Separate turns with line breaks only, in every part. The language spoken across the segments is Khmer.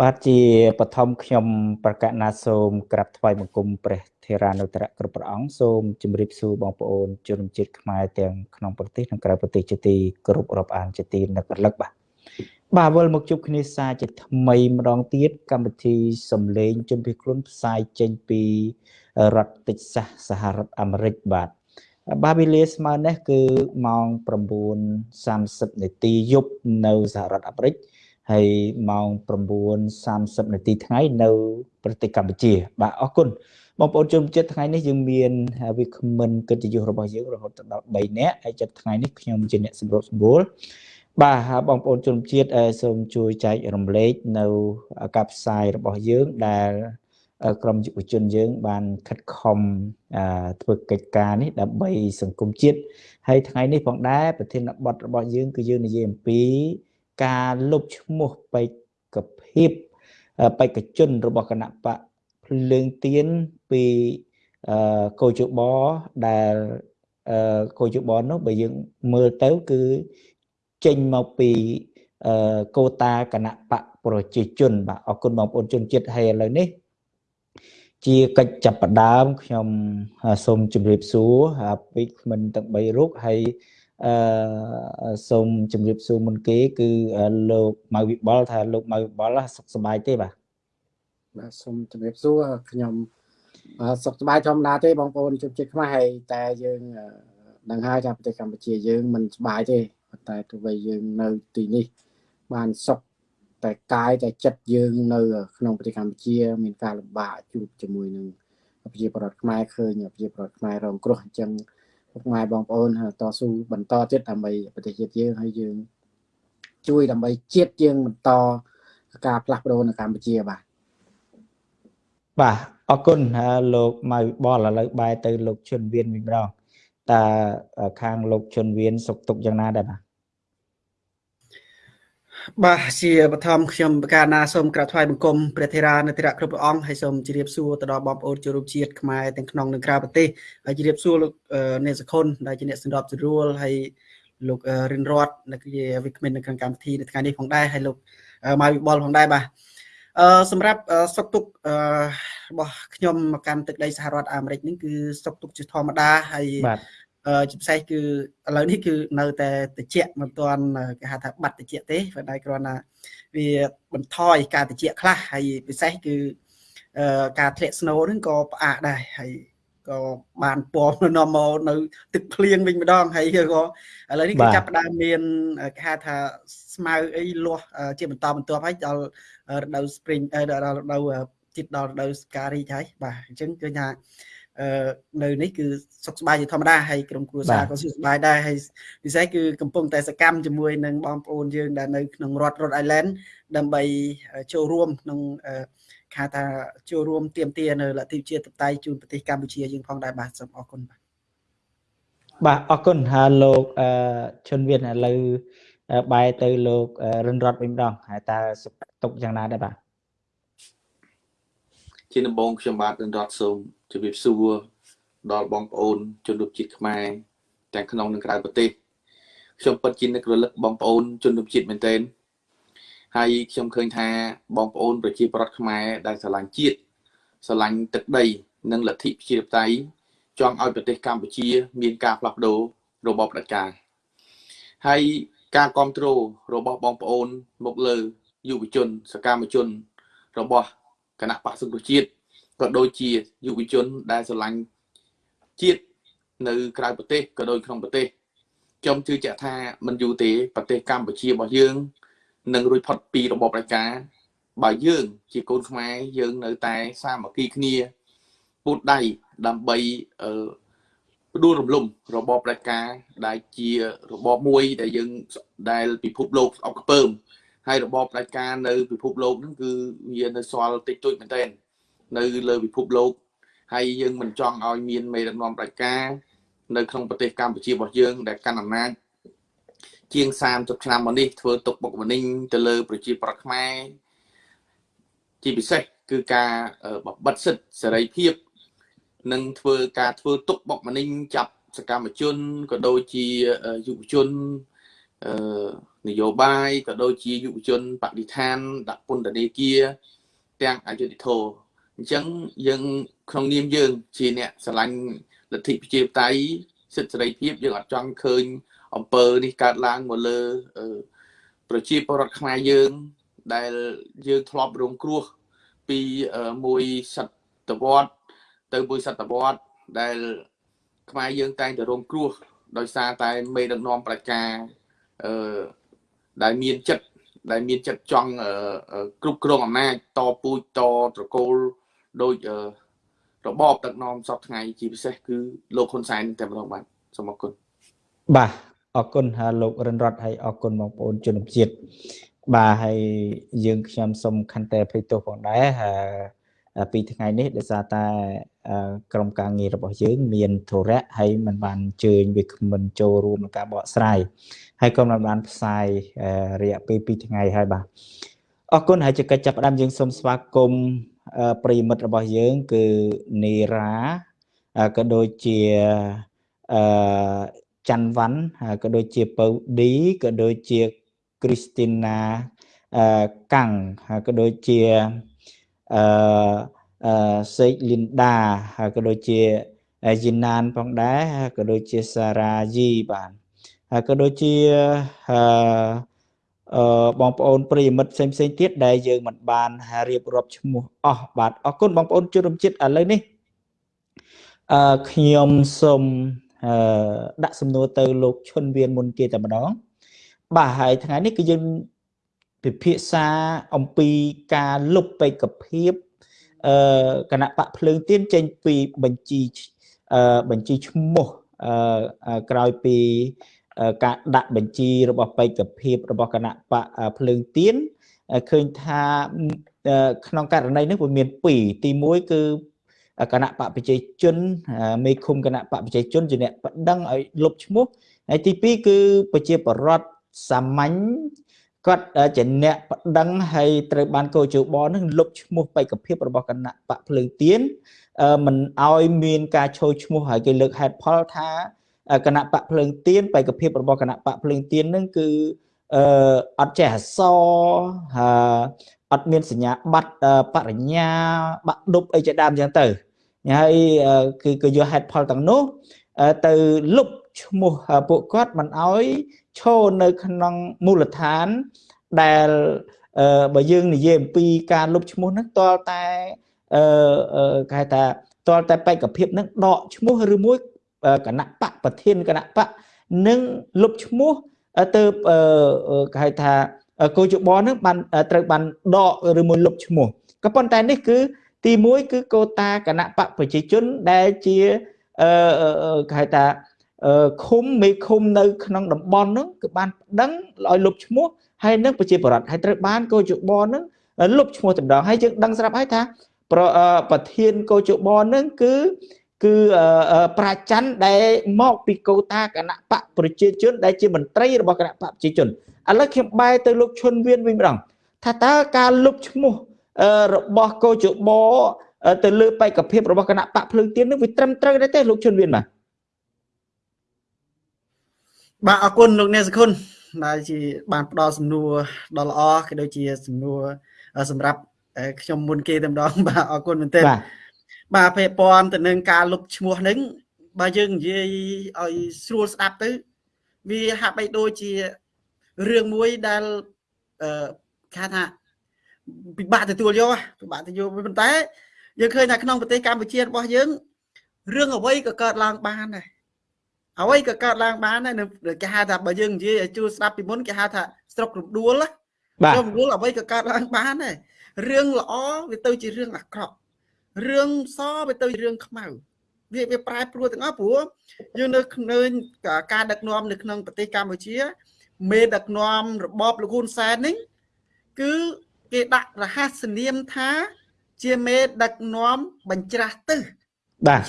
បាទជាបឋមខ្ញុំប្រកាសណាសូមក្រាបថ្វាយបង្គំព្រះធេរានុត្រៈគ្រប់ព្រះអង្គសូមជម្រាបសួរបងប្អូនជនជាតិខ្មែរទាំងក្នុងប្រទេសនិងក្រៅប្រទេសជាទីគោរពរាប់អានជាទីនឹករលឹកបាទបាទវិលមកជួបគ្នាសាជាថ្មីម្ដងទៀតកម្មវិធីសំឡេងជំនឿខ្លួនផ្សាយចេញពីរដ្ឋតិចសាសសហរដ្ឋអាមេរិកបាទបាទវេលាស្មើនេះគឺម៉ោង9:30នាទីយប់នៅសហរដ្ឋអាមេរិក ហើយម៉ោង9:30នាទីថ្ងៃនៅប្រទេសកម្ពុជា បាទអរគុណបងប្អូនជនជាតិថ្ងៃនេះយើងមានវាគ្មិនកិត្តិយសរបស់យើងរហូតដល់3នាក់ហើយចិត្តថ្ងៃនេះខ្ញុំជាអ្នកសម្របសម្រួលបាទបងប្អូនជនជាតិសូមជួយចែករំលែកនៅការផ្សាយរបស់យើងដែលក្រមយុវជនយើង បានខិតខំធ្វើកិច្ចការនេះដើម្បីសង្គមជាតិហើយថ្ងៃនេះផងដែរប្រធានបទរបស់យើងគឺយើងនិយាយអំពី ការលុបឈ្មោះបេក្ខភាពបេក្ខជនរបស់គណៈបកភ្លើងទៀនពីកោជបដែលកោជបនោះបើយើងមើលទៅគឺចេញមកពីកោតាគណៈបកប្រជាជនបាទអរគុណបងប្អូនជនជាតិហើយឥឡូវនេះ ជាកិច្ចចាប់ផ្ដើមខ្ញុំសូមជម្រាបសួរពីមិនទាំង3រូបហើយ អឺសូមជម្រាបសួរមុនគេ គឺលោកម៉ៅវិបុលថាលោកម៉ៅវិបុលសុខសប្បាយទេបាទ
បាទសូមជម្រាបសួរខ្ញុំសុខសប្បាយធម្មតាទេបងប្អូនជនជាតិខ្មែរហើយតែយើងដឹងហើយថាប្រទេសកម្ពុជាយើងមិនសប្បាយទេប៉ុន្តែទោះបីយើងនៅទីនេះ បានសុខតែកាយតែចិត្តយើងនៅ ក្នុងប្រទេសកម្ពុជា មានការលំបាកជួបជាមួយនឹងប្រជាពលរដ្ឋខ្មែរឃើញប្រជាពលរដ្ឋខ្មែររងគ្រោះអញ្ចឹង ពុកម៉ែបងប្អូនតស៊ូបន្តទៀតដើម្បីប្រទេសជាតិយើងហើយយើង ជួយដើម្បីជាតិយើងបន្តការផ្លាស់ប្ដូរនៅកម្ពុជាបាទ
បាទអរគុណលោកម៉ៅបលឥឡូវបែរទៅលោកជុនវៀនវិញម្ដងតើខាងលោកជុនវៀនសុខទុក្ខយ៉ាងណាដែរបាទ
បាទជាបឋមខ្ញុំបកាណាសូមក្រាបថ្វាយបង្គំព្រះធេរានុធិរៈគ្រប់ព្រះអង្គហើយសូមជម្រាបសួរទៅដល់បងប្អូនជនរួមជាតិខ្មែរទាំងក្នុងនិងក្រៅប្រទេសហើយជម្រាបសួរលោកអ្នកសខុនដែលជាអ្នកសម្របសម្រួលហើយលោករិនរតនៅជាវិក្កាមនៅក្នុងកម្មវិធីនៅថ្ងៃនេះផងដែរហើយលោកម៉ៅវិបុលផងដែរបាទអឺសម្រាប់សុកទុកអឺរបស់ខ្ញុំមកកាន់ទឹកដីសហរដ្ឋអាមេរិកនេះគឺសុកទុកជាធម្មតាហើយបាទ ជាពិសេសគឺឥឡូវនេះគឺនៅតែតិចមិនទាន់គេហៅថាបាត់តិចទេប៉ុន្តែគ្រាន់តែវាបន្ថយការតិចខ្លះហើយពិសេសគឺការធ្លាក់ snow ហ្នឹងក៏ផ្អាកដែរហើយក៏បានពណ៌នាំមកនៅទឹកភ្លៀងវិញម្ដងហើយក៏ឥឡូវនេះគឺចាប់ផ្ដើមមានគេហៅថាស្មៅអីលាស់ជាបន្តបន្ទាប់ហើយដល់រដូវ spring ដល់រដូវជិតដល់រដូវស្ការីកហើយបាទអញ្ចឹងគឺថា នៅនេះគឺសុខសប្បាយជាធម្មតាហើយក្រុមគ្រួសារក៏សុខសប្បាយដែរហើយពិសេសគឺកំពុងតែសកម្មជាមួយនឹងបងប្អូនយើងដែលនៅក្នុងរដ្ឋ Rhode Island ដើម្បីចូលរួមក្នុងខាថាចូលរួមទៀមទានៅលទ្ធិជាតិតៃជូនប្រទេសកម្ពុជាយើងផងដែរបាទសូមអរគុណបាទ
បាទអរគុណហើយលោកអឺជុនវៀនឥឡូវបែរទៅលោករិនរតវិញម្ដងហើយតើសុខទុក្ខយ៉ាងណាដែរបាទ
ជាដំបូងខ្ញុំបាទរិនរតសូម ជម្រាបសួរដល់បងប្អូនជនរួមជាតិខ្មែរទាំងក្នុងនិងក្រៅប្រទេសខ្ញុំពិតជានឹករលឹកបងប្អូនជនរួមជាតិមែនទែនហើយខ្ញុំឃើញថាបងប្អូនប្រជាប្រដ្ឋខ្មែរដែលស្រឡាញ់ជាតិស្រឡាញ់ទឹកដី និងលទ្ធិប្រជាធិបតេយ្យចង់ឲ្យប្រទេសកម្ពុជា មានការផ្លាស់ប្ដូររបបផ្ដាច់ការហើយការគ្រប់គ្រងរបស់បងប្អូនមកលើយុវជន សកម្មជន របស់គណៈបក្សសង្គ្រោះជាតិ ក៏ដូចជាយុវជនដែលស្រឡាញ់ជាតិនៅក្រៅប្រទេសក៏ដូចក្នុងប្រទេសខ្ញុំជឿជាក់ថាមិនយូរទេប្រទេសកម្ពុជារបស់យើងនឹងរួចផុតពីរបបប្រជាការបើយើង ជាកូនខ្មែរយើងនៅតែសាមគ្គីគ្នាពូតដៃដើម្បីអឺផ្ដួលរំលំរបបប្រជាការដែលជារបបមួយដែលយើងដែលពិភពលោកស្អប់ខ្ពើមហើយរបបប្រជាការនៅពិភពលោកហ្នឹងគឺវានៅសល់តិចតួចមែនទែន នៅលើពិភពលោកហើយយើងមិនចង់ឲ្យមានមេដឹកនាំប្រជាការនៅក្នុងប្រទេសកម្ពុជារបស់យើង ដែលកាន់អំណាចជាង30ឆ្នាំមកនេះធ្វើទុកបុកម្នេញទៅលើ ប្រជាប្រដ្ឋខ្មែរជាពិសេសគឺការបបិទសិទ្ធិសេរីភាពនិងធ្វើការធ្វើទុកបុកម្នេញចាប់សកម្មជនក៏ដូចជាយុវជនអឺនយោបាយក៏ដូចជាយុវជនបដិឋានដាក់ពន្ធនាគារទាំងអយុធធរ អញ្ចឹងយើងក្នុងនាមយើង ជាអ្នកស្រឡាញ់លទ្ធិប្រជាធិបតេយ្យសិទ្ធិសេរីភាពយើងអត់ចង់ឃើញអំពើនេះកើតឡើងមកលើប្រជាពលរដ្ឋខ្មែរយើងដែលយើងធ្លាប់រងគ្រោះពីមួយសតវត្សទៅមួយសតវត្សដែលខ្មែរយើងតែងតែរងគ្រោះដោយសារតែមេដឹកនាំប្រជាអឺដែលមានចិត្តដែលមានចិត្តចង់គ្រប់គ្រងអំណាចតពូជតត្រកូល ដោយរបបដឹកនាំសពថ្ងៃជាពិសេសគឺលោកហ៊ុនសែនតែម្ដងបាទសូមអរគុណ
បាទអរគុណហើយលោករិនរតហើយអរគុណបងប្អូនជនជាតិបាទហើយយើងខ្ញុំសូមខន្តីអភ័យទោសផងដែរហើយពីថ្ងៃនេះដោយសារតែក្រុមការងាររបស់យើង មានធរៈហើយមិនបានអញ្ជើញវាគ្មិនចូលរួមក្នុងការបកស្រាយហើយក៏មិនបានផ្សាយរយៈពេល2ថ្ងៃហើយបាទអរគុណហើយជាកិច្ចចាប់ផ្ដើមយើងសូមស្វាគមន៍ ប្រិមិត្តរបស់យើងគឺនេរ៉ាក៏ដូចជាអឺច័ន្ទវ៉ាន់ក៏ដូចជាពៅឌីក៏ដូចជាគ្រីស្ទីណាអឺកាំងក៏ដូចជាអឺសេកលីនដាហើយក៏ដូចជាយីណានផងដែរក៏ដូចជាសារ៉ាយីបាទហើយក៏ដូចជាអឺ បងប្អូនប្រិយមិត្តផ្សេងផ្សេងទៀតដែលយើងមិនបានរៀបរាប់ឈ្មោះអស់បាទអរគុណបងប្អូនជនរួមជាតិឥឡូវនេះអឺខ្ញុំសូមអឺដាក់សំណួរទៅលោកឈុនវៀនមុនគេតែម្ដង បាទហើយថ្ងៃនេះគឺយើងពិភាក្សាអំពីការលុបបេក្ខភាពអឺគណៈបកភ្លើងទៀនចេញពីបញ្ជីអឺបញ្ជីឈ្មោះអឺក្រោយពី ការដាក់បញ្ជីរបស់បេក្ខភាពរបស់គណៈបកភ្លើងទៀនឃើញថាក្នុងករណីនេះវាមាន2ទី1គឺគណៈបកប្រជាជនមេឃុំគណៈបកប្រជាជនជាអ្នកបដិងឲ្យលុបឈ្មោះហើយទី2គឺប្រជាបរដ្ឋសាមញ្ញគាត់ជាអ្នកបដិងហើយត្រូវបានកោជបនឹងលុបឈ្មោះបេក្ខភាពរបស់គណៈបកភ្លើងទៀនមិនឲ្យមានការឈោឈ្មោះហើយគេលើកហេតុផលថា គណៈបកភ្លើងទៀនបេក្ខភាពរបស់គណៈបកភ្លើងទៀននឹងគឺអឺអត់ចេះអសហើយអត់មានសញ្ញាបត្របរិញ្ញាបាក់ដប់អីជាដើមចឹងទៅហើយគឺក៏យកហេតុផលទាំងនោះទៅលុបឈ្មោះពួកគាត់មិនអោយឈរនៅក្នុងមូលដ្ឋានដែលបើយើងនិយាយអំពីការលុបឈ្មោះហ្នឹងតលតែអឺគេថាតលតែបេក្ខភាពហ្នឹងដកឈ្មោះឬមួយ គណៈបកប្រធានគណៈបកនឹងលុបឈ្មោះទៅគេហៅថាគោជបនឹងបានត្រូវបានដកឬមួយលុបឈ្មោះក៏ប៉ុន្តែនេះគឺទី1គឺកូតាគណៈបកប្រជាជនដែលជាអឺគេហៅថាឃុំមេឃុំនៅក្នុងតំបន់ហ្នឹងគឺបានប្តឹងឲ្យលុបឈ្មោះហើយនឹងប្រជាពលរដ្ឋហើយត្រូវបានកោជបហ្នឹងលុបឈ្មោះតម្ដងហើយយើងដឹងស្រាប់ហើយថាប្រធានកោជបហ្នឹងគឺ គឺប្រាច័ន្ទដែលមកពីកោតាគណៈបកប្រជាជន ដែលជាមន្ត្រីរបស់គណៈបកប្រជាជនឥឡូវខ្ញុំបែរទៅលោកឈុនវៀនវិញម្ដងថាតើការលុបឈ្មោះរបស់កោជបទៅលើបេក្ខភាពរបស់គណៈបកភ្លើងទៀននឹងវាត្រឹមត្រូវដែរទេលោកឈុនវៀនបាទ
បាទអរគុណលោកអ្នកសខុនដែលជាបានផ្ដល់សំណួរដ៏ល្អក៏ដូចជាសំណួរសម្រាប់ខ្ញុំមុនគេតែម្ដងបាទអរគុណមែនទែនបាទ ពាក់ព័ន្ធទៅនឹងការលុបឈ្មោះនឹងបើយើងនិយាយឲ្យស្រួលស្ដាប់ទៅ វាហាក់បីដូចជារឿងមួយដែលអឺគេថាពិបាកទទួលយកពិបាកទទួលប៉ុន្តែយើងឃើញថាក្នុងប្រទេសកម្ពុជារបស់យើងរឿងអ្វីក៏កើតឡើងបានដែរអ្វីក៏កើតឡើងបានដែរគេហៅថាបើយើងនិយាយឲ្យជួស្ដាប់ពីមុនគេហៅថាស្រុករំដួលណាស្រុករំដួលអ្វីក៏កើតឡើងបានដែររឿងល្អវាទៅជារឿងអាក្រក់ រឿងសវាទៅជារឿងខ្មៅវាវាប្រែប្រួលទាំងអស់ព្រោះយើងនៅឃើញការដឹកនាំនៅក្នុងប្រទេសកម្ពុជាមេដឹកនាំរបបលោកហ៊ុនសែននេះគឺគេដាក់រហស្សនាមថា ជាមេដឹកនាំបញ្ច្រាស់ទឹះ
បាទ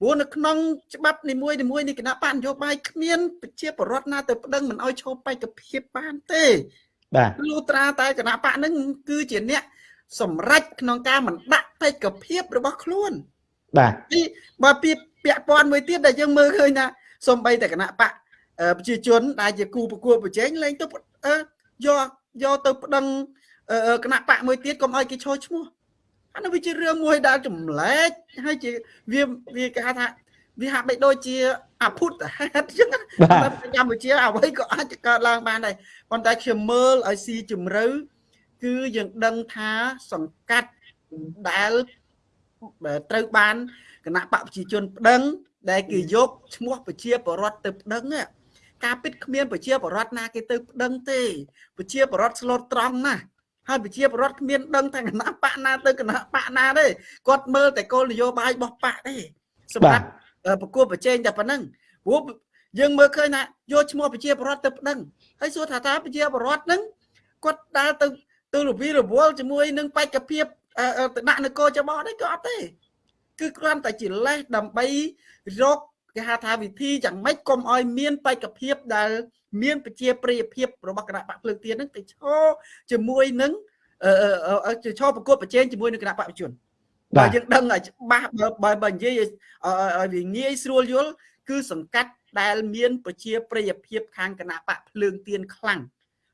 ព្រោះនៅក្នុងច្បាប់នីមួយនីមួយនៃគណៈបកនយោបាយគ្មានប្រជាពលរដ្ឋណាទៅប្តឹងមិនអោយឈប់បេក្ខភាពបានទេ
បាទ
លុត្រាតែគណៈបកនឹងគឺជាអ្នកសម្រេចក្នុងការមិនដាក់ បេក្ខភាពរបស់ខ្លួន
បាទ
ពីបើពីពាក់ព័ន្ធមួយទៀតដែលយើងមើលឃើញថាសំបីតែគណៈបកប្រជាជន ដែលជាគូប្រកួតប្រជែងលែងទៅយកយកទៅប្តឹងគណៈបកមួយទៀតកុំឲ្យគេឈរឈ្មោះអានោះវាជារឿងមួយដែលចម្លែកហើយជាវាវាគេហៅថាវាហាក់បីដូចជាអភូតហេតុអញ្ចឹងតែកម្ពុជាអ្វីក៏អាចកើតឡើងបានដែរប៉ុន្តែខ្ញុំមើលឲ្យស៊ីជម្រៅគឺយើងដឹងថាសង្កាត់ ដែលត្រូវបានគណៈបកប្រជាជនប្តឹង ដែលគេយកឈ្មោះប្រជាបរដ្ឋទៅប្តឹងការពិតគ្មានប្រជាបរដ្ឋណាគេទៅប្តឹងទេប្រជាបរដ្ឋស្លូតត្រង់ណាស់ហើយប្រជាពលរដ្ឋគ្មានដឹងថាគណៈបកណាទៅគណៈបកណាទេគាត់មើលតែគោលនយោបាយរបស់បកទេសម្រាប់ប្រគួតប្រជែងតែប៉ុណ្្នឹងព្រោះយើងមើលឃើញថាយកឈ្មោះប្រជាពលរដ្ឋទៅប្តឹងហើយសួរថាតើប្រជាពលរដ្ឋហ្នឹងគាត់ដើរទៅទៅរវីរវល់ជាមួយនឹងបេក្ខភាព ទៅដាក់នគរចបនេះក៏អត់ទេ គឺគ្រាន់តែជាលេសដើម្បីរកគេហៅថាវិធីយ៉ាងម៉េចកុំឲ្យមានបេក្ខភាពដែល មានប្រជាប្រិយភាពរបស់គណៈបកភ្លើងទៀនហ្នឹងទៅឈរជាមួយនឹងអឺឈរប្រកួតប្រជែងជាមួយនឹងគណៈបកប្រជាជនបើយើងដឹងឲ្យច្បាស់បើបើនិយាយឲ្យវាងាយស្រួលយល់គឺសង្កាត់ដែលមានប្រជាប្រិយភាពខាងគណៈបកភ្លើងទៀនខ្លាំង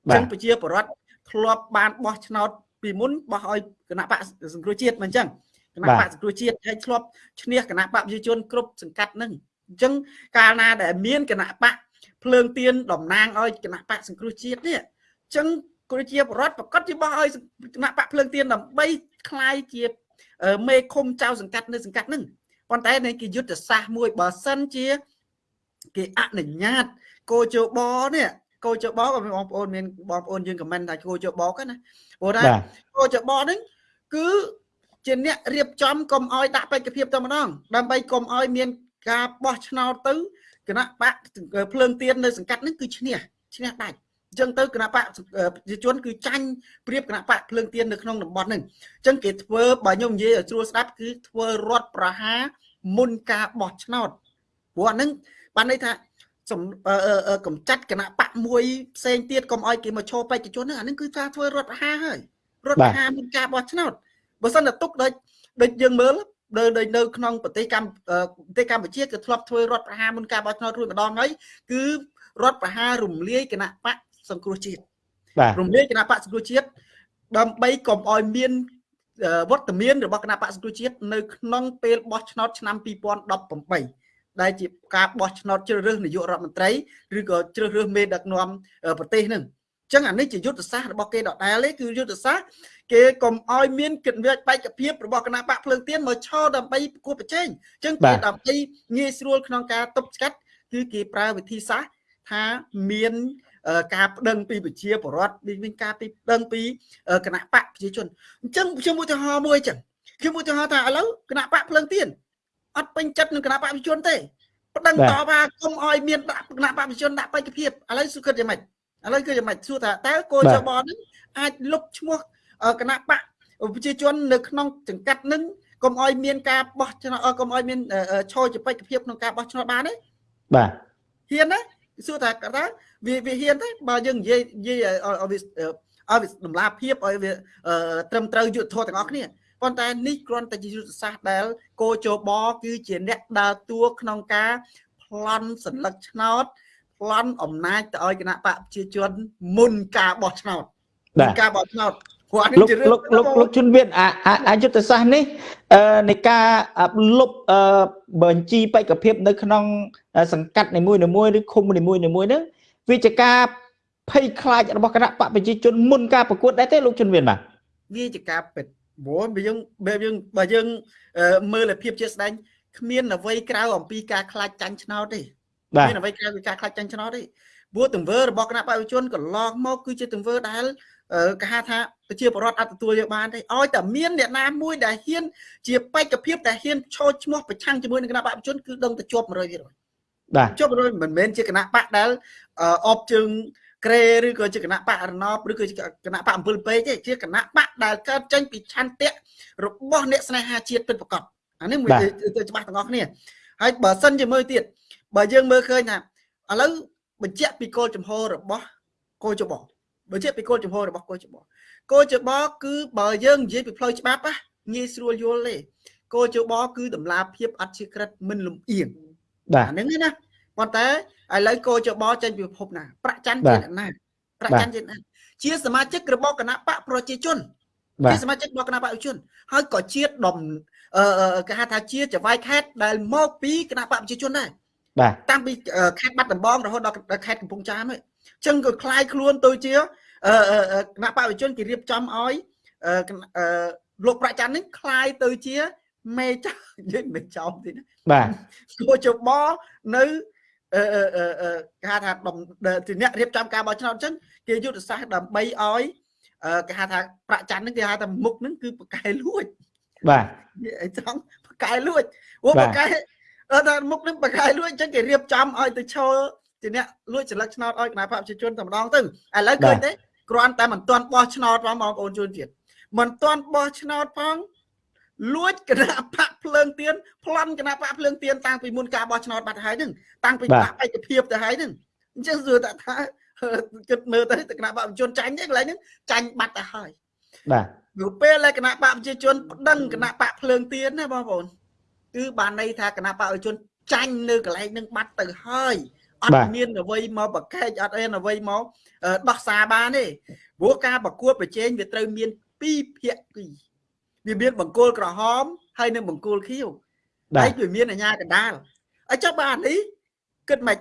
អញ្ចឹងប្រជាពលរដ្ឋធ្លាប់បានបោះឆ្នោត ពីមុនបោះឲ្យគណៈបកសង្គ្រោះជាតិមិនអញ្ចឹងគណៈបកសង្គ្រោះជាតិហើយធ្លាប់ឈ្នះគណៈបកប្រជាជនគ្រប់សង្កាត់ហ្នឹងអញ្ចឹងកាលណាដែលមានគណៈបកភ្លើងទៀនតំណាងឲ្យគណៈបកសង្គ្រោះជាតិនេះអញ្ចឹងប្រជាពលរដ្ឋប្រកាសជាបោះឲ្យគណៈបកភ្លើងទៀនដើម្បីคลายជាមេឃុំចៅសង្កាត់នៅសង្កាត់ហ្នឹងប៉ុន្តែនៅគេយុទ្ធសាស្ត្រមួយបើសិនជាគេអនុញ្ញាតកោជបនេះ កោជបក៏បងប្អូនមានបងប្អូនយើងខមមិនថាកោជបក៏ណាព្រោះថាកោជបហ្នឹងគឺជាអ្នករៀបចំកុំឲ្យដាក់បេក្ខភាពតែម្ដង ដើម្បីកុំឲ្យមានការបោះឆ្នោតទៅគណៈបកភ្លើងទៀននៅសង្កាត់ហ្នឹងគឺឈ្នះឈ្នះដាច់អញ្ចឹងទៅគណៈបកប្រជាជនគឺចាញ់ព្រៀបគណៈបកភ្លើងទៀននៅក្នុងតំបន់ហ្នឹងអញ្ចឹងគេធ្វើបើខ្ញុំនិយាយឲ្យស្រួលស្ដាប់គឺធ្វើរដ្ឋប្រហារមុនការបោះឆ្នោតព្រោះអាហ្នឹងបានន័យថា កំចាត់គណៈបកមួយផ្សេងទៀតកុំឲ្យគេមកឈរបេក្ខជនហ្នឹងអាហ្នឹងគឺការធ្វើរដ្ឋប្រហារហើយរដ្ឋប្រហារមុនការបោះឆ្នោតបើសិនតែទុកដូចដូចយើងមើលនៅនៅក្នុងប្រទេសកម្ពុជាប្រទេសកម្ពុជាគឺធ្លាប់ធ្វើរដ្ឋប្រហារមុនការបោះឆ្នោតរួចម្ដងហើយគឺរដ្ឋប្រហាររំលាយគណៈបកសង្គ្រោះជាតិរំលាយគណៈបកសង្គ្រោះជាតិដើម្បីកុំឲ្យមានវត្តមានរបស់គណៈបកសង្គ្រោះជាតិនៅក្នុងពេលបោះឆ្នោតឆ្នាំ2018 ដែលជាការបោះឆ្នោតជ្រើសរើសនាយករដ្ឋមន្ត្រីឬក៏ជ្រើសរើសមេដឹកនាំប្រទេសនឹងអញ្ចឹងអានេះជាយុទ្ធសាស្ត្ររបស់គេដដែលទេគឺយុទ្ធសាស្ត្រគេកុំឲ្យមានកិច្ចវិបត្តិភាពរបស់គណៈបកភ្លើងទៀនមកឈរដើម្បីប្រគួតប្រជែងអញ្ចឹងគេដើម្បីងាយស្រួលក្នុងការទប់ស្កាត់គឺគេប្រើវិធីសាស្ត្រថាមានការប្តឹងពីប្រជាពលរដ្ឋមានការពីប្តឹងពីគណៈបកប្រជាជនអញ្ចឹងខ្ញុំឧទាហរណ៍មួយអញ្ចឹងខ្ញុំឧទាហរណ៍ថាឥឡូវគណៈបកភ្លើងទៀន អត់ពេញចិត្តនឹងគណៈបកប្រជាជនទេប្តឹងតបថាគុំឲ្យមានគណៈបកប្រជាជនដាក់បេក្ខភាពឥឡូវសុខគិតយ៉ាងម៉េចឥឡូវគឺយ៉ាងម៉េចសួរថាតើគោចបនឹងអាចលុបឈ្មោះគណៈបកប្រជាជននៅក្នុងចង្កាត់នឹងកុំឲ្យមានការបោះឆ្នោតកុំឲ្យមានឈរជាបេក្ខភាពក្នុងការបោះឆ្នោតបានទេ
បាទ
ហ៊ានទេសួរថាតើវាវាហ៊ានទេបើយើងនិយាយនិយាយឲ្យវាឲ្យវាតម្លាភាពឲ្យវាត្រឹមត្រូវយុទ្ធធម៌ទាំងអស់គ្នា ប៉ុន្តែនេះគ្រាន់តែជាយុទ្ធសាស្ត្រដែលគោជបគឺជាអ្នកដើរតួក្នុងការប្លន់សញ្ញាឆ្នោតប្លន់អំណាចទៅឲ្យគណៈបកប្រជាជនមុនការបោះឆ្នោតមុនការបោះឆ្នោត
គាត់នេះជារឿងលោកលោកលោកជនវិនអាយុទ្ធសាស្ត្រនេះនៃការលុបបញ្ជីបេក្ខភាពនៅក្នុង សង្កាត់នីមួយៗឬឃុំនីមួយៗហ្នឹងវាជាការភ័យខ្លាចរបស់គណៈបកប្រជាជនមុនការប្រកួតដែរទេលោកជនវិនបាទ
វាជាការពិត ព្រោះបើយើងបើយើងបើយើងមើលភាពជាស្ដែងគ្មានអ្វីក្រៅអំពីការខ្លាចចាញ់ឆ្នោតទេមានអ្វីក្រៅពីការខ្លាចចាញ់ឆ្នោតទេព្រោះទង្វើរបស់គណៈបព្វជនកន្លងមកគឺជាទង្វើដែលគេហៅថាប្រជាពលរដ្ឋអត់ទទួលយកបានទេឲ្យតែមានអ្នកណាមួយដែលហ៊ានជាបេក្ខភាពដែលហ៊ានឈរឈ្មោះប្រឆាំងជាមួយនឹងគណៈបព្វជនគឺដឹងតែជាប់100%
បាទ
ជាប់100មិនមែនជាគណៈបកដែលអបជើង ក្រេឬក៏ជាគណៈបករណបឬក៏ជាគណៈបកអំពិលពេកទេជាគណៈបកដែលកើតចេញពីឆន្ទៈរបស់អ្នកស្នេហាជាតិពិតប្រាកដអានេះមួយទៅច្បាស់ទាំងអស់គ្នាហើយបើសិនជាមើលទៀតបើយើងមើលឃើញថាឥឡូវបញ្ជាក់ពីគោលចំហរបស់គោលច្បងបញ្ជាក់ពីគោលចំហរបស់គោលច្បងគោលច្បងគឺបើយើងនិយាយពីផ្លូវច្បាប់ណាងាយស្រួលយល់ទេគោលច្បងគឺតម្លាភាពអត់ជាក្រិតមិនលំអៀង
បាទ
អាហ្នឹងណា ប ប៉ុន្តែឥឡូវកោចបចេញពីពិភពណាប្រាក់ច័ន្ទជាអ្នកណាប្រាក់ច័ន្ទជាណាជាសមាជិករបស់គណៈបកប្រជាជនជាសមាជិករបស់គណៈបកប្រជាជនហើយក៏ជាដុំអឺគេហៅថាជាចវាយខេតដែលមកពីគណៈបកប្រជាជនដែរ
បាទ
តាំងពីខេត្តបាត់ដំបងរហូតដល់ខេត្តកំពង់ចាមហ្នឹងអញ្ចឹងក៏คล้ายខ្លួនទៅជាគណៈបកប្រជាជនគេរៀបចំឲ្យលោកប្រាក់ច័ន្ទនេះคล้ายទៅជាមេចៅនិយាយមេចៅទីណា
បាទ
គួរជបនៅ អឺអឺគេហៅថាទីអ្នករៀបចំការបោះឆ្នោតអញ្ចឹងគេយុទ្ធសាស្ត្រដើម្បីឲ្យគេហៅថាប្រាក់ច័ន្ទហ្នឹងគេហៅថាមុខហ្នឹងគឺបកែលួច
បាទ
អីត្រង់បកែលួចអូបកែអឺថាមុខហ្នឹងបកែលួចអញ្ចឹងគេរៀបចំឲ្យទៅឈរជាអ្នកលួចសិលឹកឆ្នោតឲ្យគណៈបព្វជិជនតែម្ដងទៅឥឡូវឃើញទេគ្រាន់តែមិនទាន់បោះឆ្នោតផងបងប្អូនជនជាតិមិនទាន់បោះឆ្នោតផង លួចគណៈបកភ្លើងទៀនប្លន់គណៈបកភ្លើងទៀនតាំងពីមុនការបោះឆ្នោតបាត់ទៅហើយហ្នឹងតាំងពីបាក់ឯកភាពទៅហើយហ្នឹងអញ្ចឹងសួរថាថាគិតមើលទៅគណៈបកប្រជាជនចាញ់ទេកន្លែងហ្នឹងចាញ់បាត់ទៅហើយ
បាទ
នៅពេលដែលគណៈបកប្រជាជនប្តឹងគណៈបកភ្លើងទៀនណាបងប្អូនគឺបានន័យថាគណៈបកប្រជាជនចាញ់នៅកន្លែងហ្នឹងបាត់ទៅហើយអត់មានអ្វីមកប្រកែកអត់មានអ្វីមកដោះសារបានទេព្រោះការប្រកួតប្រជែងវាត្រូវមានពីរភាគី វាមានបង្គោលក្រហមហើយនិងបង្គោលខៀវហើយវាមានអាញាកដាលអញ្ចឹងបាននេះគិតមិន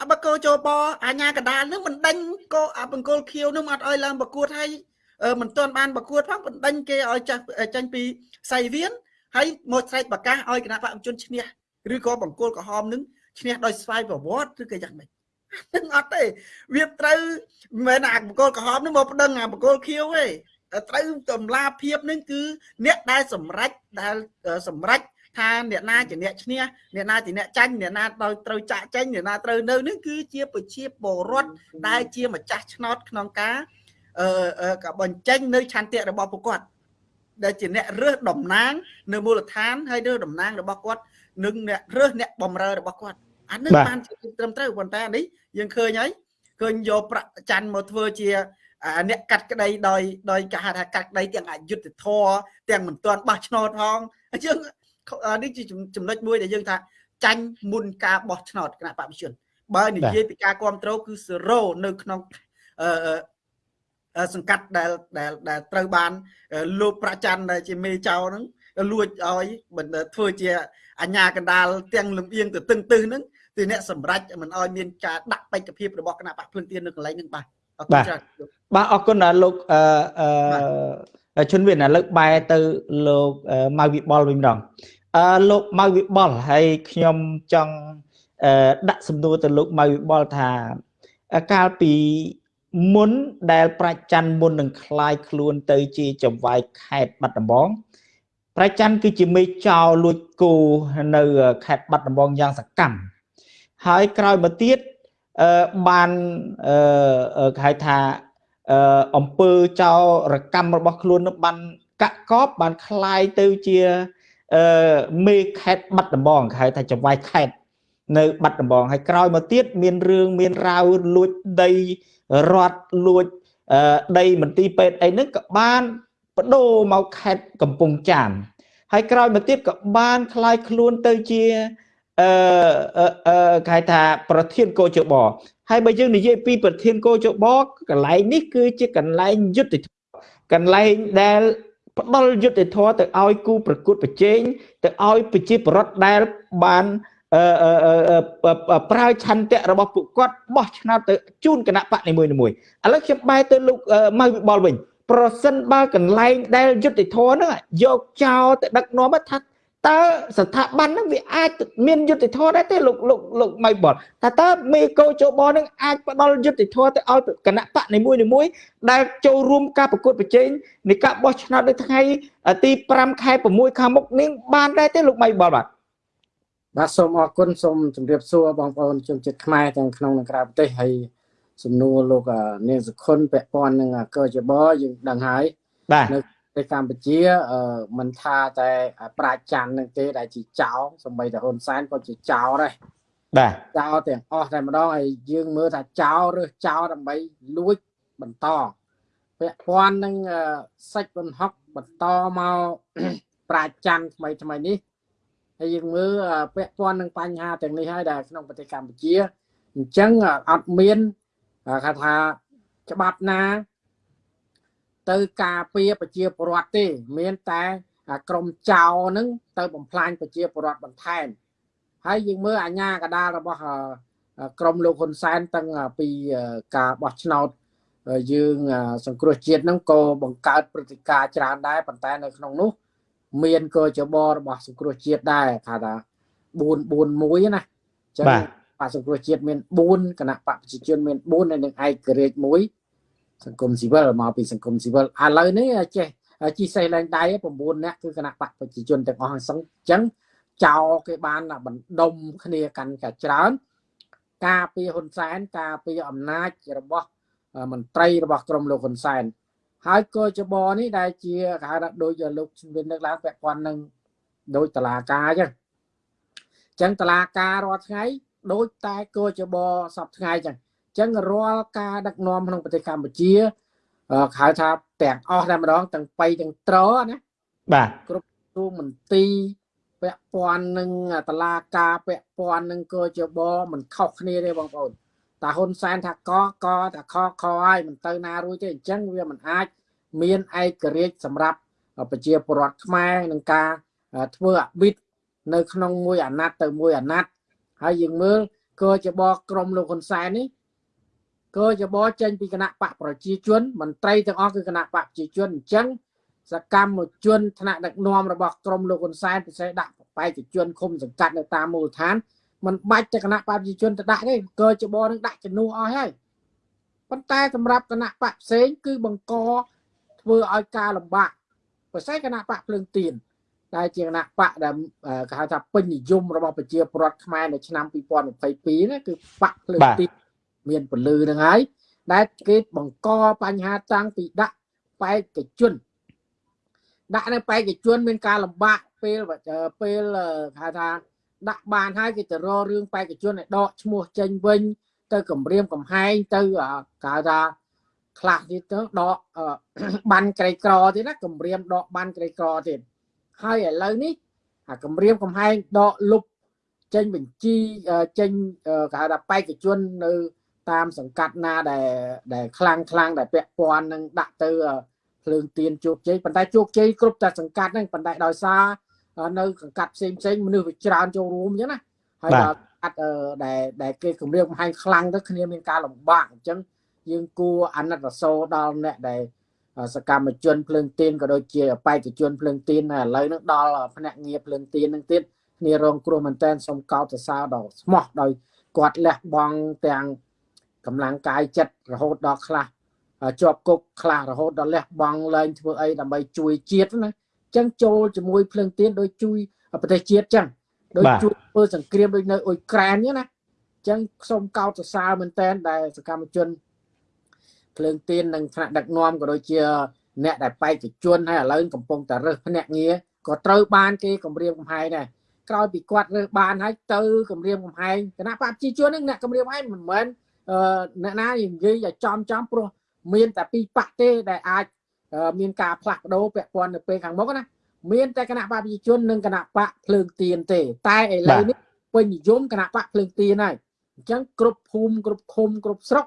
អបកោចូលបអាញាកដាលនឹងមិនដេញកោបង្គោលខៀវនឹងអត់ឲ្យឡើងប្រកួតហើយមិនទាន់បានប្រកួតផងបណ្ដេញគេឲ្យចាស់ចាញ់ពីសៃវៀនហើយមកស្រែកប្រកាសឲ្យគណៈបព្វជិជនឈ្នះឬក៏បង្គោលក្រហមនឹងឈ្នះដោយស្វ័យប្រវត្តិឬក៏យ៉ាងម៉េចនឹងអត់ទេវាត្រូវមិនមែនអាបង្គោលក្រហមនឹងមកប្តឹងអាបង្គោលខៀវទេ ត្រូវតម្លាភាពនឹងគឺអ្នកដែលសម្រេចដែលសម្រេចថាអ្នកណាជាអ្នកឈ្នះអ្នកណាជាអ្នកចាញ់អ្នកណាដោយត្រូវចាក់ចាញ់អ្នកណាត្រូវនៅនេះគឺជាប្រជាពលរដ្ឋដែលជាម្ចាស់ឆ្នោតក្នុងការអឺក៏បញ្ចេញនៅឆន្ទៈរបស់ពួកគាត់ដែលជាអ្នករើសតំណាង នៅមូលដ្ឋានហើយរើសតំណាងរបស់គាត់និងអ្នករើសអ្នកបំរើរបស់គាត់អានេះបានជាត្រឹមត្រូវប៉ុន្តែនេះយើងឃើញហើយឃើញយកប្រាក់ច័ន្ទមកធ្វើជា អ្នកកាត់ក្តីដោយដោយគេហៅថាកាត់ក្តីទាំងអយុត្តិធម៌ទាំងមិនទាន់បោះឆ្នោតផងអញ្ចឹងនេះជាចំណុចមួយដែលយើងថាចាញ់មុនការបោះឆ្នោតគណៈបព្វជិជនបើនិយាយពីការគ្រប់គ្រងគឺ0នៅក្នុងអឺសង្កាត់ដែលដែលដែលត្រូវបានលោកប្រច័នដែលជាមេចៅហ្នឹងលួចឲ្យធ្វើជាអញ្ញាកណ្ដាលទាំងលំអៀងទៅទឹងទឹះហ្នឹងគឺអ្នកសម្រេចមិនឲ្យមានការដាក់បេក្ខភាពរបស់គណៈបកភ្លឹងទៀននៅកន្លែងហ្នឹងបាទ
អរគុណច្រើនបាទអរគុណលោកអឺជនវិនឥឡូវបែរទៅលោកម៉ៅវិបុលវិញម្ដងអឺលោកម៉ៅវិបុលហើយខ្ញុំចង់ដាក់សំណួរទៅលោកម៉ៅវិបុលថាកាលពីមុនដែលប្រាច់ច័ន្ទមុននឹងคลายខ្លួនទៅជាចង្វាយខេតបាត់ដំបងប្រាច់ច័ន្ទគឺជាមេចោលលួចគោនៅខេត្តបាត់ដំបងយ៉ាងសកម្មហើយក្រោយមកទៀត អឺបានអឺគេហៅថាអឺអង្គើចោរកម្មរបស់ខ្លួននឹងបានកាក់កបបានคลายទៅជាអឺមេខេត្តបាត់ដំបងគេហៅថាចង្វាយខេត្តនៅបាត់ដំបងហើយក្រោយមកទៀតមានរឿងមានរាវលួចដីរត់លួចដីមន្ទីរពេទ្យអីហ្នឹងក៏បានបដូរមកខេត្តកំពង់ចាមហើយក្រោយមកទៀតក៏បានคลายខ្លួនទៅជា អឺអឺគេថាប្រធានកោជបហើយបើយើងនិយាយពីប្រធានកោជបកន្លែងនេះគឺជាកន្លែងយុទ្ធកន្លែងដែលផ្ដល់យុទ្ធធម៌ទៅឲ្យគូប្រកួតប្រជែងទៅឲ្យប្រជាពលរដ្ឋដែលបានអឺប្រើឆន្ទៈរបស់ពួកគាត់បោះឆ្នោតទៅជូនគណៈបកនីមួយៗឥឡូវខ្ញុំបែរទៅលោកម៉ៅវិបុលវិញ ប្រសិនបើកន្លែងដែលយុទ្ធធរហ្នឹងយកចោលទៅដឹកនាំថា តើស្ថាប័នហ្នឹងវាអាចមានយុទ្ធធរដែរទេលោកលោកលោកម៉ៃបលថាតើមេកោជបនឹងអាចផ្ដល់យុទ្ធធរទៅឲ្យគណៈបកនីមួយនីមួយដែលចូលរួមការប្រកួតប្រជែងនៃការបោះឆ្នោតនៅថ្ងៃទី5ខែ6ខាងមុខនេះបានដែរទេលោកម៉ៃបលបាទ
បាទសូមអរគុណសូមជម្រាបសួរបងប្អូនជនជាតិខ្មែរទាំងក្នុងនិងក្រៅប្រទេសហើយសំណួរលោកនាងសុខុនពាក់ព័ន្ធនឹងកជបយើងដឹងហើយ
បាទ
នៅប្រ ទេសកម្ពុជាមិនថាតែប្រាជ្ញច័ន្ទនឹងទេដែលជាចៅសម្បីតែហ៊ុនសែនក៏ជាចៅដែរ
បាទ
ចៅទាំងអស់តែម្ដងហើយយើងមើលថាចៅឬចៅដើម្បីលួចបន្តពាក់ព័ន្ធនឹងសាច់បន្ហុកបន្តមកប្រាជ្ញច័ន្ទថ្មីថ្មីនេះហើយយើងមើលពាក់ព័ន្ធនឹងបញ្ហាទាំងនេះហើយដែលក្នុងប្រទេសកម្ពុជាអញ្ចឹងអត់មានគេថាច្បាប់ណា ទៅការពារប្រជាពលរដ្ឋទេ មានតែក្រមចៅហ្នឹងទៅបំផ្លាញប្រជាពលរដ្ឋបន្ថែមហើយយើងមើលអាញាកដាលរបស់ក្រមលោកហ៊ុនសែនតាំងពីការបោះឆ្នោតយើងសង្គ្រោះជាតិហ្នឹងក៏បង្កើតព្រឹត្តិការណ៍ច្រើនដែរប៉ុន្តែនៅក្នុងនោះមានកជបរបស់សង្គ្រោះជាតិដែរថាថា441ណាអញ្ចឹងបកសង្គ្រោះជាតិមាន4គណៈបកប្រជាជនមាន4ហើយនឹងឯករាជ្យ1 សង្គមស៊ីវិលមកពីសង្គមស៊ីវិលឥឡូវនេះចេះជីសេះឡើងដៃ9នាក់គឺគណៈបកប្រជាជនទាំងអស់ហ្នឹងអញ្ចឹងចោលគេបានបណ្ដុំគ្នាកាន់តែច្រើន ការពីហ៊ុនសែនការពីអំណាចរបស់មន្ត្រីរបស់ក្រមលោកហ៊ុនសែនហើយក៏ចបនេះដែលជាគេហៅថាដូចលោកជំនាញលើកឡើងពាក់ព័ន្ធនឹងដូចតឡាការអញ្ចឹងអញ្ចឹងតឡាការរាល់ថ្ងៃដូចតែក៏ចបសពថ្ងៃអញ្ចឹងអញ្ចឹងរាល់ការដឹកនាំក្នុងប្រទេសកម្ពុជាហៅថាទាំងអស់តែម្ដងទាំងបៃទាំងត្រណា
បាទ
គ្រប់ទូមន្ទីរពាក់ព័ន្ធនឹងតឡាការពាក់ព័ន្ធនឹងក៏ចបមិនខុសគ្នាទេបងប្អូនតាហ៊ុនសែនថាកកតាខខហើយមិនទៅណារួចទេអញ្ចឹងវាមិនអាច មានឯករាជ្យសម្រាប់ប្រជាពលរដ្ឋខ្មែរនឹងការធ្វើអបិតនៅក្នុងមួយអាណត្តិទៅមួយអាណត្តិហើយយើងមើលក៏ចបក្រមលោកហ៊ុនសែននេះ ក៏ចបចេញពីគណៈបកប្រជាជនមន្ត្រីទាំងអស់គឺគណៈបកប្រជាជនអញ្ចឹងសកម្មជនថ្នាក់ដឹកនាំរបស់ក្រមលោកហ៊ុនសែនពិសេសដាក់បេក្ខជនឃុំសង្កាត់នៅតាមមូលដ្ឋានมันបាច់តែគណៈបព្វជិជនទៅដាក់ទេកើចបនឹងដាក់ជំនួសអស់ហើយប៉ុន្តែសម្រាប់គណៈបកផ្សេងគឺបង្កធ្វើឲ្យការលំបាកប្រសិទ្ធគណៈបកភ្លើងទៀនដែលជាគណៈបកដែលគេហៅថាពេញនិយមរបស់ប្រជាពលរដ្ឋខ្មែរនៅឆ្នាំ2022ណាគឺបកភ្លើងទៀន មានពលឺនឹងហើយដែលគេបង្កបញ្ហាតាំងពីដាក់បេក្ខជនដាក់នៅបេក្ខជន មានការលំបាកពេលពេលគេហៅថាដាក់បានហើយគេទៅរករឿងបេក្ខជនឲ្យដកឈ្មោះចេញវិញ ទៅគម្រាមកំហែងទៅគេថាខ្លះទៀតទៅដកបានក្រីក្រទៀតណាគម្រាមដកបានក្រីក្រទៀតហើយឥឡូវនេះអាគម្រាមកំហែងដកលុបចេញបញ្ជីចេញគេហៅថាបេក្ខជននៅ តាមសង្កាត់ណាដែលដែលខ្លាំងខ្លាំងដែលពាក់ព័ន្ធនឹងដាក់ទៅភ្លើងទៀនជោគជ័យប៉ុន្តែជោគជ័យគ្រប់តែសង្កាត់ហ្នឹងប៉ុន្តែដោយសារនៅកង្កាត់ផ្សេងផ្សេងមនុស្សវាច្រើនចូលរួមអញ្ចឹងណាហើយដល់កាត់ដែលដែលគេគម្រាមកំហែងខ្លាំងទៅគ្នាមានការលំបាកអញ្ចឹងយើងគួរអាណិតអាសូរដល់អ្នកដែលសកម្មជនភ្លើងទៀនក៏ដូចជាបេក្ខជនភ្លើងទៀនឥឡូវហ្នឹងដល់ភ្នាក់ងារភ្លើងទៀនហ្នឹងទៀតគ្នារងគ្រោះមែនតែនសូមកោតសរសើរដល់ស្មោះដោយគាត់លះបង់ទាំង កម្លាំងកាយចិត្តរហូតដល់ខ្លះជាប់គុកខ្លះរហូតដល់លះបង់លែងធ្វើអីដើម្បីជួយជាតិណាចឹងចូលជាមួយភ្លើងទៀនដោយជួយប្រទេសជាតិចឹងដោយជួយធ្វើសង្គ្រាមដូចនៅអ៊ុយក្រែនចឹងណាចឹងសូមកោតសរសើរមែនតែនដែលសកម្មជនភ្លើងទៀននិងថ្នាក់ដឹកនាំក៏ដូចជាអ្នកដែលបេក្ខជនហើយឥឡូវកំពុងតែរើសភ្នាក់ងារក៏ត្រូវបានគេគម្រាមកំហែងដែរក្រោយពីគាត់រើសបានហើយទៅគម្រាមកំហែងគណៈបព្វជិជនហ្នឹងអ្នកគម្រាមកំហែងមិនមែន អ្នកណានិយាយឲ្យចំចំព្រោះមានតែពីរបកទេដែលអាចមានការផ្លាស់ប្ដូរពាក់ព័ន្ធនៅពេលខាងមុខណាមានតែគណៈបកប្រជាជននិងគណៈបកភ្លើងទៀនទេ តែឥឡូវនេះពេញនិយមគណៈបកភ្លើងទៀនហើយអញ្ចឹងគ្រប់ភូមិគ្រប់ឃុំគ្រប់ស្រុក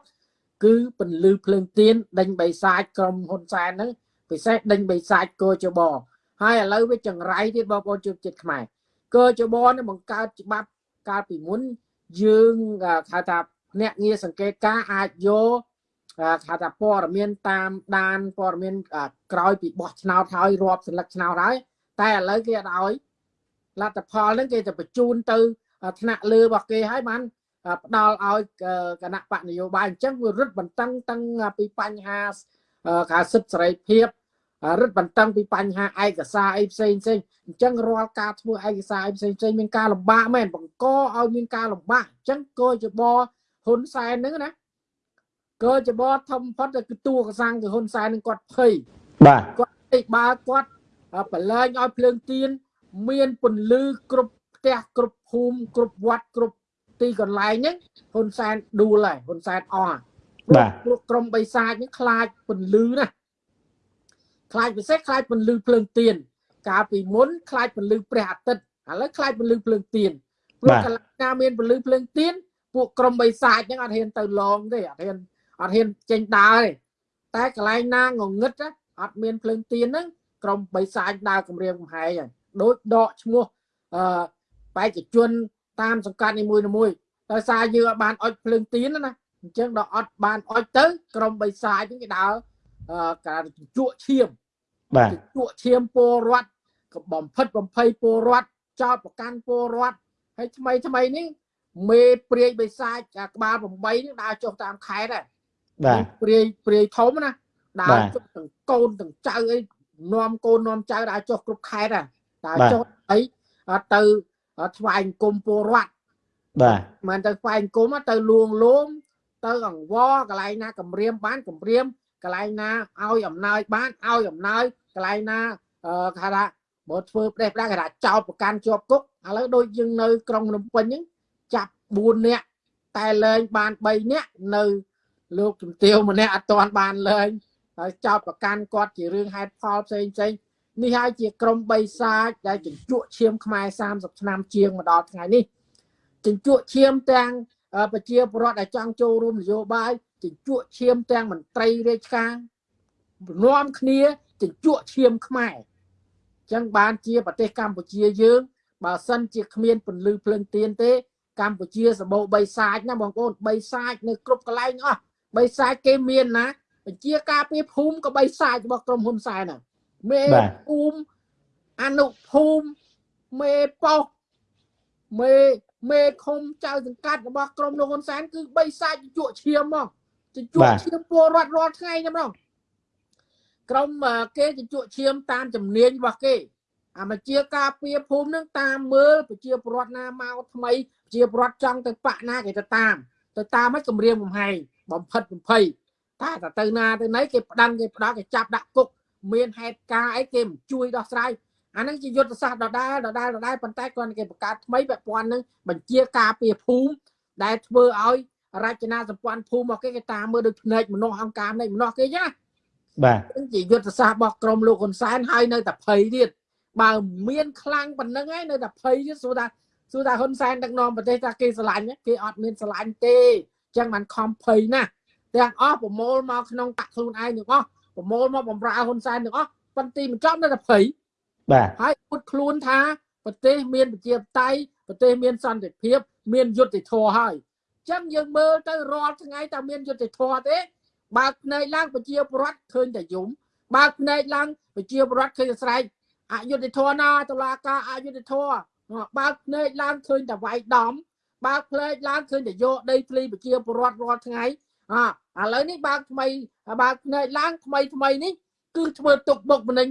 គឺពន្លឺភ្លើងទៀនដេញបិសាចក្រុមហ៊ុនសែនហ្នឹងពិសេសដេញបិសាចកោជបហើយឥឡូវវាចង្រៃទៀតបងប្អូនជួបចិត្តខ្មែរកោជបនេះបង្កើតច្បាប់កាលពីមុនយើងហៅថា អ្នកងារសង្កេតការអាចយកថាថាព័ត៌មានតាមដានព័ត៌មានក្រោយពីបោះឆ្នោតហើយរាប់សន្លឹកឆ្នោតហើយតែឥឡូវគេអត់ឲ្យលទ្ធផលហ្នឹងគេទៅបញ្ជូនទៅថ្នាក់លើរបស់គេហើយបានផ្ដល់ឲ្យគណៈបកនយោបាយអញ្ចឹងវារឹតបន្តឹងតាំងពីបញ្ហាការសិទ្ធិសេរីភាពរឹតបន្តឹងពីបញ្ហាឯកសារអីផ្សេងផ្សេងអញ្ចឹងរាល់ការធ្វើឯកសារអីផ្សេងផ្សេងមានការលំបាកមែនបង្កឲ្យមានការលំបាកអញ្ចឹងក៏ជាប ហ៊ុនសែនហ្នឹងណាក៏ច្បធំផុតគឺតួកសាំងគឺហ៊ុនសែននឹងគាត់ភ័យ
បាទ
គាត់ឯបើគាត់បលែងឲ្យភ្លើងទៀនមានពន្លឺគ្រប់ផ្ទះគ្រប់ភូមិគ្រប់វត្តគ្រប់ទីកន្លែងហ្នឹងហ៊ុនសែនដួលហើយហ៊ុនសែនអស់
បាទ
ព្រោះក្រុមបិសាចនេះខ្លាចពន្លឺណាខ្លាចពិសេសខ្លាចពន្លឺភ្លើងទៀនកាលពីមុនខ្លាចពន្លឺព្រះអាទិត្យឥឡូវខ្លាចពលឺភ្លើងទៀនព្រោះកន្លែងណាមានពលឺភ្លើងទៀន ពួកក្រុមបិសាចហ្នឹងអត់ហ៊ានទៅឡងទេអត់ហ៊ានអត់ហ៊ានចេញដើរទេតែកន្លែងណាងងឹតណាអត់មានភ្លើងទៀនហ្នឹងក្រុមបិសាចដើរគម្រាមកំហែងហើយដូចដកឈ្មោះអឺបេក្ខជនតាមសង្កាត់នីមួយៗដោយសារយើងអត់បានអុចភ្លើងទៀនណាអញ្ចឹងដល់អត់បានអុចទៅក្រុមបិសាចហ្នឹងគេដើរអឺការជក់ឈាម
បាទ
ជក់ឈាមពលរដ្ឋក៏បំផិតបំភ័យពលរដ្ឋចោតប្រកាន់ពលរដ្ឋហើយថ្មីថ្មីនេះ មេព្រាយបិសាចអាក្បាល8នេះដើរចុះតាមខេត្តហើយ
បាទ
ព្រាយព្រាយធំណាដើ
បា
រ
ទ
ចុះទាំងកូនទាំងចៅអីនាំកូននាំចៅដើរចុះគ្រប់ខេត្តហើយដើរ
បាទ
ចុះអីអត់ទៅថ្វាយអង្គមពលរដ្ឋ
បាទ
មិនទៅថ្វាយអង្គមទៅលួងលោមទៅអង្វរកន្លែងណាគម្រាមបានគម្រាមកន្លែងណាឲ្យអំណោយបានឲ្យអំណោយកន្លែងណាអឺគេថាបើធ្វើផ្ដេសផ្ដាស់គេថាចោតប្រកាន់ជាប់គុកឥឡូវដូចយើងនៅក្រុងភ្នំពេញហ្នឹងចាប់ 4នាក់តែលែងបាន3នាក់នៅលោកជំទាវម្នាក់អត់ទាន់បានលែងហើយចោតប្រកាន់គាត់ជារឿងហេតុផលផ្សេងផ្សេងនេះហើយជាក្រុមបិសាចដែលជញ្ជក់ឈាមខ្មែរ30ឆ្នាំជាងមកដល់ថ្ងៃនេះជញ្ជក់ឈាមទាំងអឺប្រជាពលរដ្ឋដែលចង់ចូលរួមនយោបាយជញ្ជក់ឈាមទាំងមន្ត្រីរាជការនាំគ្នាជញ្ជក់ឈាមខ្មែរអញ្ចឹងបានជាប្រទេសកម្ពុជាយើងបើសិនជាគ្មានពន្លឺភ្លើងទៀនទេ កម្ពុជាសម្បូរបីសាចណាបងប្អូនបីសាចនៅគ្រប់កន្លែងអស់បីសាចគេមានណាបញ្ជាការពារភូមិក៏បីសាចរបស់ក្រុមហ៊ុនសែនណាមេ
បាទ
ភូមិអនុភូមិមេប៉ុស្តិ៍មេមេឃុំចៅសង្កាត់របស់ក្រមលោកហ៊ុនសែនគឺបីសាច់ជក់ឈាមមកជញ្ជក់
បាទ
ឈាមពលរដ្ឋរាល់ថ្ងៃហ្នឹងម្ដងក្រមអឺគេជញ្ជក់ឈាមតាមជំនាញរបស់គេអាមជាការពារភូមិហ្នឹងតាមមើលប្រជាពលរដ្ឋណាមកថ្មីប្រ ជាពលរដ្ឋចង់ទៅបាក់ណាគេទៅតាម ទៅតាមឲ្យគម្រាមកំហែងបំផិតបំភ័យតែតែទៅណាទៅណីគេផ្ដាំគេផ្ដាល់គេចាប់ដាក់គុកមានហេតុការណ៍អីគេមិនជួយដោះស្រាយអាហ្នឹងជាយុទ្ធសាស្ត្រដដែលដដែលដដែលប៉ុន្តែគាត់គេបង្កើតថ្មីពាក់ព័ន្ធនឹងបញ្ជាការពារភូមិដែលធ្វើឲ្យរចនាសម្ព័ន្ធភូមិមកគេគេតាមមើលដូចភ្នែកមនុស្សអង្គការភ្នែកមនុស្សគេចឹងណា
បាទ
ហ្នឹងជាយុទ្ធសាស្ត្ររបស់ក្រមលោកហ៊ុនសែនហើយនៅតែភ័យទៀតបើមានខ្លាំងប៉ុណ្្នឹងហើយនៅតែភ័យទៀតសួរថា សួរថាហ៊ុនសែនដឹកនាំប្រទេសថាគេស្រឡាញ់ទេគេអត់មានស្រឡាញ់ទេអញ្ចឹងបានខំភ័យណាស់ទាំងអស់ប្រមូលមកក្នុងតាក់ខ្លួនឯងទាំងអស់ប្រមូលមកបំរើហ៊ុនសែនទាំងអស់ប៉ុន្តែមិនចប់នៅតែភ័យ
បាទ
ហើយពុតខ្លួនថាប្រទេសមានប្រជាធិបតេយ្យប្រទេសមានសន្តិភាព មានយុត្តិធម៌ហើយអញ្ចឹងយើងមើលទៅរាល់ថ្ងៃតើមានយុត្តិធម៌ទេបើកភ្នែកឡើងប្រជាពលរដ្ឋឃើញតែយំបើកភ្នែកឡើងប្រជាពលរដ្ឋឃើញតែស្រែកអយុត្តិធម៌ណាតុលាការអយុត្តិធម៌ បើកភ្នែកឡើងឃើញតែវាយដំបើកភ្នែកឡើងឃើញតែយកដីធ្លីប្រជាពលរដ្ឋរាល់ថ្ងៃអឥឡូវនេះបើកថ្មីបើកភ្នែកឡើងថ្មីថ្មីនេះគឺធ្វើទុកបុកម្នេញ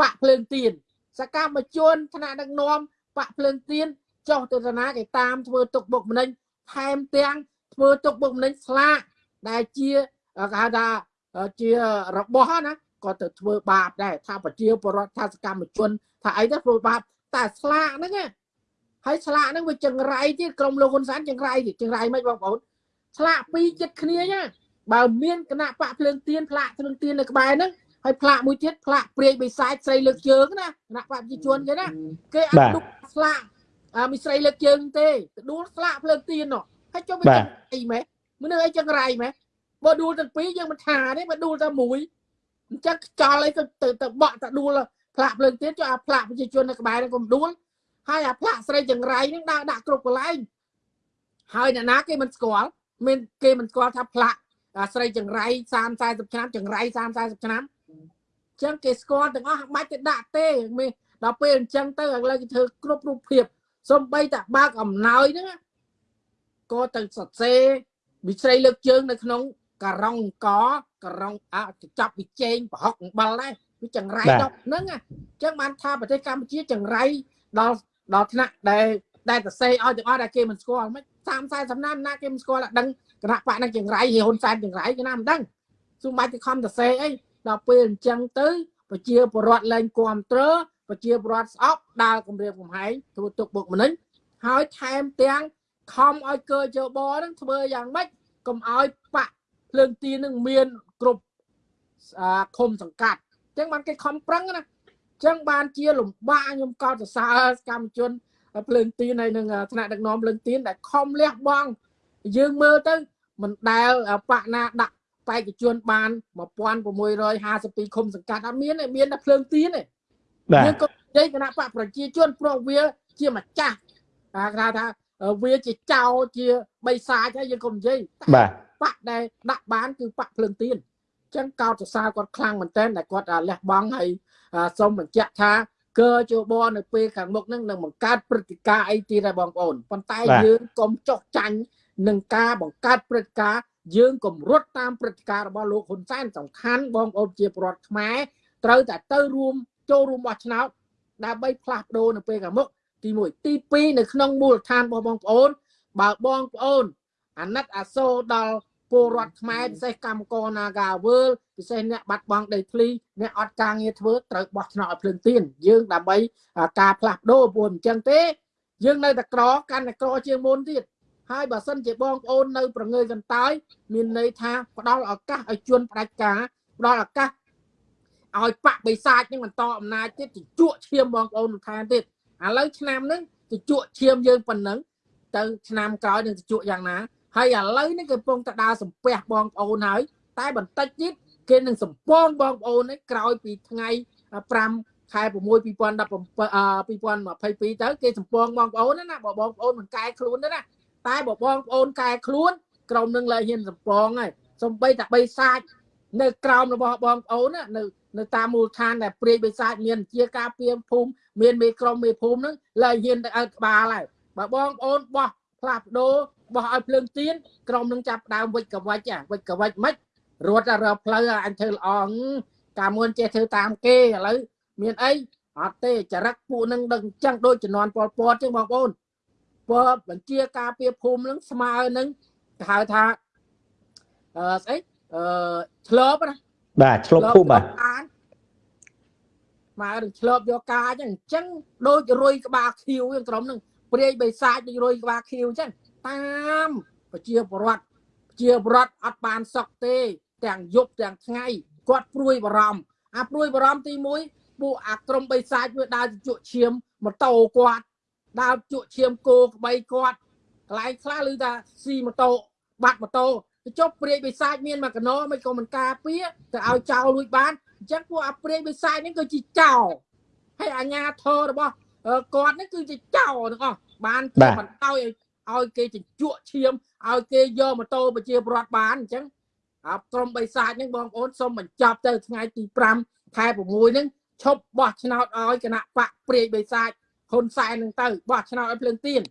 បាក់ភ្លើងទៀនសកម្មជនថ្នាក់ដឹកនាំបាក់ភ្លើងទៀនចុះទៅតាណាគេតាមធ្វើទុកបុកម្នេញថែមទាំងធ្វើទុកបុកម្នេញស្លាកដែលជាគេហៅថាជារបស់ណាក៏ទៅធ្វើបាបដែរថាប្រជាពលរដ្ឋថាសកម្មជនថាអីទៅធ្វើបាប តែស្លាកហ្នឹងណាហើយស្លាកហ្នឹងវាចង្រៃទៀតក្រុមលោកហ៊ុនសែនចង្រៃទៀតចង្រៃមិនបងប្អូនស្លាកពីរចិត្តគ្នាណាបើមានគណៈបកភ្លើងទៀនផ្លាកភ្លើងទៀននៅក្បែរហ្នឹងហើយផ្លាកមួយទៀតផ្លាកព្រាយបិសាចស្រីលើកជើងណាគណៈបព្វជិជនគេណាគេអត់ដុកស្លាកអាមីស្រីលើកជើងទេទៅដួលស្លាកភ្លើងទៀននោះហើយចុះវាចឹងអីម៉េះមនុស្សអីចឹងរៃម៉េះបើដួលទាំងពីរយើងមិនថាទេបើដួលតែមួយអញ្ចឹងខ្ចល់អីទៅទៅទៅបក់តែដួល ផ្លាកភ្លើងទៀនចុះអាផ្លាកប្រជាជននៅក្បែរហ្នឹងកុំដួលហើយអាផ្លាកស្រីចង្រៃហ្នឹងដាក់ដាក់គ្រប់កន្លែងហើយអ្នកណាគេមិនស្គាល់មានគេមិនស្គាល់ថាផ្លាកអាស្រីចង្រៃ30 40ឆ្នាំចង្រៃ30 40ឆ្នាំអញ្ចឹងគេស្គាល់ទាំងអស់មិនបាច់ទៅដាក់ទេមានដល់ពេលអញ្ចឹងទៅឥឡូវគេធ្វើគ្រប់រូបភាពសំបីតែបើកអំណោយហ្នឹងណាក៏ទៅសរសេរវិស្រីលើកជើងនៅក្នុងការ៉ុងកការ៉ុងអចាប់វិជែងប្រហុកអំបិលដែរ វាចង្រៃដប់ហ្នឹងណាអញ្ចឹងបានថាប្រទេសកម្ពុជាចង្រៃដល់ដល់ថ្នាក់ដែលដែលសរសេរឲ្យទាំងអស់ដែលគេមិនស្គាល់មិន30 40ឆ្នាំណាគេមិនស្គាល់ដឹងគណៈបកហ្នឹងចង្រៃហ៊ុនសែនចង្រៃគេណាមិនដឹងស៊ូបាច់ទៅខំសរសេរអីដល់ពេលអញ្ចឹងទៅប្រជាពលរដ្ឋលែងគ្រប់គ្រងប្រជាពលរដ្ឋស្អប់ដើរគម្រាមកំហែងធ្វើទុកបុកម្នេញហើយថែមទាំងខំឲ្យកើជបហ្នឹងធ្វើយ៉ាងម៉េចកុំឲ្យបាក់ភ្លើងទីនឹងមានគ្រប់អាឃុំសង្កាត់អញ្ចឹងបានគេខំប្រឹងណាចឹងបានជាលំបាកខ្ញុំកោតសរសើរកម្មជនភ្លើងទៀនហើយនឹងថ្នាក់ដឹកនាំភ្លើងទៀនដែលខំលះបង់យើងមើលទៅមិនដែលបកណាដាក់បេក្ខជនបាន1652ឃុំសង្កាត់អត់មានទេមានតែភ្លើងទៀនទេ
បាទ
យើងក៏និយាយគណៈបកប្រជាជនព្រោះវាជាម្ចាស់គេថាថាវាជាចៅជាបិសាចហើយយើងក៏និយាយ
បាទ
បកដែលដាក់បានគឺបកភ្លើងទៀនអញ្ចឹងកោតសរសើរគាត់ខ្លាំងមែនទែនដែលគាត់លះបង់ហើយសូមបញ្ជាក់ថាកើជបនៅពេលខាងមុខនឹងនឹងបង្កើតព្រឹត្តិការណ៍អីទៀតដែរបងប្អូនប៉ុន្តែយើងកុំចុះចាញ់នឹងការបង្កើតព្រឹត្តិការណ៍យើងកុំរត់តាមព្រឹត្តិការណ៍របស់លោកហ៊ុនសែនសំខាន់បងប្អូនជាប្រវត្តិខ្មែរត្រូវតែទៅរួមចូលរួមបោះឆ្នោតដើម្បីផ្លាស់ប្ដូរនៅពេលខាងមុខទី1ទី2នៅក្នុងមូលដ្ឋានរបស់បងប្អូនបើបងប្អូនអាណិតអាសូរដល់ ពលរដ្ឋខ្មែរពិសេសកម្មករ Naga World ពិសេសអ្នកបាត់បង់ដីធ្លីអ្នកអត់ការងារធ្វើត្រូវបោះឆ្នោតឲ្យភ្លើងទៀនយើងដើម្បីការផ្លាស់ប្ដូរព្រោះអញ្ចឹងទេយើងនៅតែក្រកាន់តែក្រជាងមុនទៀតហើយបើសិនជាបងប្អូននៅប្រងើយកន្តើយមានន័យថាផ្ដល់ឱកាសឲ្យជួនផ្ដាច់ការផ្ដល់ឱកាសឲ្យបកបិសាចនឹងបន្តអំណាចទៀតជក់ឈាមបងប្អូនបន្ថែមទៀតឥឡូវឆ្នាំហ្នឹងជក់ឈាមយើងប៉ុណ្ណឹងទៅឆ្នាំក្រោយនឹងជក់យ៉ាងណា ហើយឥឡូវនេះកំពុងតែដើរសំពះបងប្អូនហើយតែបន្តិចទៀតគេនឹងសំពងបងប្អូននេះក្រោយពីថ្ងៃ5ខែ6 2017 2022ទៅគេសំពងបងប្អូនណាបើបងប្អូនមិនកែខ្លួនទេណាតែបើបងប្អូនកែខ្លួនក្រុមនឹងលែងហ៊ានសំពងហើយសំបីតែបីសាច់នៅក្រោមរបស់បងប្អូនណានៅនៅតាមមូលដ្ឋានដែលព្រាយបិសាចមានជាការពៀមភូមិមានមេក្រុមមេភូមិហ្នឹងលែងហ៊ានទៅឲ្យក្បាលហើយបើបងប្អូនបោះផ្លាស់ប្ដូរ បោះឲ្យភ្លើងទៀនក្រុមនឹងចាប់ដើមវិចកវិចវិចកវិចមិនរត់រកផ្លូវអញធ្វើល្អកាលមុនចេះធ្វើតាមគេឥឡូវមានអីអត់ទេចរិតពួកនឹងដឹងអញ្ចឹងដូចជំនាន់ប៉ុលពតចឹងបងប្អូនពតបញ្ជាការពារភូមិនឹងស្មើនឹងគេហៅថាអឺស្អីអឺឆ្លប់ណា
បាទឆ្លប់ភូមិបាទ
មកនឹងឆ្លប់យកការអញ្ចឹងអញ្ចឹងដូចរុយក្បាលខៀវហ្នឹងក្រុមហ្នឹងព្រាយបិសាចដូចរុយក្បាលខៀវអញ្ចឹង តាមប្រជាពលរដ្ឋប្រជាពលរដ្ឋអត់បានសុខទេ ទាំងយប់ទាំងថ្ងៃគាត់ព្រួយបារម្ភអាព្រួយបារម្ភទី1ពួកអាក្រុមបិសាចវាដើរជក់ឈាមម៉ូតូគាត់ដើរជក់ឈាមគោក្បីគាត់កន្លែងខ្លះឮថាស៊ីម៉ូតូបាត់ម៉ូតូទៅចុះព្រាយបិសាចមានមកកណោមិនក៏មិនការពារទៅឲ្យចោលលួចបានអញ្ចឹងពួកអាព្រាយបិសាចនេះគឺជាចោលហើយអាញាធររបស់គាត់នេះគឺជាចោលទាំងអស់បានជាបន្តឲ្យ ឲ្យគេជញ្ជក់ឈាមឲ្យគេយកម៉ូតូប្រជាពលរដ្ឋបានអញ្ចឹងអាក្រុមបិសាចហ្នឹងបងប្អូនសូមបញ្ចប់ទៅថ្ងៃទី5ខែ6ហ្នឹងឈប់បោះឆ្នោតឲ្យគណៈបកព្រាយបិសាចហ៊ុនសែនហ្នឹងទៅបោះឆ្នោតឲ្យភ្លើងទៀន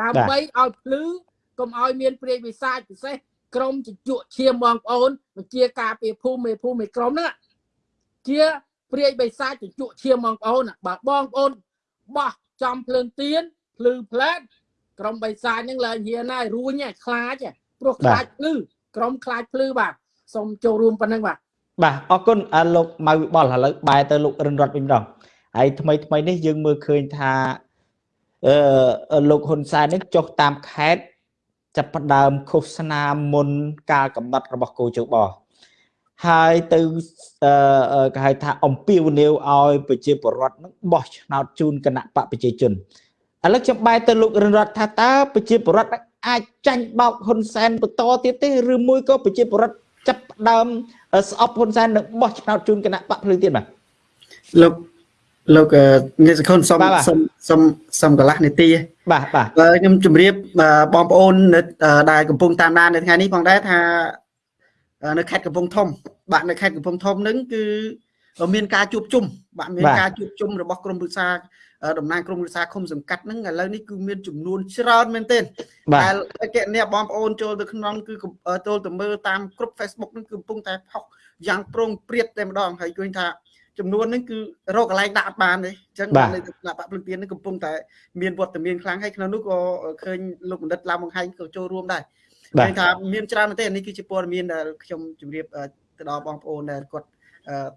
ដើម្បីឲ្យភ្លឺកុំឲ្យមានព្រាយបិសាចពិសេសក្រុមជញ្ជក់ឈាមបងប្អូនបញ្ជាការពីភូមិមេភូមិមេក្រុមហ្នឹងជាព្រាយបិសាចជញ្ជក់ឈាមបងប្អូនបើបងប្អូនបោះចំភ្លើងទៀនភ្លឺផ្លែត ក្រុមបិសាចហ្នឹងឡើងហ៊ានហើយរួញខ្លាចព្រោះខ្លាចភ្លឺក្រុមខ្លាចភ្លឺបាទសូមចូលរួមប៉ុណ្ណឹងបាទ
បាទអរគុណអាលោកម៉ៅវិបលឥឡូវបែរទៅលោករិនរតវិញម្ដងហើយថ្មីថ្មីនេះយើងមើលឃើញថាអឺលោកហ៊ុនសែននេះចុះតាមខេត្តចាប់ផ្ដើមឃោសនាមុនការកំណត់របស់គូជបហើយទៅអឺគេហៅថាអំពាវនាវឲ្យប្រជាពលរដ្ឋនឹងបោះឆ្នោតជូនគណៈបកប្រជាជន ឥឡូវខ្ញុំបែរទៅលោករិនរតថាតើប្រជាពលរដ្ឋអាចចាញ់បោកហ៊ុនសែនបន្តទៀតទេឬមួយក៏ប្រជាពលរដ្ឋចាប់ផ្ដើមស្អប់ហ៊ុនសែននឹងបោះឆ្នោតជូនគណៈបកភ្លើងទៀតបាទ
លោកលោកងាយសខុនសុំសុំសុំសុំកន្លះនាទី
បាទបាទ
ខ្ញុំជម្រាបបងប្អូនដែលកំពុងតាមដាននៅថ្ងៃនេះផងដែរថានៅខេត្តកំពង់ធំ បាទនៅខេត្តកំពង់ធំហ្នឹងគឺមានការជួបជុំបាទមានការជួបជុំរបស់ក្រមព្រឹក្សា តំណាងក្រមព្រឹក្សាឃុំសង្កាត់ហ្នឹងឥឡូវនេះគឺមានចំនួនច្រើនមែនទែនដែលកណអ្នកបងប្អូនចូលទៅក្នុងគឺចូលទៅមើលតាមគ្រប់ Facebook ហ្នឹងគឺកំពុងតែផុសយ៉ាងប្រងព្រាតតែម្ដងហើយឃើញថាចំនួនហ្នឹងគឺរកកន្លែងដាក់អត់បានទេអញ្ចឹងនៅគណៈបកភ្លឹងទៀនហ្នឹងកំពុងតែមានវត្តមានខ្លាំងហើយក្នុងនោះក៏ឃើញលោកបណ្ឌិតឡាវបង្ហាញក៏ចូលរួមដែរឃើញថាមានច្រើនមែនទេនេះគឺជាព័ត៌មានដែលខ្ញុំជម្រាបទៅដល់បងប្អូនដែលគាត់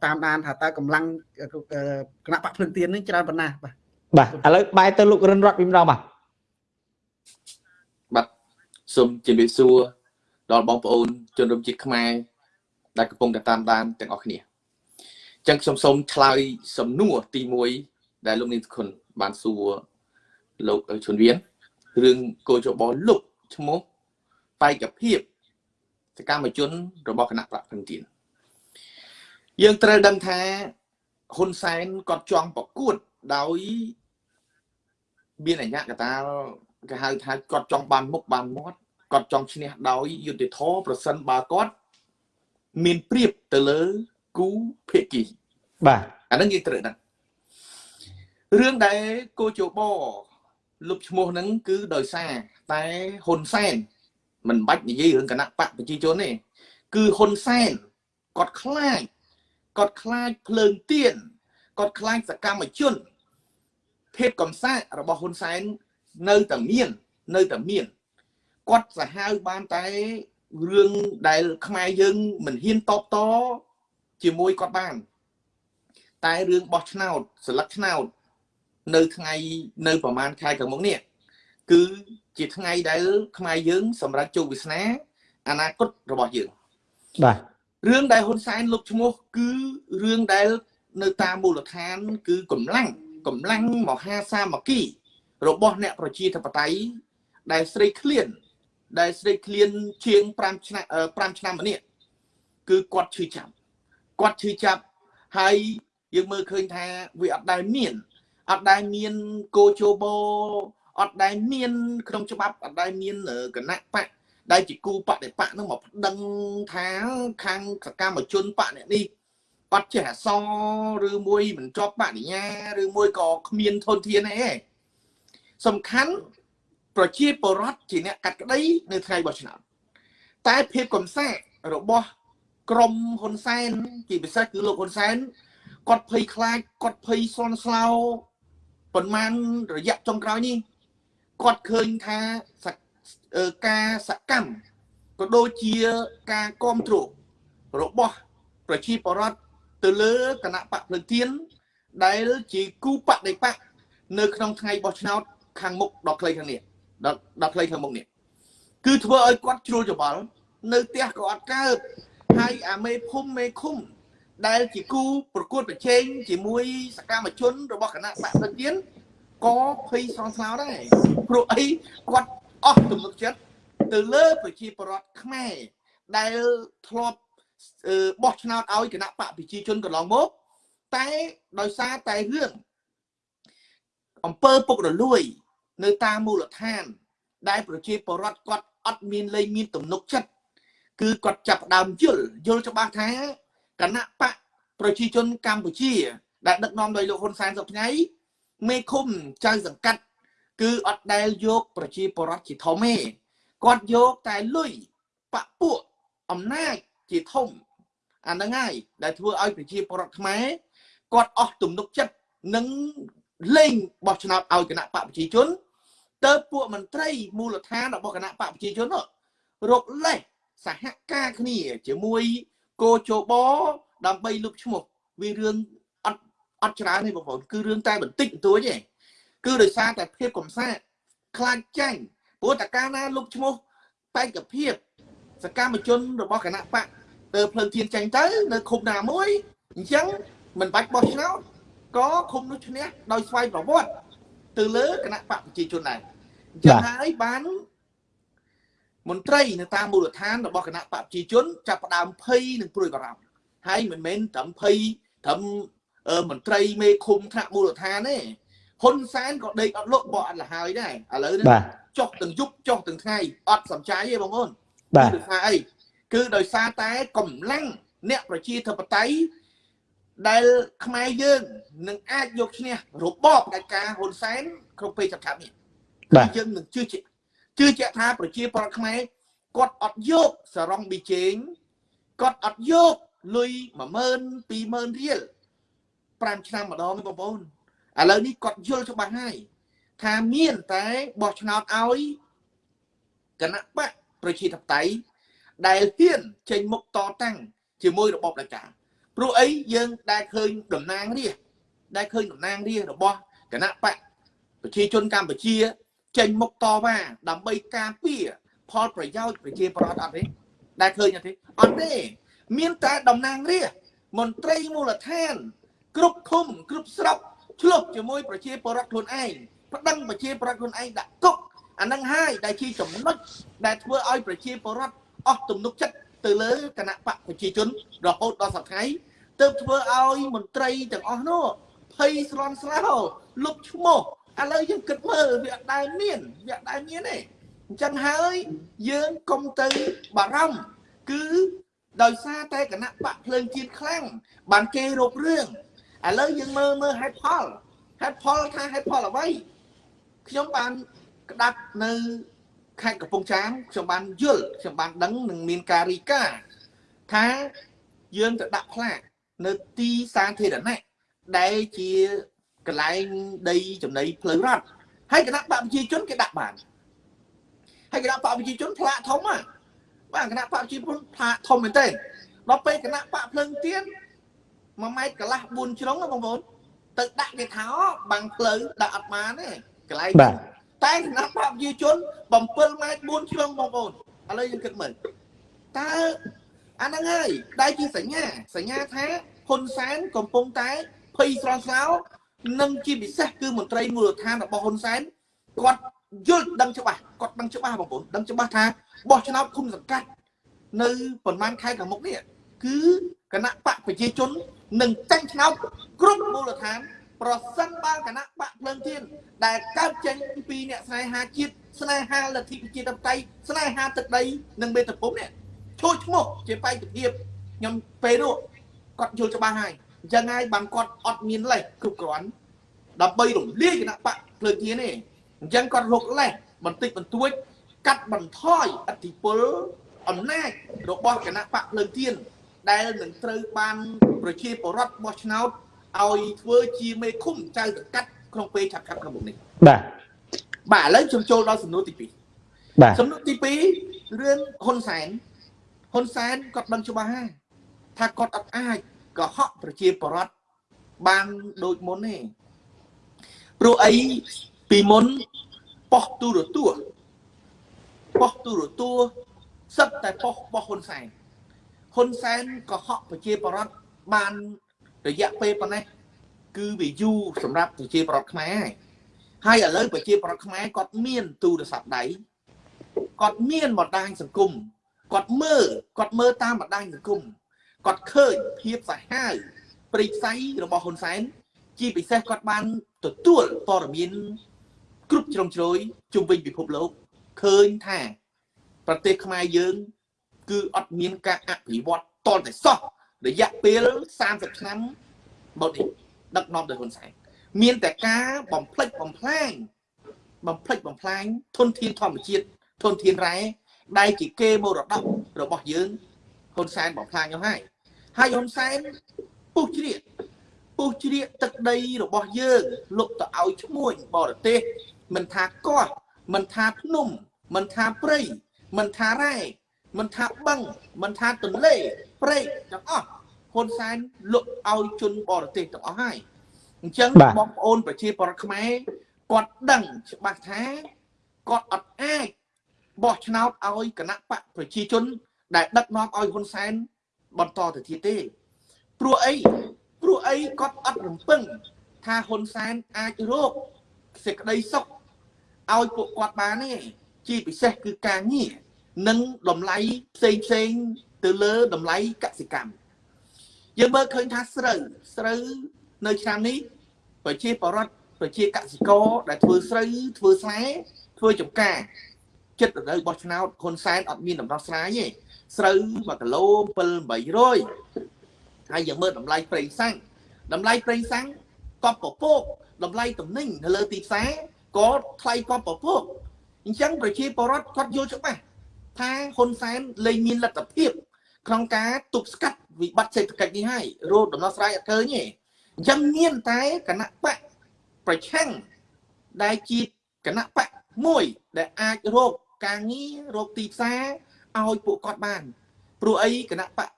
តាមដានថាតើកម្លាំងគណៈបកភ្លឹងទៀនហ្នឹងច្រើនប៉ុណ្ណាបាទ
បាទឥឡូវបែរទៅលោករិនរតវិញម្ដងបាទ
បាទសូមជម្រាបសួរដល់បងប្អូនជនរួមជាតិខ្មែរដែលកំពុងតែតាមដានទាំងអស់គ្នាចឹងខ្ញុំសូមឆ្លើយសំណួរទី1ដែលលោកនាងគុណបានសួរលោកជុនវៀនរឿងគោចបលុបឈ្មោះបែកភាពសកម្មជនរបស់គណៈបកព្រឹងទៀនយើងត្រូវដឹងថាហ៊ុនសែនគាត់ចង់ប្រកួតដោយ មានអញ្ញកតាគេហៅថាគាត់ចង់បានមុខបានមាត់គាត់ចង់ឈ្នះដោយយុទ្ធធរប្រសិនបើគាត់មានព្រៀបទៅលើគូភាគី
បាទ
អាហ្នឹងយើងត្រូវដឹងរឿងដែលគោជបលុបឈ្មោះហ្នឹងគឺដោយសារតែហ៊ុនសែនមិនបាច់និយាយរឿងគណៈបកប្រជាជនទេគឺហ៊ុនសែនគាត់ខ្លាចគាត់ខ្លាចភ្លើងទៀនគាត់ខ្លាចសកម្មជន ភេទកំសាករបស់ហ៊ុនសែននៅតែមាននៅតែមានគាត់សាហាវបានតែរឿងដែលខ្មែរយើងមិនហ៊ានតបតជាមួយគាត់បាន តែរឿងបោះឆ្នោតស្លឹកឆ្នោត នៅថ្ងៃនៅប្រហែលខែខាងមុខនេះគឺជាថ្ងៃដែលខ្មែរយើង សម្រាប់ជោគវាសនាអនាគតរបស់យើង
បាទ
រឿងដែលហ៊ុនសែនលុបឈ្មោះគឺរឿងដែលនៅតាមមូលដ្ឋាន គឺកម្លាំង កម្លាំងមហាសាមគ្គី របស់អ្នកប្រជាធិបតេយ្យដែលស្រីឃ្លានដែលស្រីឃ្លានជាង5ឆ្នាំ5ឆ្នាំម្នាក់គឺគាត់ឈឺចាប់គាត់ឈឺចាប់ហើយយើងមើលឃើញថាវាអត់ដែលមានអត់ដែលមានកោជោបោអត់ដែលមានក្នុងច្បាប់អត់ដែលមានគណៈបកដែលជាគូបដិបកនឹងមកប្តឹងថាខាងសកម្មជនបកអ្នកនេះ អត់ចេះអសរឬមួយមិនជាប់បរិញ្ញាឬមួយក៏គ្មានធនធានអីទេសំខាន់ប្រជាពលរដ្ឋជាអ្នកកាត់ក្តីនៅថ្ងៃបោះឆ្នោតតែភាពកំសាករបស់ក្រមហ៊ុនសែនជាពិសេសគឺលោកហ៊ុនសែនគាត់ភ័យខ្លាចគាត់ភ័យសន់ស្លោប៉ុន្មានរយៈចុងក្រោយនេះគាត់ឃើញថាការសកម្មក៏ដូចជាការគ្រប់គ្រងរបស់ប្រជាពលរដ្ឋ ទៅលើគណៈបកភ្លើងទៀនដែលជាគូបដិបកនៅក្នុងថ្ងៃបោះឆ្នោតខាងមុខដល់ខ្លីខាងនេះដល់ដល់ខ្លីខាងមុខនេះគឺធ្វើឲ្យគាត់ជ្រួលច្បល់នៅផ្ទះក៏អត់កើតហើយអាមេភូមិមេឃុំ ដែលជាគូប្រកួតប្រជែងជាមួយសកម្មជនរបស់គណៈបកភ្លើងទៀនក៏ភ័យសងស្លោដែរព្រោះអីគាត់អស់ទំនុកចិត្តទៅលើប្រជាពលរដ្ឋខ្មែរដែលធ្លាប់ បោះឆ្នោតឲ្យគណៈបកប្រជាជនកន្លងមកតែដោយសារតែរឿងអង្គើពុករលួយ នៅតាមមូលដ្ឋាន ដែលប្រជាពលរដ្ឋគាត់អត់មានលែងមានទំនុកចិត្តគឺគាត់ចាប់ដើមយល់យល់ច្បាស់ថាគណៈបកប្រជាជនកម្ពុជា ដែលដឹកនាំដោយលោកហ៊ុនសែនសប្តាហ៍មេឃុំចៅសង្កាត់ គឺអត់ដែលយកប្រជាពលរដ្ឋជាធំទេគាត់យកតែលុយបពួកអំណាច ជាធំអាហ្នឹងហើយដែលធ្វើឲ្យប្រជាពលរដ្ឋខ្មែរគាត់អស់ទំនុកចិត្តនឹងលេងបោះឆ្នោតឲ្យគណៈបកប្រជាជនទៅពួកមន្ត្រីមូលដ្ឋានរបស់គណៈបកប្រជាជនរកលេសសហការគ្នាជាមួយគោជបដើម្បីលុបឈ្មោះវារឿងអត់អត់ច្រើនទេបងប្អូនគឺរឿងតែបន្តិចបន្តួចទេគឺដោយសារតែភាពកំសាកខ្លាចចាញ់ព្រោះតកាលណាលុបឈ្មោះបែកភាព សកម្មជនរបស់គណៈបកទៅភ្លើងធានចាញ់ទៅ នៅឃុំណាមួយអញ្ចឹងមិនបាច់បោះឆ្នោតក៏ឃុំនោះឈ្នះដោយស្វ័យប្រវត្តិទៅលើគណៈបកប្រជាជនដែរអញ្ចឹងហើយបានមន្ត្រីនៅតាមមូលដ្ឋានរបស់គណៈបកប្រជាជនចាប់ផ្ដើមភ័យនិងព្រួយបារម្ភហើយមិនមែនត្រឹមភ័យត្រឹមមន្ត្រីមេឃុំថ្នាក់មូលដ្ឋានទេហ៊ុនសែនក៏ដេកអត់លក់បោះអត់លហើយដែរឥឡូវនេះចុះទាំងយប់ចុះទាំងថ្ងៃអត់សំចាយទេបងប្អូន
បាទ
ថាអីគឺដោយសារតែកម្លាំងអ្នកប្រជាធិបតេយ្យដែលខ្មែរយើងនឹងអាចយកឈ្នះរបបកិច្ចការហ៊ុនសែនក្នុងពេលចង្កាត់នេះ
បាទ
យើងនឹងជឿជាក់ជឿជាក់ថាប្រជាពលរដ្ឋខ្មែរគាត់អត់យកសរងប៊ីជេងគាត់អត់យកលុយ10000 20000រៀល5ឆ្នាំម្ដងបងប្អូនឥឡូវនេះគាត់យល់ច្បាស់ហើយថាមានតែបោះឆ្នោតឲ្យគណៈបក ប្រជាធិបតេយ្យដែលហ៊ានចេញមុខតតាំងជាមួយរបបផ្ដាច់ការព្រោះអីយើងដែលឃើញតំណាងរាស្ត្រដែលឃើញតំណាងរាស្ត្ររបស់គណៈបកប្រជាជនកម្ពុជា ចេញមុខតវ៉ាដើម្បីការពារផលប្រយោជន៍ប្រជាប្រដ្ឋអត់ទេដែលឃើញអត់ទេអត់ទេមានតែតំណាងរាស្ត្រមន្ត្រីមូលដ្ឋាន គ្រប់ឃុំគ្រប់ស្រុកឆ្លុះជាមួយប្រជាពលរដ្ឋខ្លួនឯងប្តឹងប្រជាពលរដ្ឋខ្លួនឯងដាក់គុក អានឹងហើយដែលជាចំណុចដែលធ្វើឲ្យប្រជាពលរដ្ឋអស់ទំនុកចិត្តទៅលើគណៈបកប្រជាជនរហូតដល់សប្តាហ៍ទើបធ្វើឲ្យមន្ត្រីទាំងអស់នោះភ័យស្លន់ស្លោលុបឈ្មោះឥឡូវយើងគិតមើលវាអត់ដែលមានវាអត់ដែលមានទេអញ្ចឹងហើយយើងកុំទៅបារម្ភគឺដោយសារតែគណៈបកភ្លើងជាតិខ្លាំងបានគេរົບរឿងឥឡូវយើងមើលមើលហេតុផលហេតុផលថាហេតុផលអ្វីខ្ញុំបាន ក្តាប់នៅខេត្តកំពង់ចាមខ្ញុំបានយល់ខ្ញុំបានដឹងនឹងមានការរីកាថាយើងទៅដាក់ផ្លាកនៅទីសាធារណៈដែលជាកន្លែងដីចំណីផ្លូវរដ្ឋហើយគណៈបកប្រជាជនគេដាក់បានហើយគណៈបកប្រជាជនផ្លាកធំហ่ะបាទគណៈបកប្រជាជនផ្លាកធំមែនទេដល់ពេលគណៈបកភ្លឹងទៀន1ម៉ែត្រកន្លះ4ជ្រុងបងប្អូនទៅដាក់គេថាបាំងផ្លូវដាក់អត់បានទេកន្លែង
បាទ
តែគណៈបកប្រជាជន7ម៉ែត្រ4ជ្រុងបងប្អូនឥឡូវយើងគិតមើលតើអាហ្នឹងហើយដែលជាសញ្ញាសញ្ញាថាហ៊ុនសែនកំពុងតែភ័យស្លន់ស្លោនិងជាពិសេសគឺមន្ត្រីមូលដ្ឋានរបស់ហ៊ុនសែនគាត់យល់ដឹងច្បាស់គាត់ដឹងច្បាស់បងប្អូនដឹងច្បាស់ថាបោះឆ្នោតគុំសង្កាត់នៅប្រហែលខែខាងមុខនេះគឺគណៈបកប្រជាជននឹងចាញ់ឆ្នោតគ្រប់មូលដ្ឋាន ប្រសិនបើគណៈបកភ្លើងទៀនដែលកើតចេញពីអ្នកស្នេហាជាតិស្នេហាលទ្ធិប្រជាធិបតេយ្យស្នេហាទឹកដីនិងមេត្តាភូមិនេះឈោះឈ្មោះជាបេក្ខភាពខ្ញុំពេលនោះគាត់យល់ច្បាស់ហើយអញ្ចឹងហើយបានគាត់អត់មានលេសគ្រប់គ្រាន់ដើម្បីរំលាយគណៈបកភ្លើងទៀនទេអញ្ចឹងគាត់រកលេសបន្តិចបន្តួច កាត់បន្ថយអធិពលអំណាចរបស់គណៈបកភ្លើងទៀនដែលនឹងត្រូវបានប្រជាពលរដ្ឋបោះឆ្នោត ឲ្យធ្វើជាមេឃុំចៅសង្កាត់ក្នុងពេលឆាប់ឆាប់ខាងមុខនេះ
បាទ
បាទឥឡូវខ្ញុំចូលដល់សំណួរទី
2បាទ
សំណួរទី2រឿងហ៊ុនសែនហ៊ុនសែនគាត់ដឹងច្បាស់ហើយថាគាត់អត់អាចកុហកប្រជាពលរដ្ឋបានដូចមុនទេព្រោះអីពីមុនប៉ុស្តិ៍ទូរទស្សន៍ប៉ុស្តិ៍ទូរទស្សន៍សិតតែប៉ុស្តិ៍របស់ហ៊ុនសែនហ៊ុនសែនកុហកប្រជាពលរដ្ឋបាន រយៈពេលប៉ុណ្ណេះគឺវាយូរសម្រាប់ប្រជាពលរដ្ឋខ្មែរហើយឥឡូវប្រជាពលរដ្ឋខ្មែរគាត់មានទូរស័ព្ទដៃគាត់មានបណ្ដាញសង្គមគាត់មើលគាត់មើលតាមបណ្ដាញសង្គមគាត់ឃើញភាពសាហាវប្រិយផ្ស័យរបស់ហ៊ុនសែនជាពិសេសគាត់បានទទួលព័ត៌មានគ្រប់ជ្រុងជ្រោយជុំវិញពិភពលោកឃើញថា ប្រទេសខ្មែរយើង គឺអត់មានការអភិវឌ្ឍតតែសោះ រយៈពេល30ឆ្នាំមកនេះដឹកនាំដោយហ៊ុនសែនមានតែការបំផ្លិចបំផ្លាញបំផ្លិចបំផ្លាញធនធានធម្មជាតិធនធានរ៉ែដែលជាគេមរតករបស់យើងហ៊ុនសែនបំផ្លាញទៅហើយហើយហ៊ុនសែនពុះជ្រៀកពុះជ្រៀកទឹកដីរបស់យើងលុបទៅឲ្យឈ្មួញបរទេសមិនថាកោះមិនថាភ្នំមិនថាព្រៃមិនថារ៉ែមិនថាបឹងមិនថាទន្លេ ព្រែកទាំងអស់ហ៊ុនសែនលុបឲ្យជនបរទេសទាំងអស់ហើយអញ្ចឹងបងប្អូនប្រជាពលរដ្ឋខ្មែរគាត់ដឹងច្បាស់ថាគាត់អត់អាចបោះឆ្នោតឲ្យគណៈបកប្រជាជន ដែលដឹកនាំឲ្យហ៊ុនសែនបន្តទៅទៀតទេព្រោះអីព្រោះអីគាត់អត់រំពឹង ថាហ៊ុនសែនអាចរកសេចក្តីសុខឲ្យពួកគាត់បានទេជាពិសេសគឺការងារនិងតម្លៃផ្សេងផ្សេង ទៅលើតម្លៃកសិកម្មយើងមើលឃើញថាស្រូវស្រូវនៅឆ្នាំនេះប្រជាពលរដ្ឋប្រជាកសិករដែលធ្វើស្រូវធ្វើស្លែធ្វើចំការចិត្តរដូវបោះឆ្នោតហ៊ុនសែនអត់មានដំណោះស្រាយទេស្រូវ1គីឡូ7 800ហើយយើងមើលតម្លៃប្រេងសាំងតម្លៃប្រេងសាំងកប់ពពកតម្លៃទំនិញនៅលើទីផ្សារក៏ថ្លៃកប់ពពកអញ្ចឹងប្រជាពលរដ្ឋគាត់យល់ច្បាស់ថាហ៊ុនសែនលែងមានលទ្ធភាព ក្នុងការទប់ស្កាត់វិបត្តិសេដ្ឋកិច្ចនេះហើយរោគដំណោះស្រាយអត់ឃើញទេអញ្ចឹងមានតែគណៈបកប្រឆាំងដែលជាគណៈបកមួយដែលអាចរកការងាររកទីផ្សារឲ្យពួកគាត់បានព្រោះអីគណៈបក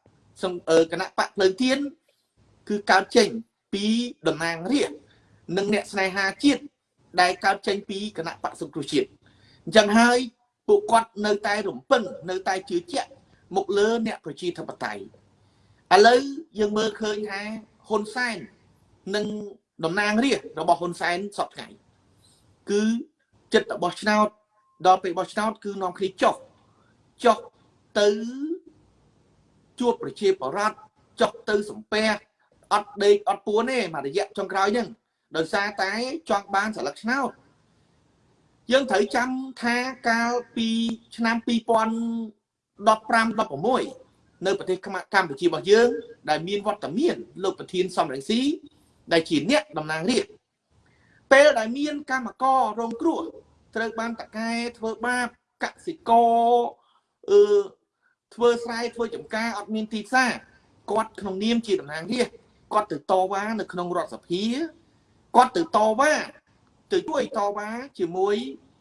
គណៈបកភ្លើងទៀនគឺកើតចេញពីតំណាងរាជនិងអ្នកស្នេហាជាតិដែលកើតចេញពីគណៈបកសង្គ្រោះជាតិអញ្ចឹងហើយពួកគាត់នៅតែរំពឹងនៅតែជឿជាក់ មកលើអ្នកប្រជាធិបតេយ្យឥឡូវយើងមើលឃើញថាហ៊ុនសែននិងតំណាងរាស្ត្ររបស់ហ៊ុនសែនសពថ្ងៃគឺចិត្តរបស់ឆ្នោតដល់ពេលបោះឆ្នោតគឺនាំគ្នាចុះចុះទៅជួបប្រជាបរតចុះទៅសំពះអត់ដេកអត់ពួនទេមួយរយៈចុងក្រោយហ្នឹងដោយសារតែចង់បានសិលឹកឆ្នោតយើងត្រូវចាំថាកាលពីឆ្នាំ 2015 16នៅប្រទេសកម្ពុជារបស់យើង ដែលមានវត្តមានលោកប្រធានសំរងស៊ីដែលជាអ្នកតំណាងរាស្ត្រពេលដែលមានកម្មកររងគ្រោះត្រូវបានតកែធ្វើបាបកសិករអឺធ្វើស្រែធ្វើចំការអត់មានទីផ្សារគាត់ក្នុងនាមជាតំណាងរាស្ត្រគាត់ទៅតវ៉ានៅក្នុងរដ្ឋសភាគាត់ទៅតវ៉ាទៅជួយតវ៉ាជាមួយ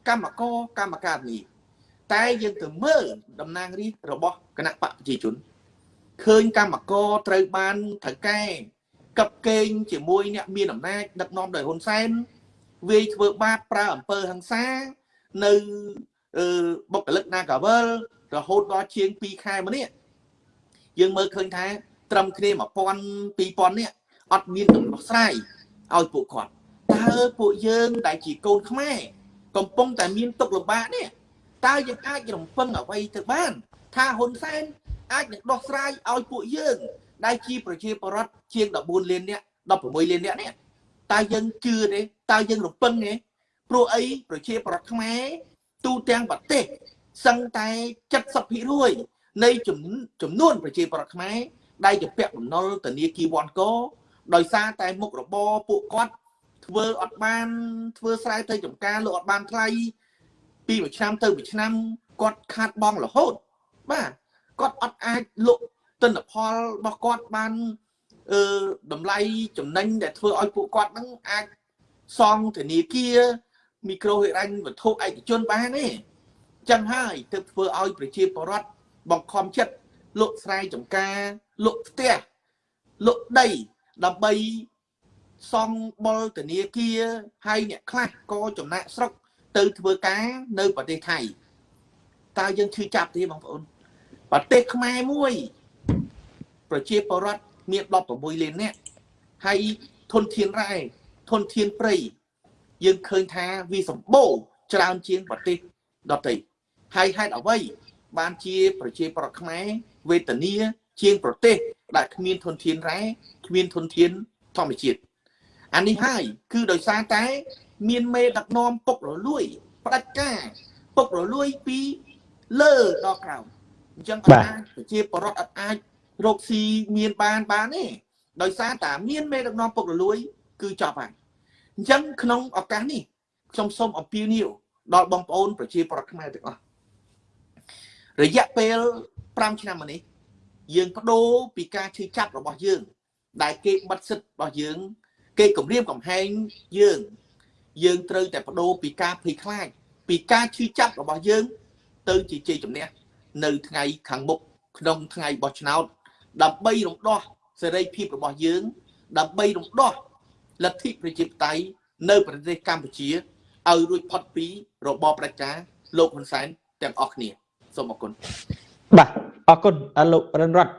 កម្មករកម្មការនេះ តែយើងទៅមើលតំណាងរាស្ត្ររបស់គណៈបកប្រជាជនឃើញកម្មករត្រូវបានថៅកែកັບកេងជាមួយអ្នកមានអំណាចដឹកនាំដោយហ៊ុនសែនវាយធ្វើបាបប្រើអំពើហិង្សានៅអឺបុគ្គលិក Nagavel រហូតដល់ជាង2ខែមកនេះយើងមើលឃើញថា ត្រឹមគ្នា1000 2000នេះអត់មានដំណោះស្រាយឲ្យពួកគាត់តើពួកយើងដែលជាកូនខ្មែរកំពុងតែមានទុកលំបាកនេះ តើយើងអាចរំពឹងអ្វីទៅបាន ថាហ៊ុនសែនអាចនឹងដោះស្រាយឲ្យពួកយើងដែលជាប្រជាពលរដ្ឋជាង14លាននាក់16លាននាក់នេះតើយើងជឿទេតើយើងរំពឹងទេព្រោះអីប្រជាពលរដ្ឋខ្មែរទូទាំងប្រទេសសឹងតែ70%នៃចំនួនប្រជាពលរដ្ឋខ្មែរដែលជាពាក់បំណុលធនាគារវ៉ាន់កោដោយសារតែមុខរបរពួកគាត់ធ្វើអត់បានធ្វើស្រែទៅចំការលោកអត់បានថ្លៃ ពីមួយឆ្នាំទៅមួយឆ្នាំគាត់ខាតបងរហូតបាទគាត់អត់អាចលក់ទិន្នផលរបស់គាត់បានអឺតម្លៃចំណេញដែលធ្វើឲ្យពួកគាត់នឹងអាចសងធនាគារមីក្រូហិរញ្ញវត្ថុឯកជនបានទេចឹងហើយទើបធ្វើឲ្យប្រជាពលរដ្ឋបង្ខំចិត្តលក់ស្រែចម្ការលក់ផ្ទះលក់ដីដើម្បីសងបុលធនាគារហើយអ្នកខ្លះក៏ចំណាក់ស្រុក ទៅធ្វើការនៅប្រទេសថៃតើយើងឈឺចាប់ទេបងប្អូនប្រទេសខ្មែរមួយ ប្រជាពលរដ្ឋមាន16លាននាក់ហើយធនធានរ៉ែធនធានព្រៃយើងឃើញថាវាសម្បូរច្រើនជាងប្រទេសដទៃហើយហេតុអ្វីបានជាប្រជាប្រដ្ឋខ្មែរវេទនាជាងប្រទេសដែលគ្មានធនធានរ៉ែគ្មានធនធានធម្មជាតិអានេះហើយគឺដោយសារតែ មានមេដឹកនាំពុករលួយផ្ដាច់ការពុករលួយពីលើដល់ក្រោមអញ្ចឹងអត់អាចប្រជាពលរដ្ឋអត់អាចរកស៊ីមានបានបានទេដោយសារតែមានមេដឹកនាំពុករលួយ គឺចប់ហើយអញ្ចឹងក្នុងឱកាសនេះខ្ញុំសូមអំពាវនាវដល់បងប្អូនប្រជាពលរដ្ឋខ្មែរទាំងអស់រយៈពេល5ឆ្នាំមកនេះយើងបដូរពីការឈឺចាប់របស់យើង ដែលគេបិទសិទ្ធិរបស់យើង គេគំរាមកំហែងយើង យើងត្រូវតែបដូរពីការភ័យខ្លាចពីការឈឺចាប់របស់យើង ទៅជាជ័យជំនះនៅថ្ងៃខាងមុខក្នុងថ្ងៃបោះឆ្នោតដើម្បីរំដោះសេរីភាពរបស់យើង ដើម្បីរំដោះលទ្ធិប្រជាធិបតេយ្យនៅប្រទេសកម្ពុជាឲ្យរួចផុតពីរបបប្រជាលោកហ៊ុនសែនទាំងអស់គ្នាសូមអរគុណ
បាទអរគុណលោករិនរតឥ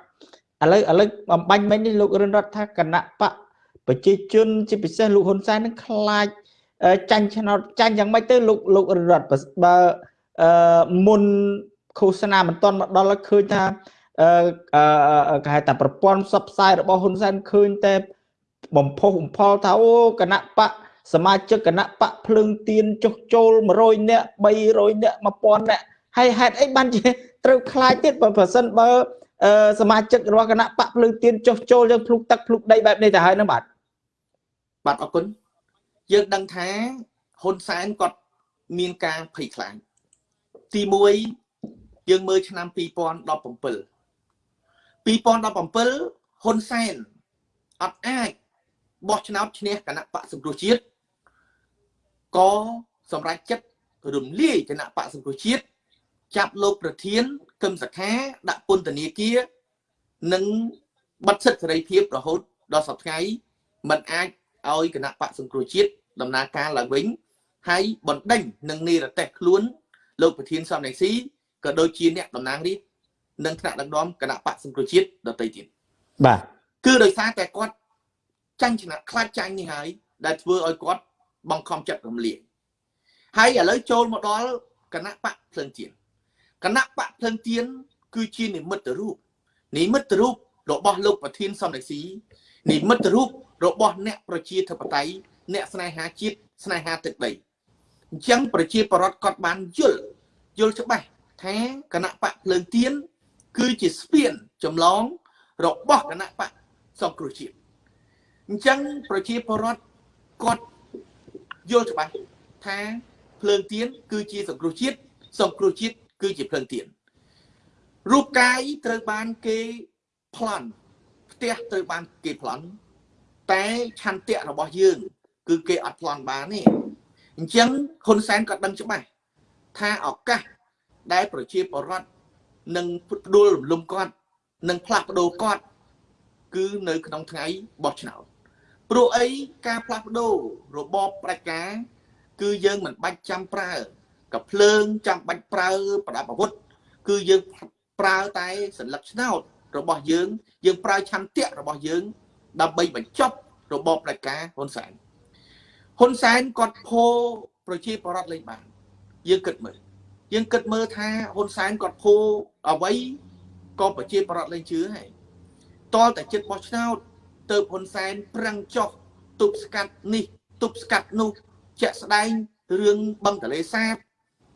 ឡូវឥឡូវបំបញ្ញមិញនេះលោករិនរតថាគណៈបកប្រជាជនជាពិសេសលោកហ៊ុនសែននឹងខ្លាច ចាញ់ឆ្នោតចាញ់យ៉ាងម៉េចទៅលោកលោករិនរតបើអឺមុនឃោសនាមិនទាន់មកដល់ឃើញថាអឺគេហៅថាប្រព័ន្ធផ្សព្វផ្សាយរបស់ហ៊ុនសែនឃើញតែបំផុសបំផុលថាអូគណៈបកសមាជិកគណៈបកភ្លើងទៀនចុះចូល100នាក់300នាក់1000នាក់ហើយហេតុអីបានជាត្រូវខ្លាចទៀតបើប្រសិនបើសមាជិករបស់គណៈបកភ្លើងទៀនចុះចូលយើងភ្លុកទឹកភ្លុកដីបែបនេះទៅហើយនឹងបាទ
បាទអរគុណ យើងដឹងថាហ៊ុនសែនគាត់មានការភ័យខ្លាចទី1យើងមើលឆ្នាំ2017 2017ហ៊ុនសែនអត់អាចបោះឆ្នោតឈ្នះគណៈបកសង្គ្រោះជាតិក៏សម្រេចចិត្តរំលាយគណៈបកសង្គ្រោះជាតិចាប់លោកប្រធានគឹមសខាដាក់ពន្ធនាគារនិងបិទសិទ្ធិសេរីភាពរហូតដល់សប្តាហ៍មិនអាច ឲ្យគណៈបកសង្គ្រោះជាតិដំណើរការឡើងវិញហើយបណ្ដេញនិងនិរទេសខ្លួនលោកប្រធានសំរងស៊ីក៏ដូចជាអ្នកតំណាងរាស្ត្រនិងថ្នាក់ដឹកនាំគណៈបកសង្គ្រោះជាតិដទៃទៀត
បាទ
គឺដោយសារតែគាត់ចាញ់ឆ្នះខ្លាចចាញ់នេះហើយដែលធ្វើឲ្យគាត់បង្ខំចិត្តរំលាយហើយឥឡូវចូលមកដល់គណៈបកភ្លឹងទៀនគណៈបកភ្លឹងទៀនគឺជានិមិត្តរូបនិមិត្តរូបរបស់លោកប្រធានសំរងស៊ីនិមិត្តរូប របស់អ្នកប្រជាធិបតេយ្យអ្នកស្នេហាជាតិស្នេហាទឹកដីអញ្ចឹងប្រជាប្រដ្ឋគាត់បានយល់យល់ច្បាស់ថាគណៈបកភ្លើងទៀនគឺជាស្ពានចម្លងរបស់គណៈបកសង្គ្រោះជាតិអញ្ចឹងប្រជាពលរដ្ឋគាត់យល់ច្បាស់ថាភ្លើងទៀនគឺជាសង្គ្រោះជាតិសង្គ្រោះជាតិគឺជាភ្លើងទៀនរូបកាយត្រូវបានគេប្លន់ផ្ទះត្រូវបានគេប្លន់ តែឆន្ទៈរបស់យើង គឺគេអត់ប្លន់បានទេអញ្ចឹងហ៊ុនសែនក៏ដឹងច្បាស់ថាឱកាសដែលប្រជាពលរដ្ឋនឹងផ្ដួលរំលំគាត់នឹងផ្លាស់ប្ដូរគាត់ គឺនៅក្នុងថ្ងៃបោះឆ្នោតព្រោះអីការផ្លាស់ប្ដូររបបប្រជាការគឺយើងមិនបាច់ចាំប្រើកភ្លើងចាំបាច់ប្រើប្រដាប់អាវុធគឺយើងប្រើតែសញ្ញាឆ្នោតរបស់យើង យើងប្រើឆន្ទៈរបស់យើង ដើម្បីបញ្ចប់របបផ្ដាច់ការហ៊ុនសែនហ៊ុនសែនគាត់ផោប្រជាពលរដ្ឋលេងបានយើងគិតមើលយើងគិតមើលថាហ៊ុនសែនគាត់ភូអ្វីក៏ប្រជាប្រដ្ឋលេងជឿហើយតលតែចិត្តបោះឆ្នោតទៅហ៊ុនសែនប្រឹងចោះទប់ស្កាត់នេះទប់ស្កាត់នោះជាក់ស្ដែងរឿងបឹងទលេសាប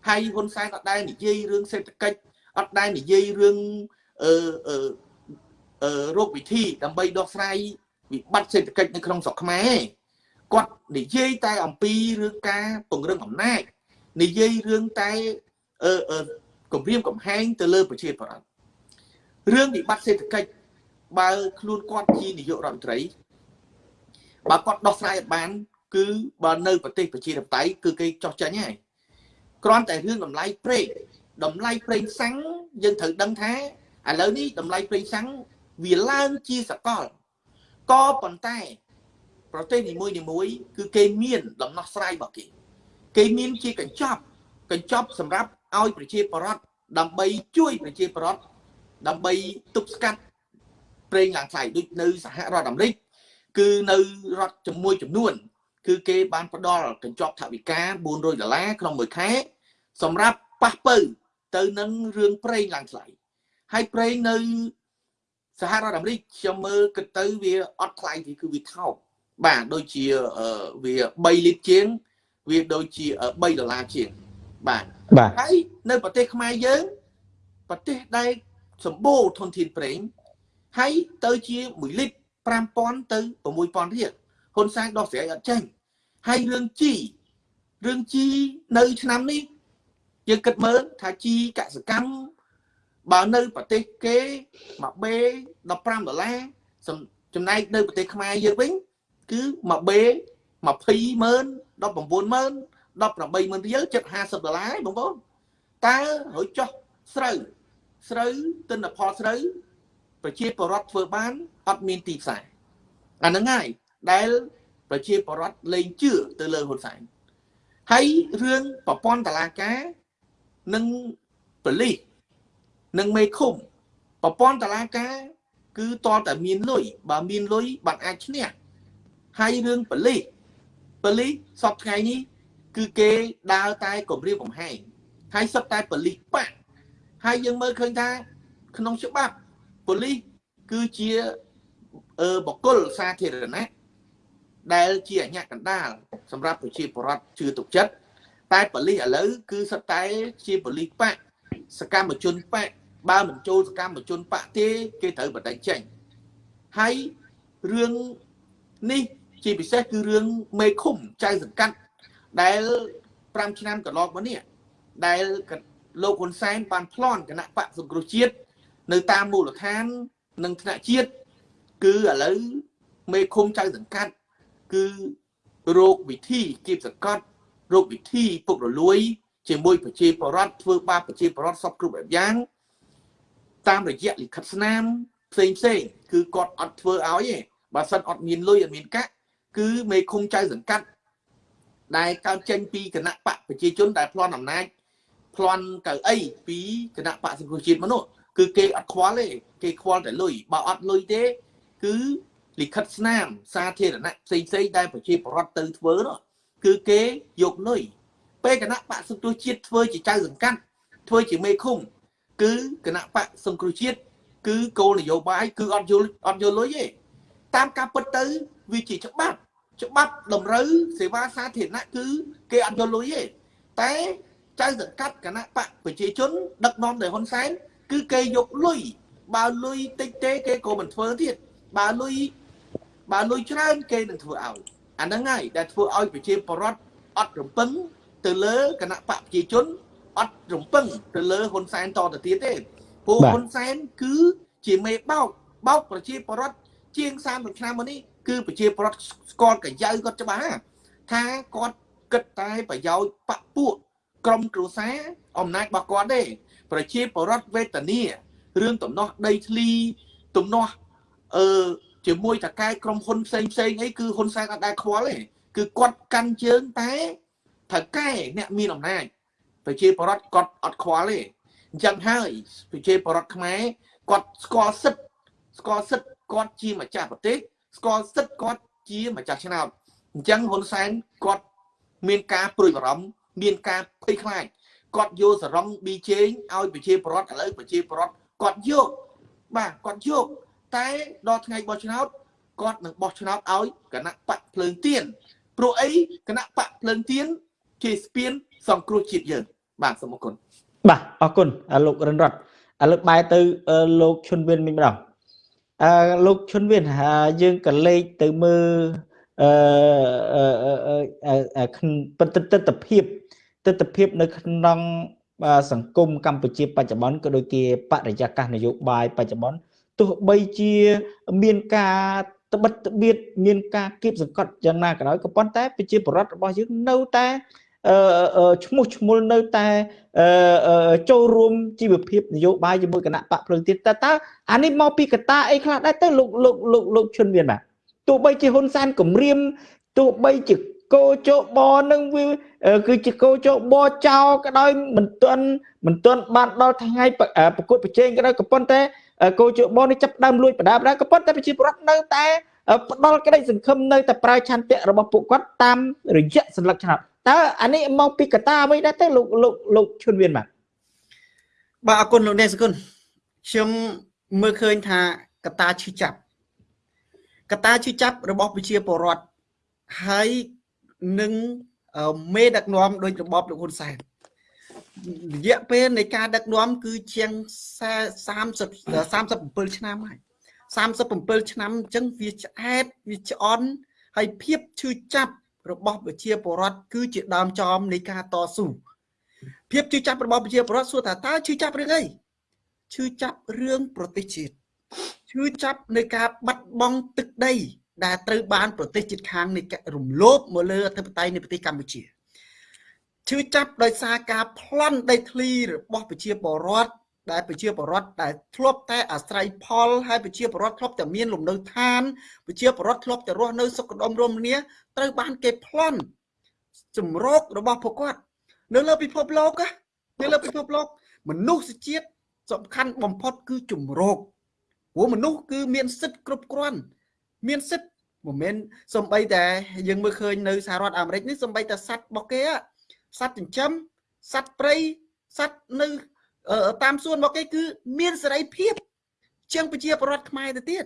ហើយហ៊ុនសែនអត់ដែរនិយាយរឿងសេដ្ឋកិច្ចអត់ដែរនិយាយរឿងអឺអឺអឺរោគវិធីដើម្បីដោះស្រាយ វិបត្តិសេដ្ឋកិច្ចនៅក្នុងស្រុកខ្មែរគាត់និយាយតែអំពីរឿងការពង្រឹងអំណាចនិយាយរឿងតែអឺអឺគម្រាមកំហែងទៅលើប្រជាប្រដ្ឋរឿងវិបត្តិសេដ្ឋកិច្ចបើខ្លួនគាត់ជានាយករដ្ឋមន្ត្រីបើគាត់ដោះស្រាយបាន គឺបើនៅប្រទេសប្រជាធិបតេយ្យគឺគេចោះចាញ់ហើយគ្រាន់តែរឿងតម្លៃប្រេងតម្លៃប្រេងសាំងយើងត្រូវដឹងថាឥឡូវនេះតម្លៃប្រេងសាំងវាឡើងជាសកល ក៏ប៉ុន្តែ ប្រទេសនីមួយនីមួយ គឺគេមានដំណោះស្រាយរបស់គេគេមានជាកញ្ចប់កញ្ចប់សម្រាប់ឲ្យប្រជាពលរដ្ឋដើម្បីជួយប្រជាពលរដ្ឋដើម្បីទប់ស្កាត់ប្រេងឡើងថ្លៃដូចនៅសហរដ្ឋអាមេរិកគឺនៅរដ្ឋជាមួយចំនួន គឺគេបានផ្ដល់កញ្ចប់ថវិកា400ដុល្លារក្នុងមួយខែសម្រាប់ប៉ះពៅទៅនឹងរឿងប្រេងឡើងថ្លៃហើយប្រេងនៅ សហរដ្ឋអាមេរិកខ្ញុំមើលគិតទៅវាអត់ថ្លៃទេគឺវាថោកបាទដូចជាវា3លីត្រជាងវាដូចជា3ដុល្លារជាងបាទ
បាទ
ហើយនៅប្រទេសខ្មែរយើងប្រទេសដែលសម្បូរធនធានប្រេងហើយទៅជា1លីត្រ5000ទៅ6000រៀលហ៊ុនសែនដោះស្រាយអត់ចេញហើយរឿងជីរឿងជីនៅឆ្នាំនេះយើងគិតមើលថាជីកសកម្ម បើនៅប្រទេសគេមួយបេ15ដុល្លារចំណែកនៅប្រទេសខ្មែរយើងវិញគឺមួយបេ20ម៉ឺន19ម៉ឺន18ម៉ឺនរៀលចិត្ត50ដុល្លារបងប្អូនតើរួចចុះស្រូវស្រូវទិន្នផលស្រូវប្រជាពលរដ្ឋធ្វើបានអត់មានទីផ្សារអាហ្នឹងហើយដែលប្រជាពលរដ្ឋលែងជឿទៅលើហ៊ុនសែនហើយរឿងប្រព័ន្ធតឡាការនិងប៉ូលីស និងមេឃុំប្រព័ន្ធតឡាការ គឺតតតែមានលុយបើមានលុយបានអាចឈ្នះហើយរឿងប៉ូលីសប៉ូលីសសពថ្ងៃនេះ គឺគេដើរតែគម្រាមកំហែងហើយសឹកតែប៉ូលីសបាក់ហើយយើងមើលឃើញថា ក្នុងច្បាប់ប៉ូលីសគឺជាអឺបកគលសាធារណៈដែលជាអញ្ញាកណ្ដាលសម្រាប់ប្រជាពលរដ្ឋជឿទុកចិត្តតែប៉ូលីសឥឡូវគឺសឹកតែជាប៉ូលីសបាក់សកម្មជនបាក់ បើមិនចូលសកម្មជនបាក់ទេគេត្រូវបដិចេញហើយរឿងនេះជាពិសេសគឺរឿងមេឃុំចៅសង្កាត់ដែល5ឆ្នាំកន្លងមកនេះដែលលោកហ៊ុនសែនបានប្លន់គណៈបកសង្គ្រោះជាតិនៅតាមមូលដ្ឋាននិងថ្នាក់ជាតិគឺឥឡូវមេឃុំចៅសង្កាត់គឺរោគវិធីគៀបសង្កត់រោគវិធីពុករលួយជាមួយប្រជាពលរដ្ឋធ្វើបាបប្រជាពលរដ្ឋសពគ្រប់បែបយ៉ាង តាមរយៈលិខិតស្នាមផ្សេងផ្សេងគឺគាត់អត់ធ្វើឲ្យទេបើសិនអត់មានលុយអត់មានកាក់គឺមេឃុំចៅសង្កាត់ដែលកើតចេញពីគណៈបកប្រជាជនដែលប្លន់អំណាចប្លន់កៅអីពីគណៈបកសង្គ្រោះជាតិមនុស្សគឺគេអត់ខ្វល់ទេគេខ្វល់តែលុយបើអត់លុយទេ គឺលិខិតស្នាមសាធារណៈផ្សេងផ្សេងដែលប្រជាពលរដ្ឋទៅធ្វើនោះគឺគេយកលុយពេលគណៈបកសង្គ្រោះជាតិធ្វើជាចៅសង្កាត់ធ្វើជាមេឃុំ គឺគណៈបកសង្គ្រោះជាតិគឺគោលនយោបាយគឺអត់យល់អត់យល់លុយទេតាមការពិតទៅវាជាច្បាប់ច្បាប់តម្រូវសេវាសាធារណៈគឺគេអត់យល់លុយទេតែចៅសង្កាត់គណៈបកប្រជាជន ដឹកនាំដោយហ៊ុនសែនគឺគេយកលុយបើលុយតិចទេគេក៏មិនធ្វើទៀតបើលុយបើលុយច្រើនគេនឹងធ្វើឲ្យអាហ្នឹងហើយដែលធ្វើឲ្យប្រជាពលរដ្ឋអត់រំពឹងទៅលើគណៈបកប្រជាជន អត់រំពឹងទៅលើហ៊ុនសែនតទៅទៀតទេព្រោះហ៊ុនសែនគឺជាមេបោកបោកប្រជាពលរដ្ឋជាង30ឆ្នាំមកនេះគឺប្រជាពលរដ្ឋស្គាល់កាយៅគាត់ច្បាស់ថាគាត់គិតតែប្រយោជន៍បពពួកក្រុមគ្រួសារអំណាចរបស់គាត់ទេប្រជាពលរដ្ឋវេទនារឿងតំណោះដីធ្លីតំណោះអឺជាមួយតកែក្រុមហ៊ុនផ្សេងផ្សេងអីគឺហ៊ុនសែនអត់ដែលខ្វល់ទេគឺគាត់កាន់ជើងតែតកែអ្នកមានអំណាច ប្រជាពលរដ្ឋគាត់អត់ខ្វល់ទេអញ្ចឹងហើយប្រជាពលរដ្ឋខ្មែរគាត់ស្គាល់សិទ្ធស្គាល់សិទ្ធគាត់ជាម្ចាស់ប្រទេសស្គាល់សិទ្ធគាត់ជាម្ចាស់ឆ្នោតអញ្ចឹងហ៊ុនសែនគាត់មានការព្រួយបារម្ភមានការភ័យខ្លាចគាត់យកសរងប៊ីជេងឲ្យប្រជាពលរដ្ឋឥឡូវប្រជាពលរដ្ឋគាត់យកបាទគាត់យកតែដល់ថ្ងៃបោះឆ្នោតគាត់នឹងបោះឆ្នោតឲ្យគណៈបកភ្លើងទៀនព្រោះអីគណៈបកភ្លើងទៀនជាស្ពាន សង្គ្រោះជាតិយើងបាទសូមអរគុណ
បាទអរគុណលោករិនរតឥឡូវបែរទៅលោកឈុនវិនមិញម្ដងអឺលោកឈុនវិនយើងក៏លេខទៅមើលអឺបទទិដ្ឋភាពទិដ្ឋភាពនៅក្នុងសង្គមកម្ពុជាបច្ចុប្បន្នក៏ដូចជាបរិយាកាសនយោបាយបច្ចុប្បន្នទោះបីជាមានការត្បិតត្បៀតមានការគៀបសង្កត់យ៉ាងណាក៏ដោយក៏ប៉ុន្តែប្រជាពលរដ្ឋរបស់យើងនៅតែ ឈ្មោះឈ្មោះនៅតែចូលរួមជីវភាពនយោបាយជាមួយគណៈបកភ្លើងទៀតតើតើអានេះមកពីកតាអីខ្លះដែរទៅលោកលោកលោកលោកឈុនមានបាទទោះបីជាហ៊ុនសែនគម្រាមទោះបីជាកោជបនឹងវាគឺជាកោជបចោក៏ដោយមិនទាន់មិនទាន់បានដល់ថ្ងៃប្រកួតប្រជែងក៏ដោយក៏ប៉ុន្តែកោជបនេះចាប់ដើមលួចបដាបដាក៏ប៉ុន្តែប្រជាពលរដ្ឋនៅតែផ្ដល់ក្តីសង្ឃឹមនៅតែប្រើឆន្ទៈរបស់ពួកគាត់តាមរយៈសញ្ញាឆ្នោត តើអានេះមកពីកតាអ្វីដែរទៅលោកលោកលោកឈុនវៀនបាទ
បាទអរគុណលោកអ្នកសគុណខ្ញុំមើលឃើញថាកតាឈឺចាប់កតាឈឺចាប់របស់ប្រជាពលរដ្ឋហើយនឹងមេដឹកនាំដោយរបបលោកហ៊ុនសែនរយៈពេលនៃការដឹកនាំគឺជាង30 37ឆ្នាំហើយ37ឆ្នាំអញ្ចឹងវាឆ្អែតវាឆ្អន់ហើយភាពឈឺចាប់ របស់ប្រជាពលរដ្ឋគឺជាដើមចមនៃការតស៊ូភាពជឿចាប់របស់ប្រជាពលរដ្ឋសួរថាតើជឿចាប់រឿងអីជឿចាប់រឿងប្រទេសជាតិជឿចាប់នៃការបាត់បង់ទឹកដី ដែលត្រូវបានប្រទេសជិតខាងនៃរំលោភមកលើអធិបតេយ្យនៃប្រទេសកម្ពុជាជឿចាប់ដោយសារការប្លន់ដីធ្លីរបស់ប្រជាពលរដ្ឋ ដែលប្រជាពលរដ្ឋដែលធ្លាប់តែអាស្រ័យផលហើយប្រជាពលរដ្ឋធ្លាប់តែមានលំនៅឋានប្រជាពលរដ្ឋធ្លាប់តែរស់នៅសុខដុមរមនាត្រូវបានគេប្លន់ជំរករបស់ពួកគាត់ នៅលើពិភពលោកនៅលើពិភពលោក មនុស្សជាតិសំខាន់បំផុតគឺជំរកព្រោះមនុស្សគឺមានសិទ្ធិគ្រប់គ្រាន់ មានសិទ្ធិមិនមែនសំបីតែយើងមើលឃើញនៅសហរដ្ឋអាមេរិកនេះសំបីតែសត្វរបស់គេសត្វចិញ្ចឹមសត្វព្រៃសត្វនៅ តាមសួនរបស់គេគឺមានសេរីភាពជាងប្រជាពលរដ្ឋខ្មែរទៅទៀត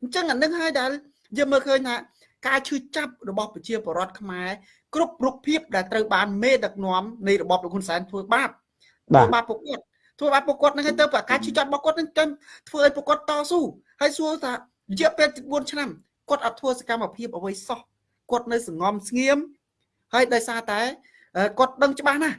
អញ្ចឹងអានឹងហើយដែលយើងមើលឃើញថាការឈឺចាប់របស់ប្រជាពលរដ្ឋខ្មែរគ្រប់រូបភាពដែលត្រូវបានមេដឹកនាំនៃរបបលោកហ៊ុនសែនធ្វើបាបធ្វើបាបពួកគាត់ធ្វើបាបពួកគាត់នឹងហើយទៅប្រកាសឈឺចាប់របស់គាត់នឹងចាំធ្វើឲ្យពួកគាត់តស៊ូហើយសួរថារយៈពេល4ឆ្នាំគាត់អត់ធ្វើសកម្មភាពអ្វីសោះគាត់នៅសងំស្ងៀមហើយដោយសារតែគាត់ដឹងច្បាស់ណាស់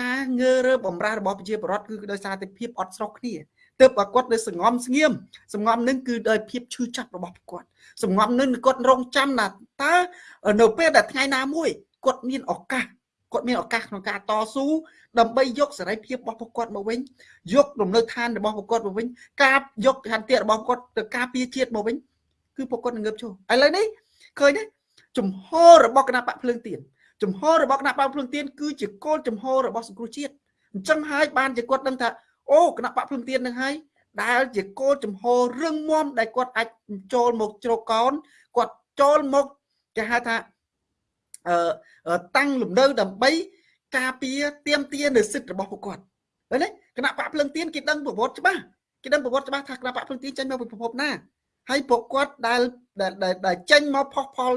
ការងើរើបំរាស់របស់ប្រជាពលរដ្ឋគឺដោយសារតែភាពអត់ស្រុកគ្នាទើបបើគាត់នៅសងំស្ងៀមសងំនឹងគឺដោយភាពឈឺចាប់របស់គាត់សងំនឹងគាត់រងចាំណាតើនៅពេលដែលថ្ងៃណាមួយគាត់មានឱកាសគាត់មានឱកាសក្នុងការតស៊ូដើម្បីយកសេរីភាពរបស់ពួកគាត់មកវិញយកលំនៅឋានរបស់ពួកគាត់មកវិញការយកឋានតិរបស់គាត់ទៅការពារជាតិមកវិញគឺពួកគាត់នឹងងើបឈរឥឡូវនេះឃើញទេជំហររបស់គណៈបកភ្លើងទៀន ចំហរបស់គណៈបកភ្លឹងទៀនគឺជាគោលចំហរបស់សង្គ្រោះជាតិអញ្ចឹងហើយបានជាគាត់ដឹងថាអូគណៈបកភ្លឹងទៀននឹងហើយដែលជាគោលចំហរឹងមាំដែលគាត់អាចចូលមកជ្រកកោនគាត់ចូលមកគេហៅថាអឺតាំងលំនៅដើម្បីការពារទៀមទានៅសិទ្ធិរបស់ពួកគាត់ឃើញទេគណៈបកភ្លឹងទៀនគេដឹងប្រវត្តិច្បាស់គេដឹងប្រវត្តិច្បាស់ថាគណៈបកភ្លឹងទៀនចេញមកពីប្រភពណា ហើយពួកគាត់ដែលដែលចេញមកផុសផល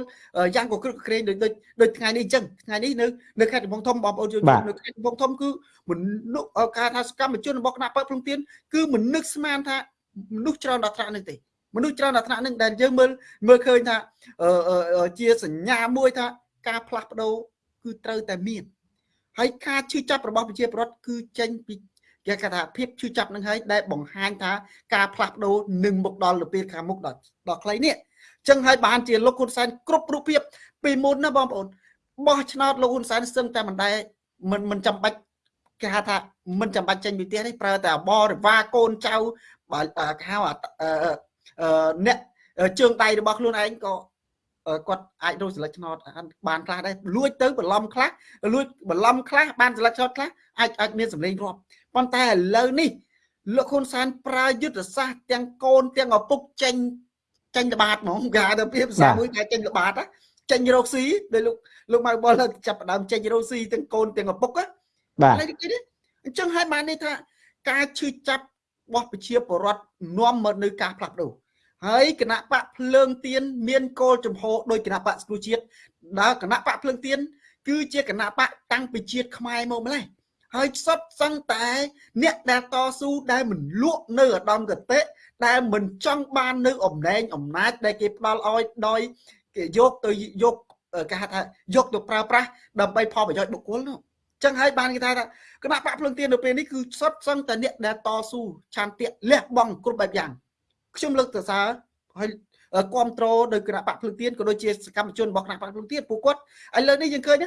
យ៉ាងកក្រឹកក្រែងដូចដូចដូចថ្ងៃនេះអញ្ចឹងថ្ងៃនេះនៅនៅខេត្តកំពង់ធំបងប្អូនជួយនៅខេត្តកំពង់ធំគឺមនុស្សការថាសកម្មជនរបស់គណៈបកភ្លឹងទៀនគឺមនុស្សស្មានថាមនុស្សច្រើនដល់ថ្នាក់នេះទេមនុស្សច្រើនដល់ថ្នាក់នឹងដែលយើងមើលមើលឃើញថាជាសញ្ញាមួយថាការផ្លាស់ប្ដូរគឺត្រូវតែមានហើយការជឿចាប់របស់ប្រជាពលរដ្ឋគឺចេញពី គេគេថាភាពជឿចាប់នឹងហើយដែលបង្ហាញថាការផ្លាស់ប្ដូរនឹងមកដល់ទៅពេលខាងមុខដល់ដល់ខ្លីនេះចឹងហើយបានជាលោកហ៊ុនសែនគ្រប់រូបភាពពីមុនណាបងប្អូនបោះឆ្នោតលោកហ៊ុនសែនសឹងតែមិនដែរមិនមិនចាំបាច់គេហៅថាមិនចាំបាច់ចេញពីផ្ទះនេះប្រើតែបរិវារកូនចៅបើគេហៅអ្នកជើងដៃរបស់ខ្លួនឯងក៏គាត់អាចរកសិលឹកឆ្នោតបានខ្លះដែរលួចទៅបន្លំខ្លះលួចបន្លំខ្លះបានសិលឹកឆ្នោតខ្លះអាចអាចមានសម្លេងរាប់ ប៉ុន្តែឥឡូវនេះលោកហ៊ុនសែនប្រើយុទ្ធសាស្ត្រទាំងកូនទាំងឪពុកចេញចេញល្បាតហ្មងគេហៅទៅពីភាសាមួយគេចេញល្បាតចេញរកស៊ីដោយលោកលោកម៉ៅបុលចាប់ដើមចេញរកស៊ីទាំងកូនទាំងឪពុក
បាទ
អញ្ចឹងហើយបាននេះថាការឈឺចាប់របស់ប្រជាពលរដ្ឋនាំមកនៅការផ្លាស់ប្ដូរហើយគណៈបកភ្លើងទៀនមានគោលចំហដោយគណៈបកស្គ្រូជាតិដើរគណៈបកភ្លើងទៀនគឺជាគណៈបកតាំងពីជាតិខ្មែរមកម្លេះ ហើយសុទ្ធសឹងតែ អ្នកដែលតស៊ូដែលមិនលក់នៅឧត្តមកតេដែលមិនចង់បាននៅអំណែងអំណាចដែលគេផ្ដល់ឲ្យដោយគេយកទៅយកគេហៅថាយកទៅប្រើប្រាស់ដើម្បីផលប្រយោជន៍បុគ្គលនោះចឹងហើយបានគេថាគណៈបកភ្លឹងទៀននៅពេលនេះគឺសុទ្ធសឹងតែអ្នកដែលតស៊ូឆន្ទៈលះបង់គ្រប់បែបយ៉ាងខ្ញុំលើកទៅសារហើយគ្រប់គ្រងដោយគណៈបកភ្លឹងទៀនក៏ដូចជាសកម្មជនរបស់គណៈបកភ្លឹងទៀនពួកគាត់ឥឡូវនេះយើងឃើញ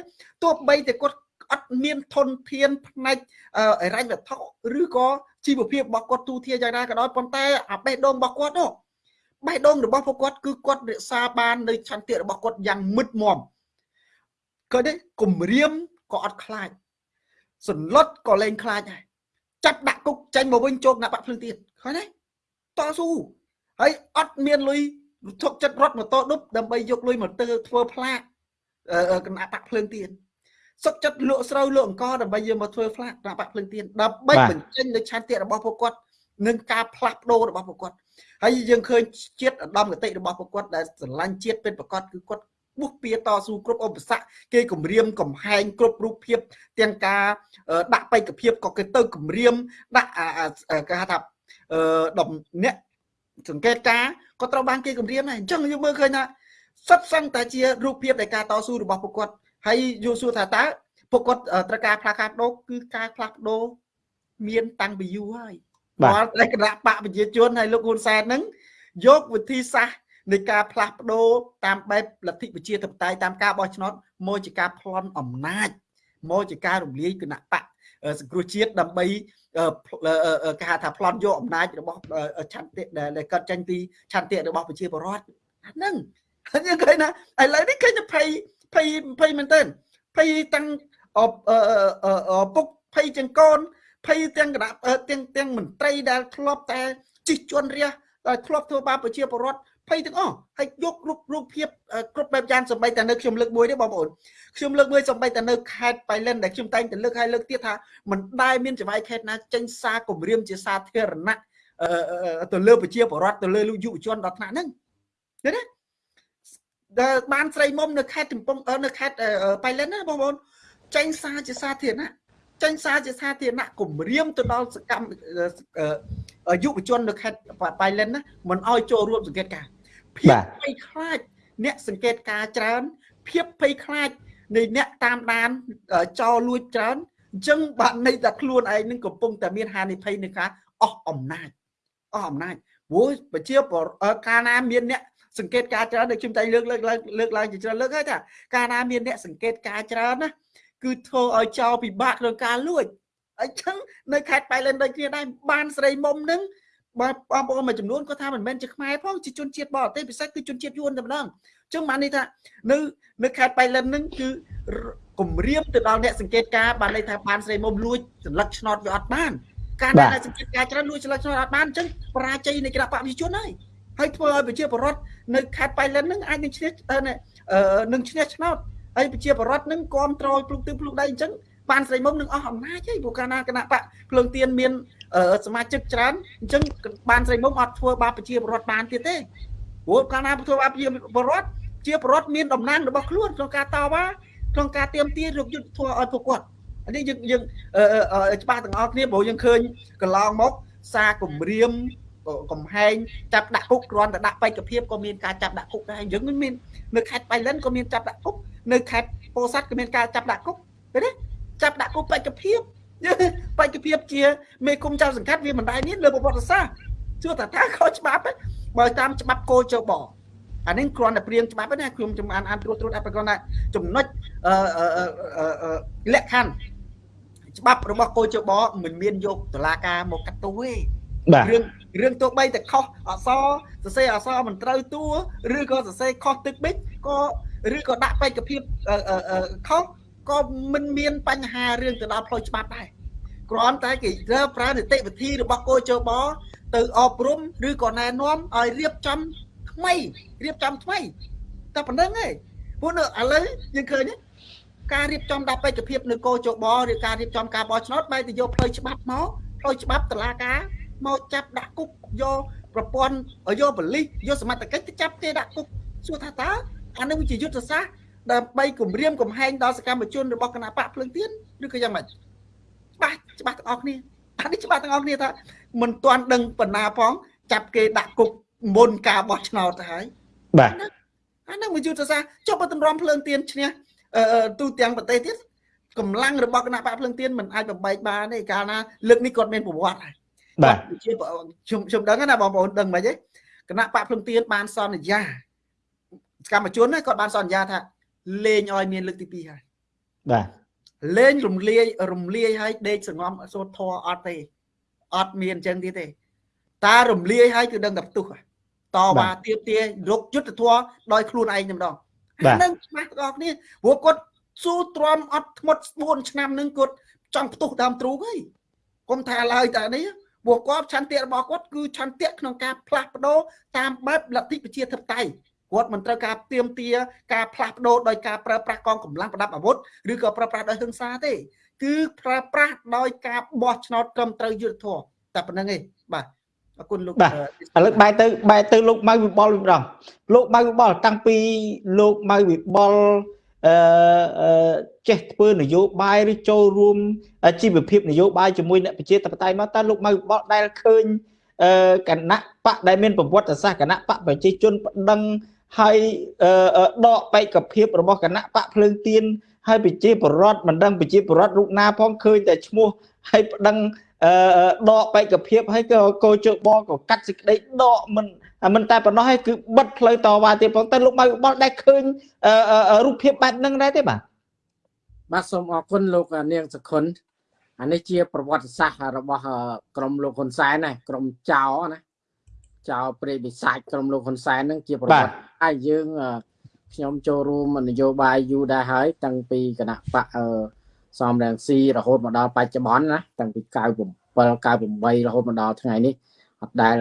ទោះបីតែគាត់ អត់មានធនធានផ្នែកអរញ្ញវត្ថុឬក៏ជីវភាពរបស់គាត់ទូធាយ៉ាងណាក៏ដោយប៉ុន្តែអាបេះដូងរបស់គាត់នោះបេះដូងរបស់ពួកគាត់គឺគាត់រក្សាបាននៅឆន្ទៈរបស់គាត់យ៉ាងមុតមមក៏នេះគម្រាមក៏អត់ខ្លាចសន្លត់ក៏លែងខ្លាចដែរចាប់ដាក់គុកចាញ់មកវិញជោគដាក់បាក់ភ្លើងទៀតឃើញទេតស៊ូហើយអត់មានលុយធុកចិត្តរត់ម៉ូតូដប់ដើម្បីយកលុយមកទៅធ្វើផ្លាកគណៈបាក់ភ្លើងទៀត សុកចិត្តលក់ស្រូវលក់អង្ករដើម្បីយកមកធ្វើផ្លាកគណៈបាក់ភ្លើងទៀតដើម្បីបញ្ចេញនៅឆន្ទៈរបស់ពួកគាត់នឹងការផ្លាស់ប្ដូររបស់ពួកគាត់ហើយយើងឃើញជាតិឧត្តមគតិរបស់ពួកគាត់ដែលស្រឡាញ់ជាតិពិតប្រាកដគឺគាត់បុះពៀតស៊ូគ្រប់ឧបសគ្គគេគម្រាមកំហែងគ្រប់រូបភាពទាំងការដាក់បេក្ខភាពក៏គេទៅគម្រាមដាក់គេហៅថាអឺដំអ្នកសង្កេតការក៏ត្រូវបានគេគម្រាមដែរអញ្ចឹងយើងមើលឃើញថាសិតសឹងតែជារូបភាពនៃការតស៊ូរបស់ពួកគាត់ ហើយយល់សួរថាតើពួកគាត់ត្រូវការផ្លាស់ការបដូរគឺការផ្លាស់ប្ដូរមានតាំងពីយូរហើយបាទតែគណៈបកប្រជាជនហើយលោកហ៊ុនសែនហ្នឹងយកវិធីសាស្ត្រនៃការផ្លាស់ប្ដូរតាមបែបលទ្ធិប្រជាធិបតេយ្យតាមការបោះឆ្នោតមកជាការប្លន់អំណាចមកជាការរំលាយគណៈបកសង្គ្រោះជាតិដើម្បីគេហៅថាប្លន់យកអំណាចរបស់ឆន្ទៈដែលកើតចេញពីឆន្ទៈរបស់ប្រជាពលរដ្ឋហ្នឹងហើយយើងឃើញណាឥឡូវនេះឃើញតែភ័យ ភ័យភ័យមែនទែនភ័យទាំងពុកភ័យទាំងកូនភ័យទាំងគណៈទាំងទាំងមន្ត្រីដែលធ្លាប់តែជិះជន់រះដែលធ្លាប់ធ្វើបាបប្រជាពលរដ្ឋភ័យទាំងអស់ហើយយករូបរូបភាពគ្រប់បែបយ៉ាងសម្បីតែនៅខ្ញុំលើកមួយទេបងប្អូនខ្ញុំលើកមួយសម្បីតែនៅខេត្តបៃលិនដែលខ្ញុំតែងតែលើកឲ្យលើកទៀតថាមិនដែលមានចង្វាយខេត្តណាចេញសារគម្រាមជាសាធារណៈទៅលើប្រជាពលរដ្ឋទៅលើយុវជនដល់ថ្នាក់ហ្នឹងឃើញទេ ដែលបានស្រីមុំនៅខេត្តកំពង់នៅខេត្តបៃលិនណាបងប្អូនចេញសារជាសាធារណៈចេញសារជាសាធារណៈគម្រាមទៅដល់សកម្មយុវជននៅខេត្តបៃលិនណាមិនអោយចូលរួមសង្កេតការភាពភ័យខ្លាចអ្នកសង្កេតការច្រើនភាពភ័យខ្លាចនៃអ្នកតាមដានចោលលួចច្រើនអញ្ចឹងបាទន័យថាខ្លួនឯងនឹងកំពុងតែមានហានិភ័យនៃការអស់អំណាចអស់អំណាចព្រោះប្រជាកាលណាមានអ្នក សង្កេតការច្រើនដូចខ្ញុំតែលើកលើកឡើងលើកឡើងជាច្រើនលើកហើយថាកាលណាមានអ្នកសង្កេតការច្រើនណាគឺធ្វើឲ្យចោលពិបាកក្នុងការលួចអញ្ចឹងនៅខេត្តបៃលិនដូចគ្នាដែរបានស្រីមុំនឹងបាទបងប្អូនមួយចំនួនគាត់ថាមិនមែនជាខ្មែរផងជាជនជាតិបរទេសពិសេសគឺជនជាតិយួនតែម្ដងអញ្ចឹងបានន័យថានៅនៅខេត្តបៃលិននឹងគឺគម្រាមទៅដល់អ្នកសង្កេតការបានន័យថាបានស្រីមុំលួចសន្លឹកឆ្នោតវាអត់បាន ការដែលសង្កេតការច្រើនលួចឆ្លឹកឆ្នោតអត់បានអញ្ចឹងបរាជ័យនៃគណៈបព្វជិជនហើយ ហើយធ្វើឲ្យប្រជាពលរដ្ឋនៅខេត្តបៃលិនហ្នឹងអាចនឹងឈ្នះនឹងឈ្នះឆ្នោតហើយប្រជាពលរដ្ឋនឹងគ្រប់គ្រងភ្លុកទឹកភ្លុកដៃអញ្ចឹងបានស្រីមុំនឹងអស់អំណាចហើយព្រោះកាលណាគណៈបកភ្លើងទៀនមានសមាជិកច្រើនអញ្ចឹងបានស្រីមុំអត់ធ្វើបាបប្រជាពលរដ្ឋបានទៀតទេព្រោះកាលណាធ្វើបាបប្រជាពលរដ្ឋជាពលរដ្ឋមានតំណែងរបស់ខ្លួនក្នុងការតវ៉ាក្នុងការទៀមទារកយុទ្ធធម៌ឲ្យពួកគាត់អានេះយើងយើងច្បាស់ទាំងអស់គ្នាព្រោះយើងឃើញកន្លងមក សារគម្រាម កំហែងចាប់ដាក់គុកគ្រាន់តែដាក់បេក្ខភាពក៏មានការចាប់ដាក់គុកដែរយើងមាននៅខេត្តបៃលិនក៏មានចាប់ដាក់គុកនៅខេត្តពោធិ៍សាត់ក៏មានការចាប់ដាក់គុកឃើញទេចាប់ដាក់គុកបេក្ខភាពបេក្ខភាពជាមេគុំចៅសង្កាត់វាមិនដែរមានលើប្រវត្តិសាស្ត្រជួថាថាខុសច្បាប់បើតាមច្បាប់គោលជបអានេះគ្រាន់តែព្រៀងច្បាប់ណាខ្ញុំចំអានអានត្រួតត្រួតអត់ប្រកបថាចំណុចអឺលក្ខខណ្ឌច្បាប់របស់គោលជបមិនមានយកតឡាការមកកាត់ទោសទេ
បាទ
រឿង រឿងទោះបីតែខុសអក្សរសរសេរអក្សរមិនត្រូវតួឬក៏សរសេរខុសទឹកបិចក៏ឬក៏ដាក់បេក្ខភាពខុសក៏មិនមានបញ្ហារឿងទៅដល់ផ្លូវច្បាប់ដែរគ្រាន់តែគេប្រើប្រើនីតិវិធីរបស់គោជបទៅអប់រំឬក៏ណែនាំឲ្យរៀបចំថ្មីរៀបចំថ្មីតែប៉ុណ្្នឹងឯងព្រោះនៅឥឡូវយើងឃើញការរៀបចំដាក់បេក្ខភាពនៅគោជបឬការរៀបចំការបោះឆ្នោតបែរទៅយកផ្លូវច្បាប់មកផ្លូវច្បាប់តឡាការ មកចាប់ដាក់គុកយកប្រព័ន្ធយកបលិសយកសមត្ថកិច្ចទៅចាប់គេដាក់គុកសួរថាតើអានឹងវាជាយុទ្ធសាស្ត្រដើម្បីគម្រាមកំហែងដល់សកម្មជនរបស់គណៈបកភ្លើងទៀនឬក៏យ៉ាងម៉េចច្បាស់ច្បាស់ទាំងអស់គ្នាអានេះច្បាស់ទាំងអស់គ្នាថាមិនទាន់ដឹងបណ្ណាផងចាប់គេដាក់គុកមុនការបោះឆ្នោតទៅហើយ
បាទ
អានឹងមួយយុទ្ធសាស្ត្រចុះបើតម្រាំភ្លើងទៀនឈ្នះទូទាំងប្រទេសទៀតកម្លាំងរបស់គណៈបកភ្លើងទៀនមិនអាចបំបែកបានទេកាលណាលើកនេះគាត់មានប្រវត្តិហើយ
បាទ
ជាខ្ញុំខ្ញុំដឹងណាបងប្អូនដឹងមិនទេគណៈបកភ្លឹងទៀនបានសន្យាសកម្មជនគាត់បានសន្យាថាលេងឲ្យមានលើកទី2ហើយ
បាទ
លេងរំលាយរំលាយឲ្យដេកសងំសូត្រធរអត់ទេអត់មានអញ្ចឹងទៀតទេតារំលាយឲ្យគឺដឹងតែផ្ទុះតវ៉ាទៀបទារកយុទ្ធធរដោយខ្លួនឯងតែម្ដងហ្នឹងច្បាស់ទាំងអស់គ្នាព្រោះគាត់ស៊ូទ្រាំអត់ធ្មត់4ឆ្នាំនឹងគាត់ចង់ផ្ទុះតាមទ្រូងហើយកុំថាឡើយតែនេះ ពួកគាត់ឆន្ទៈរបស់គាត់គឺឆន្ទៈក្នុងការផ្លាស់ប្ដូរតាមបែបលទ្ធិប្រជាធិបតេយ្យគាត់មិនត្រូវការទៀមទាការផ្លាស់ប្ដូរដោយការប្រើប្រាស់កងកម្លាំងប្រដាប់អាវុធឬក៏ប្រើប្រាស់ដោយហិង្សាទេ គឺប្រើប្រាស់ដោយការបោះឆ្នោតត្រឹមត្រូវយុត្តិធម៌តែប៉ុណ្្នឹងឯងបាទអរគុណលោក
បាទឥឡូវបែរទៅបែរទៅលោកម៉ៅវិបុលវិញម្ដងលោកម៉ៅវិបុលតាំងពីលោកម៉ៅវិបុល អឺចេះធ្វើនយោបាយឬចូលរួមជីវភាពនយោបាយជាមួយអ្នកប្រជាធិបតេយ្យមកតើលោកម៉ៅបកដែលឃើញគណៈបកដែលមានប្រវត្តិសាស្ត្រគណៈបកប្រជាជនប្តឹងហើយដកបេក្ខភាពរបស់គណៈបកភ្លើងទៀនហើយប្រជាពលរដ្ឋមិនដឹងប្រជាពលរដ្ឋរូបណាផងឃើញតែឈ្មោះហើយប្តឹងដកបេក្ខភាពហើយក៏កោជបក៏កាត់សេចក្តីដកមិន មិនតែប៉ុណ្ណោះហើយគឺបិទផ្លូវតវ៉ាទៀតផងតែលោកម៉ៅបលដែលឃើញរូបភាពបែបហ្នឹងដែរទេបាទ
បាទសូមអរគុណលោកនាងសខុនអានេះជា ប្រវត្តិសាស្ត្ររបស់ក្រមលោកហ៊ុនសែនណាក្រមចៅណាចៅព្រៃវិសាចក្រមលោកហ៊ុនសែនហ្នឹងជាប្រវត្តិហើយយើងខ្ញុំចូលរួមនយោបាយយូរដែរហើយតាំងពីគណៈបកសំរងស៊ីរហូតមកដល់បច្ចុប្បន្នណាតាំងពី97 98រហូតមកដល់ថ្ងៃនេះ អត់ដែល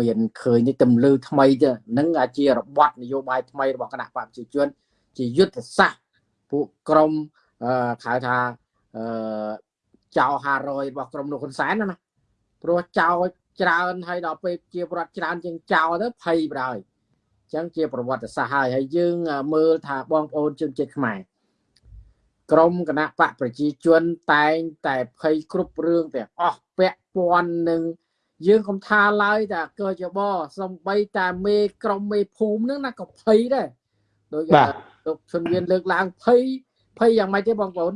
មានឃើញនេះទំលឺថ្មីទេនឹងជារបបនយោបាយថ្មីរបស់គណៈបព្វជិជន ជាយុទ្ធសាស្ត្រពួកក្រមហៅថាអឺចៅ500របស់ក្រមលោកហ៊ុនសែនណាព្រោះចៅច្រើនហើយដល់ពេលជាប្រវត្តិច្រើនជាងចៅទៅភ័យបណ្ដោយអញ្ចឹងជាប្រវត្តិសាស្ត្រហើយហើយយើងមើលថាបងប្អូនជនជាតិខ្មែរក្រមគណៈបកប្រជាជនតែងតែភ័យគ្រប់រឿងទាំងអស់ពាក់ព័ន្ធនឹង យើងកុំថាឡើយតែកចបសំបីតែមេក្រុមមេភូមិហ្នឹងណាក៏ភ័យដែរដោយលោកជុនមានលើកឡើងភ័យភ័យយ៉ាងម៉េចទេបងប្អូន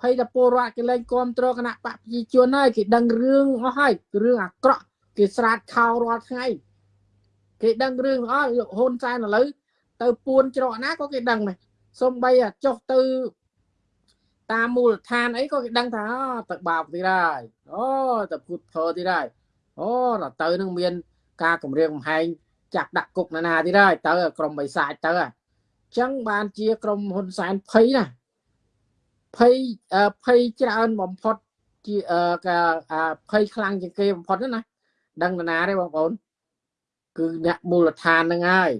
ភ័យតែពលរដ្ឋគេលែងគ្រប់គ្រងគណៈបកប្រជាជនហើយគេដឹងរឿងអស់ហើយរឿងអាក្រក់គេស្រាតខោរាល់ថ្ងៃគេដឹងរឿងអស់លោកហ៊ុនសែនឥឡូវទៅពួនច្រកណាក៏គេដឹងដែរសំបីចុះទៅតាមមូលដ្ឋានអីក៏គេដឹងថាទៅបាបទៀតហើយអូទៅពុតភើទៀតហើយ អូដល់ទៅនឹងមាន ការគម្រាមកំហែងចាក់ដាក់គុកណានាទៀតហើយទៅក្រុមបិសាចទៅអញ្ចឹងបានជាក្រុមហ៊ុនសែនភ័យណាភ័យភ័យច្រើនបំផុតជាអឺកាភ័យខ្លាំងជាងគេបំផុតណាដឹងនរណាទេបងប្អូនគឺអ្នកមូលដ្ឋានហ្នឹងហើយ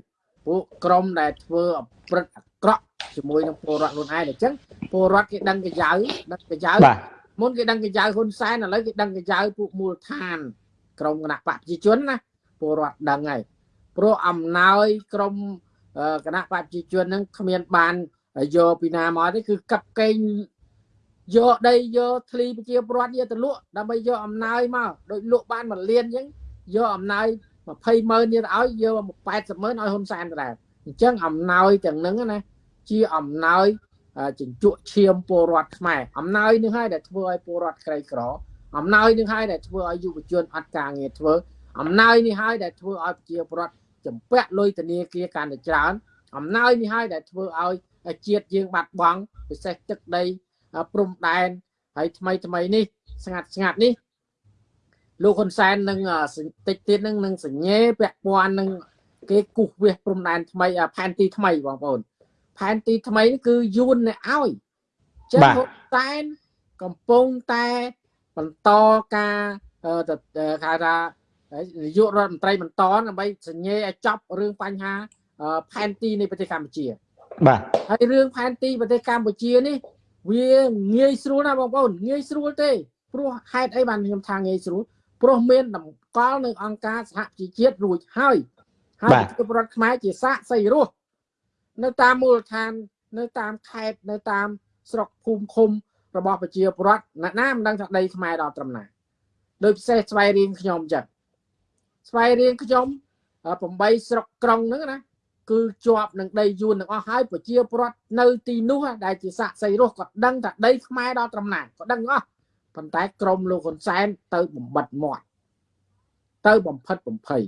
ពួកក្រុមដែលធ្វើអប្រិតអាក្រក់ជាមួយនឹងពលរដ្ឋខ្លួនឯងអញ្ចឹងពលរដ្ឋគេដឹងកញ្ចៅដឹងកញ្ចៅ
បាទ
មុនគេដឹងកញ្ចៅហ៊ុនសែនឥឡូវគេដឹងកញ្ចៅពួកមូលដ្ឋាន ក្រុមគណៈបកប្រជាជនណាពលរដ្ឋដឹងហើយព្រោះអំណោយក្រុមអឺគណៈបកប្រជាជនហ្នឹងគ្មានបានយកពីណាមកទេគឺកាប់កេងយកដីយកធ្លីប្រជាពលរដ្ឋយកទៅលក់ដើម្បីយកអំណោយមកដូចលក់បានមួយលានអញ្ចឹងយកអំណោយ20ម៉ឺនទៀតឲ្យយក80ម៉ឺនឲ្យហ៊ុនសែនដដែលអញ្ចឹងអំណោយទាំងហ្នឹងណាជាអំណោយអឺជញ្ជក់ឈាមពលរដ្ឋខ្មែរអំណោយនេះហើយដែលធ្វើឲ្យពលរដ្ឋក្រីក្រ អំណោយនេះហើយដែលធ្វើឲ្យយុវជនអត់ការងារធ្វើអំណោយនេះហើយដែលធ្វើឲ្យប្រជាពលរដ្ឋចំពាក់លុយធនាគារកាន់តែច្រើនអំណោយនេះហើយដែលធ្វើឲ្យជាតិយើងបាត់បង់ពិសេសទឹកដីព្រំដែនហើយថ្មីថ្មីនេះស្ងាត់ស្ងាត់នេះលោកហ៊ុនសែននឹងតិចទៀតនឹងនឹងសញ្ញេពាក់ព័ន្ធនឹងគេគូសវាសព្រំដែនថ្មីផែនទីថ្មីបងប្អូនផែនទីថ្មីនេះគឺយួនអ្នកឲ្យចឹងហ៊ុនសែនកំពុងតែ បន្តការទៅគេថានាយករដ្ឋមន្ត្រីបន្តដើម្បីសញ្ញេឲ្យចប់រឿងបញ្ហាផែនទីនៃប្រទេសកម្ពុជា
បាទ
ហើយរឿងផែនទីប្រទេសកម្ពុជានេះ វាងាយស្រួលណាបងប្អូនងាយស្រួលទេព្រោះហេតុអីបានខ្ញុំថាងាយស្រួលព្រោះមានតម្កល់នៅអង្គការសហជីវជាតិរួចហើយហើយប្រជាពលរដ្ឋខ្មែរជាសាកសីរស់នៅតាមមូលដ្ឋាន នៅតាមខេត្តនៅតាមស្រុកភូមិឃុំ របស់ប្រជាពលរដ្ឋអ្នកណាមិនដឹងថាដីខ្មែរដល់ត្រឹមណាដោយពិសេសស្វ័យរៀងខ្ញុំចឹងស្វ័យរៀងខ្ញុំ8ស្រុកក្រុងហ្នឹងណាគឺជាប់នឹងដីយួនទាំងអស់ហើយប្រជាពលរដ្ឋនៅទីនោះដែលជាសាកសីរស់ក៏ដឹងថាដីខ្មែរដល់ត្រឹមណាក៏ដឹងអស់ប៉ុន្តែក្រមលោកហ៊ុនសែនទៅបំបិតមាត់ទៅបំផិតបំភ័យ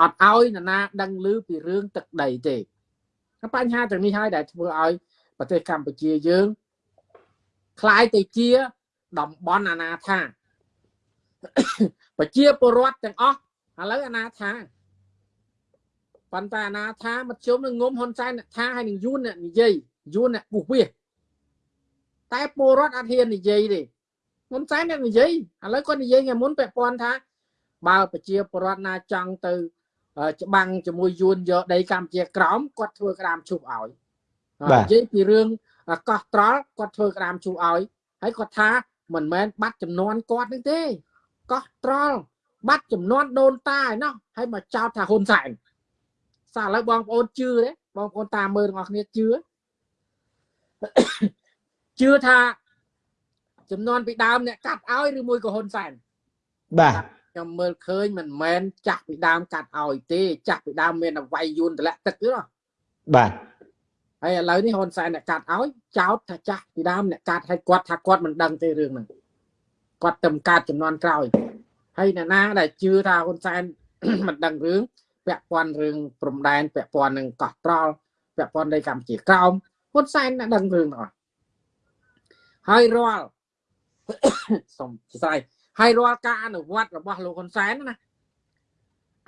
អត់ឲ្យនរណាដឹងឮពីរឿងទឹកដីទេបញ្ហាទាំងនេះហើយដែលធ្វើឲ្យប្រទេសកម្ពុជាយើង คล้ายទៅជាតំបន់អាណាថាប្រជាពលរដ្ឋទាំងអស់ឥឡូវអាណាថាប៉ុន្តែអាណាថាមធ្យមនឹងងុំហ៊ុនសែនអ្នកថាហើយនឹងយួនអ្នកនិយាយយួនអ្នកពុះវាតែពលរដ្ឋអត់ហ៊ាននិយាយទេហ៊ុនសែនអ្នកនិយាយឥឡូវគាត់និយាយថ្ងៃមុនពាក់ព័ន្ធថាបើប្រជាពលរដ្ឋណាចង់ទៅច្បាំងជាមួយយួនយកដីកម្ពុជាក្រោមគាត់ធ្វើក្តាមឈប់ឲ្យនិយាយពីរឿង កោះត្រល់គាត់ធ្វើក្តាមឈប់ឲ្យហើយគាត់ថាមិនមែនបាត់ចំនួនគាត់នឹងទេកោះត្រល់បាត់ចំនួនដូនតាឯណោះហើយមកចោទថាហ៊ុនសែនសាឥឡូវបងប្អូនជឿទេបងប្អូនតាមមើលទាំងអស់គ្នាជឿជឿថាចំនួនពីដើមអ្នកកាត់ឲ្យឬមួយក៏ហ៊ុនសែន
បាទ
ខ្ញុំមើលឃើញមិនមែនចាស់ពីដើមកាត់ឲ្យទេ ចាស់ពីដើមមានអវ័យយួនតម្លាក់ទឹកទេណា
បាទ
ហើយឥឡូវនេះហ៊ុនសែនអ្នកកាត់ឲ្យចោតថាចាស់ពីដើមអ្នកកាត់ឲ្យគាត់ថាគាត់មិនដឹងទេរឿងហ្នឹងគាត់ទៅកាត់ចំនួនក្រោយហើយអ្នកណាដែលជឿថាហ៊ុនសែនមិនដឹងរឿងពាក់ព័ន្ធរឿងព្រំដែនពាក់ព័ន្ធនឹងកោះត្រល់ពាក់ព័ន្ធនៃកម្ពុជាក្រោមហ៊ុនសែនអ្នកដឹងរឿងទាំងអស់ហើយរាល់សូមស្ដាយហើយរាល់ការអនុវត្តរបស់លោកហ៊ុនសែនណា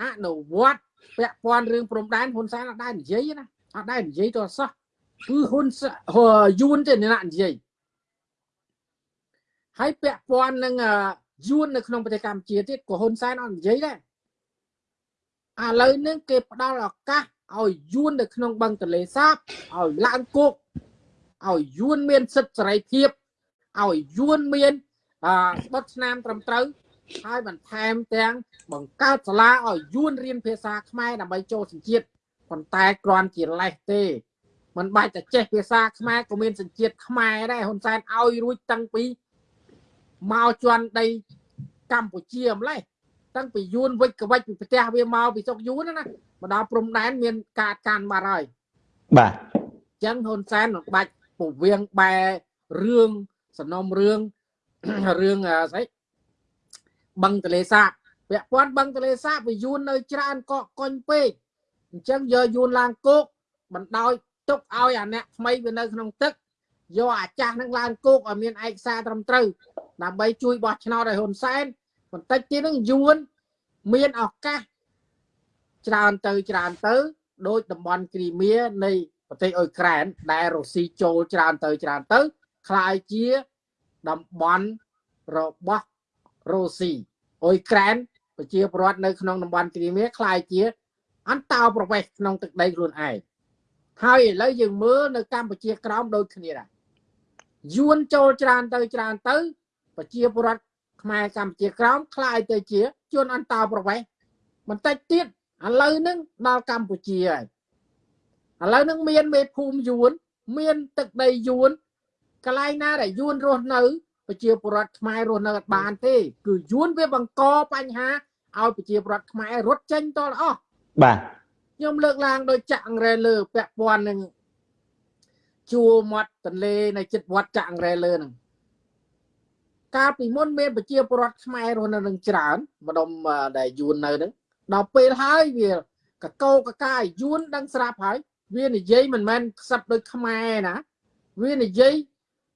អនុវត្តពាក់ព័ន្ធរឿងព្រំដែនហ៊ុនសែនអត់ដែរនិយាយណាអត់ដែរនិយាយទៅសោះ គឺហ៊ុនយួនទេអ្នកនិយាយហើយពាក់ព័ន្ធនឹងយួននៅក្នុងប្រទេសកម្ពុជាទៀតក៏ហ៊ុនសែនអត់និយាយដែរឥឡូវនេះគេផ្ដល់ឱកាសឲ្យយួននៅក្នុងបឹងទន្លេសាបឲ្យឡើងគោកឲ្យយួនមានសិទ្ធិសេរីភាពឲ្យយួនមានអស្បត់ស្នាមត្រឹមត្រូវហើយបន្ថែមទាំងបង្កើតសាលាឲ្យយួនរៀនភាសាខ្មែរដើម្បីចូលសញ្ជាតិប៉ុន្តែគ្រាន់ជាលេសទេ มันបាច់តែចេះភាសាខ្មែរក៏មានសញ្ជាតិខ្មែរដែរហ៊ុនសែនឲ្យរួចតាំងពីមកជន់ដីកម្ពុជាម្លេះតាំងពីយួនវិចកវិចពីប្រទេសវាមកពីស្រុកយួនណាមកដល់ព្រំដែនមានការកាន់បាត់ហើយ
បាទ
អញ្ចឹងហ៊ុនសែនមិនបាច់ពវៀងបែរឿងសំណុំរឿងរឿងស្អីបឹងទលេសាបពាក់ព័ន្ធបឹងទលេសាបវាយួននៅច្រើនកកកុញពេកអញ្ចឹងយកយួនឡើងគោកបណ្ដោយ ទុកឲ្យអាអ្នកថ្មីវានៅក្នុងទឹកយកអាចាស់នឹងឡើងគោកឲ្យមានឯកសារត្រឹមត្រូវដើម្បីជួយបោះឆ្នោតឲ្យហ៊ុនសែនបន្តិចទៀតនឹងយួនមានឱកាសច្រើនទៅច្រើនទៅដោយតំបន់គ្រីមៀនៃប្រទេសអ៊ុយក្រែនដែលរុស្ស៊ីចូលច្រើនទៅច្រើនទៅคล้ายជាតំបន់ របស់រុស្ស៊ីអ៊ុយក្រែនប្រជាពលរដ្ឋនៅក្នុងតំបន់គ្រីមៀคล้ายជា អន្តោប្រវេសន៍ក្នុងទឹកដីខ្លួនឯង ហើយឥឡូវយើងមើលនៅកម្ពុជាក្រោមដូចគ្នាដែរយួនចូលច្រើនទៅច្រើនទៅប្រជាពលរដ្ឋខ្មែរកម្ពុជាក្រោមคล้ายទៅជាជនអន្តោប្រវេសន៍បន្តិចទៀតឥឡូវហ្នឹងដល់កម្ពុជាហើយឥឡូវហ្នឹងមានមេភូមិយួន មានទឹកដីយួនកន្លែងណាដែលយួនរស់នៅប្រជាពលរដ្ឋខ្មែររស់នៅអត់បានទេ គឺយួនវាបង្កបញ្ហាឲ្យប្រជាពលរដ្ឋខ្មែររត់ចេញតលអស់
បាទ
ខ្ញុំលើកឡើងដោយចាក់អង្រែលើពាក់ព័ន្ធនឹងជួរមាត់ទន្លេនៅចិត្តវត្តចាក់អង្រែលើហ្នឹងកាលពីមុនមានប្រជាពលរដ្ឋខ្មែររស់នៅនឹងច្រើនម្ដុំដែលយួននៅហ្នឹងដល់ពេលហើយវាកកោកកាយយួនដឹងស្រាប់ហើយវានិយាយមិនមែនខ្សឹបដូចខ្មែរណាវានិយាយ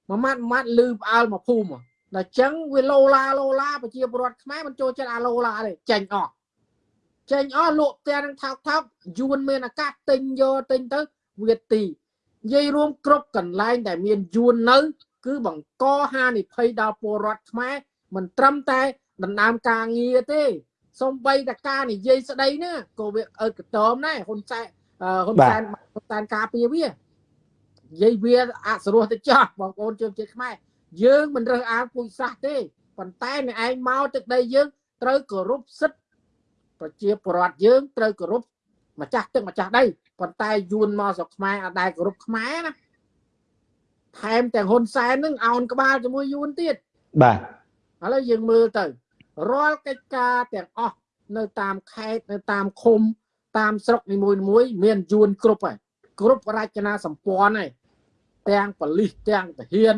មួយម៉ាត់មួយម៉ាត់លឺផ្អើលមកភូមិដល់ចឹងវាលោឡាលោឡាប្រជាពលរដ្ឋខ្មែរមិនចូលចិត្តអាលោឡាទេចេញអស់ ចេញអស់លក់ផ្ទះនឹងថោកថោកយួនមានឱកាសទិញយកទិញទៅវាទីនិយាយរួមគ្រប់កន្លែងដែលមានយួននៅ គឺបង្កហានិភ័យដល់ពលរដ្ឋខ្មែរមិនត្រឹមតែដណ្ដើមការងារទេសំបីតការនិយាយស្ដីណាក៏វាអើកតមដែរហ៊ុនសែនហ៊ុនសែនហ៊ុនសែនការពារវានិយាយវាអសរោះទៅចោះបងប្អូនជើងជាតិខ្មែរយើងមិនរើសអើងពូជសាសន៍ទេប៉ុន្តែអ្នកឯងមកទឹកដីយើងត្រូវគោរពសិទ្ធិ ប្រជាពលរដ្ឋយើងត្រូវគោរពម្ចាស់ទឹកម្ចាស់ដីប៉ុន្តែយួនមកស្រុកខ្មែរអត់ដែលគោរពខ្មែរណាថែមទាំងហ៊ុនសែននឹងអោនក្បាលជាមួយយួនទៀត
បាទ
ឥឡូវយើងមើលទៅរាល់កិច្ចការទាំងអស់នៅតាមខេត្តនៅតាមឃុំ តាមស្រុកនីមួយៗមានយួនគ្រប់ហើយគ្រប់រចនាសម្ព័ន្ធហើយទាំងប៉ូលីសទាំងទាហាន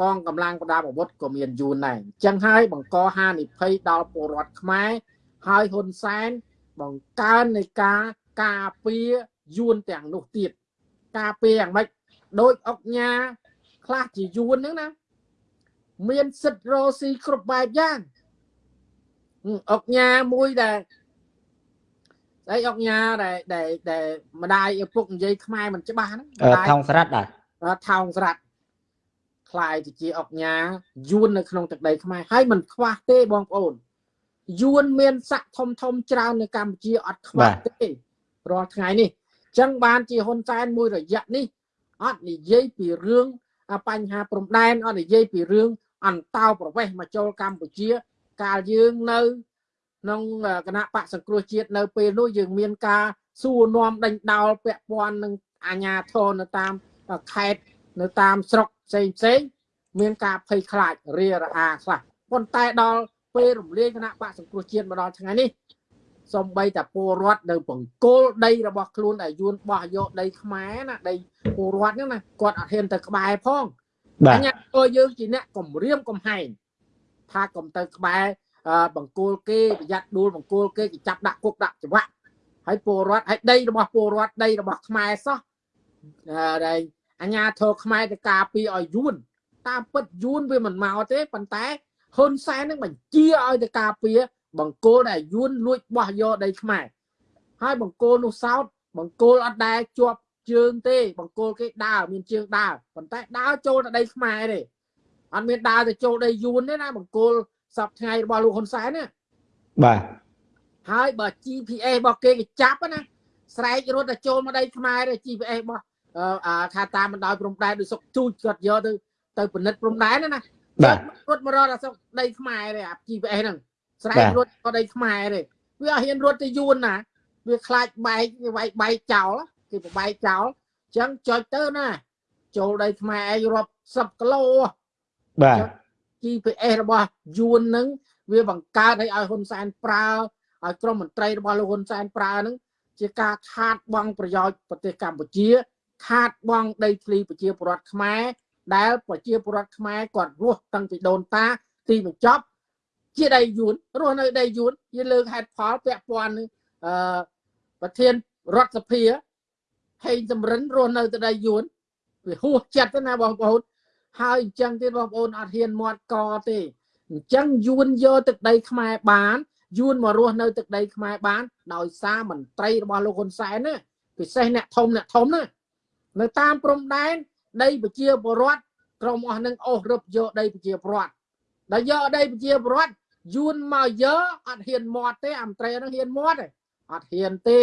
កងកម្លាំងប្រដាប់អាវុធក៏មានយួនដែរអញ្ចឹងហើយបង្កហានិភ័យដល់ពលរដ្ឋខ្មែរ ហើយហ៊ុនសែនបង្កើននៃការការពារយួនទាំងនោះទៀតការពារយ៉ាងម៉េចដោយអុកញ៉ាខ្លះជាយួនហ្នឹងណាមានសិទ្ធរោស៊ីគ្រប់បែបយ៉ាងអុកញ៉ាមួយដែលស្អីអុកញ៉ាដែលដែលដែលម្ដាយឪពុកនិយាយខ្មែរមិនច្បាស់ហ្នឹង
ថោងស្រាត់ដែរ
ថោងស្រាត់ខ្លាយទៅជាអុកញ៉ាយួននៅក្នុងទឹកដីខ្មែរហើយមិនខ្វះទេបងប្អូន យួនមានស័កធំធំច្រើននៅកម្ពុជាអត់ខ្វះទេរាល់ថ្ងៃនេះអញ្ចឹងបានជាហ៊ុនសែនមួយរយៈនេះអត់និយាយពីរឿងបញ្ហាព្រំដែនអត់និយាយពីរឿងអន្តោប្រវេសន៍មកចូលកម្ពុជា កាលយើងនៅក្នុងគណៈបកសង្គ្រោះជាតិនៅពេលនោះយើងមានការសួរនាំដេញដោលពាក់ព័ន្ធនឹងអាញាធរនៅតាមខេត្តនៅតាមស្រុកផ្សេងផ្សេងមានការភ័យខ្លាចរារអាខ្លះប៉ុន្តែដល់ ពេលរំលាយគណៈបកសង្គ្រោះជាតិមកដល់ថ្ងៃនេះសំបីតាពលរដ្ឋនៅបង្គោលដីរបស់ខ្លួនដែលយួនបោះយកដីខ្មែរណាដីពលរដ្ឋហ្នឹងណាគាត់អត់ហ៊ានទៅក្បែរផង
បាទ
អញ្ញាតយើងជាអ្នកគម្រាមកំហែងថាកុំទៅក្បែរបង្គោលគេប្រយ័ត្នដួលបង្គោលគេគេចាប់ដាក់គុកដាក់ច្បាក់ហើយពលរដ្ឋហើយដីរបស់ពលរដ្ឋដីរបស់ខ្មែរសោះអឺដែលអញ្ញាធរខ្មែរទៅការពារឲ្យយួនតាមពិតយួនវាមិនមកទេប៉ុន្តែ ហ៊ុនសែននឹងបញ្ជាឲ្យទៅការពារបង្គោលដែលយួនលួចបោះយកដីខ្មែរហើយបង្គោលនោះសោតបង្គោលអត់ដែលជាប់ជើងទេបង្គោលគេដើរមានជើងដើរប៉ុន្តែដើរចូលទៅដីខ្មែរទេអត់មានដើរទៅចូលដីយួនទេណាបង្គោលសពថ្ងៃរបស់លោកហ៊ុនសែនណា
បាទ
ហើយបើ GPS របស់គេគេចាប់ណាស្រែករត់ទៅចូលមកដីខ្មែរទេ GPS របស់អឺអាថាតាមបណ្ដោយព្រំដែនដូចសុកទូចគាត់យកទៅទៅពិនិត្យព្រំដែនណាណា
បាទ
រត់មករត់អាសុកដីខ្មែរទេអា GPS ហ្នឹងស្រែករត់ក៏ដីខ្មែរទេវាអត់ហ៊ានរត់ទៅយួនណាវាខ្លាចបែកវាបែកបែកចោលគេបបែកចោលអញ្ចឹងចុចទៅណាចូលដីខ្មែរឯងរាប់10គីឡូ
បាទ
GPS របស់យួនហ្នឹងវាបង្កើតឲ្យឲ្យហ៊ុនសែនប្រើឲ្យក្រមមន្ត្រីរបស់លោកហ៊ុនសែនប្រើហ្នឹងជាការខាតបង់ប្រយោជន៍ប្រទេសកម្ពុជា ខាតបង់ដីធ្លីប្រជាពលរដ្ឋខ្មែរ ដែលប្រជាពលរដ្ឋខ្មែរគាត់រស់តាំងពីដូនតាទីបញ្ចប់ជាដីយួនរស់នៅដីយួនជាលើកហេតុផលពាក់ព័ន្ធនឹងអឺប្រធានរដ្ឋសភាហេងសំរិនរស់នៅទៅដីយួនវាហួសចិត្តទៅណាបងប្អូនហើយអញ្ចឹងទៀតបងប្អូនអត់ហ៊ានមាត់កទេអញ្ចឹងយួនយកទឹកដីខ្មែរបានយួនមករស់នៅទឹកដីខ្មែរបាន ដោយសារមន្ត្រីរបស់លោកហ៊ុនសែនណាពិសេសអ្នកធំអ្នកធំណានៅតាមព្រំដែន ដីប្រជាពលរដ្ឋក្រុមអស់នឹងអូសរឹបយកដីប្រជាពលរដ្ឋដែលយកដីប្រជាពលរដ្ឋយួនមកយកអត់ហ៊ានមាត់ទេអាមត្រីហ្នឹងហ៊ានមាត់ទេអត់ហ៊ានទេ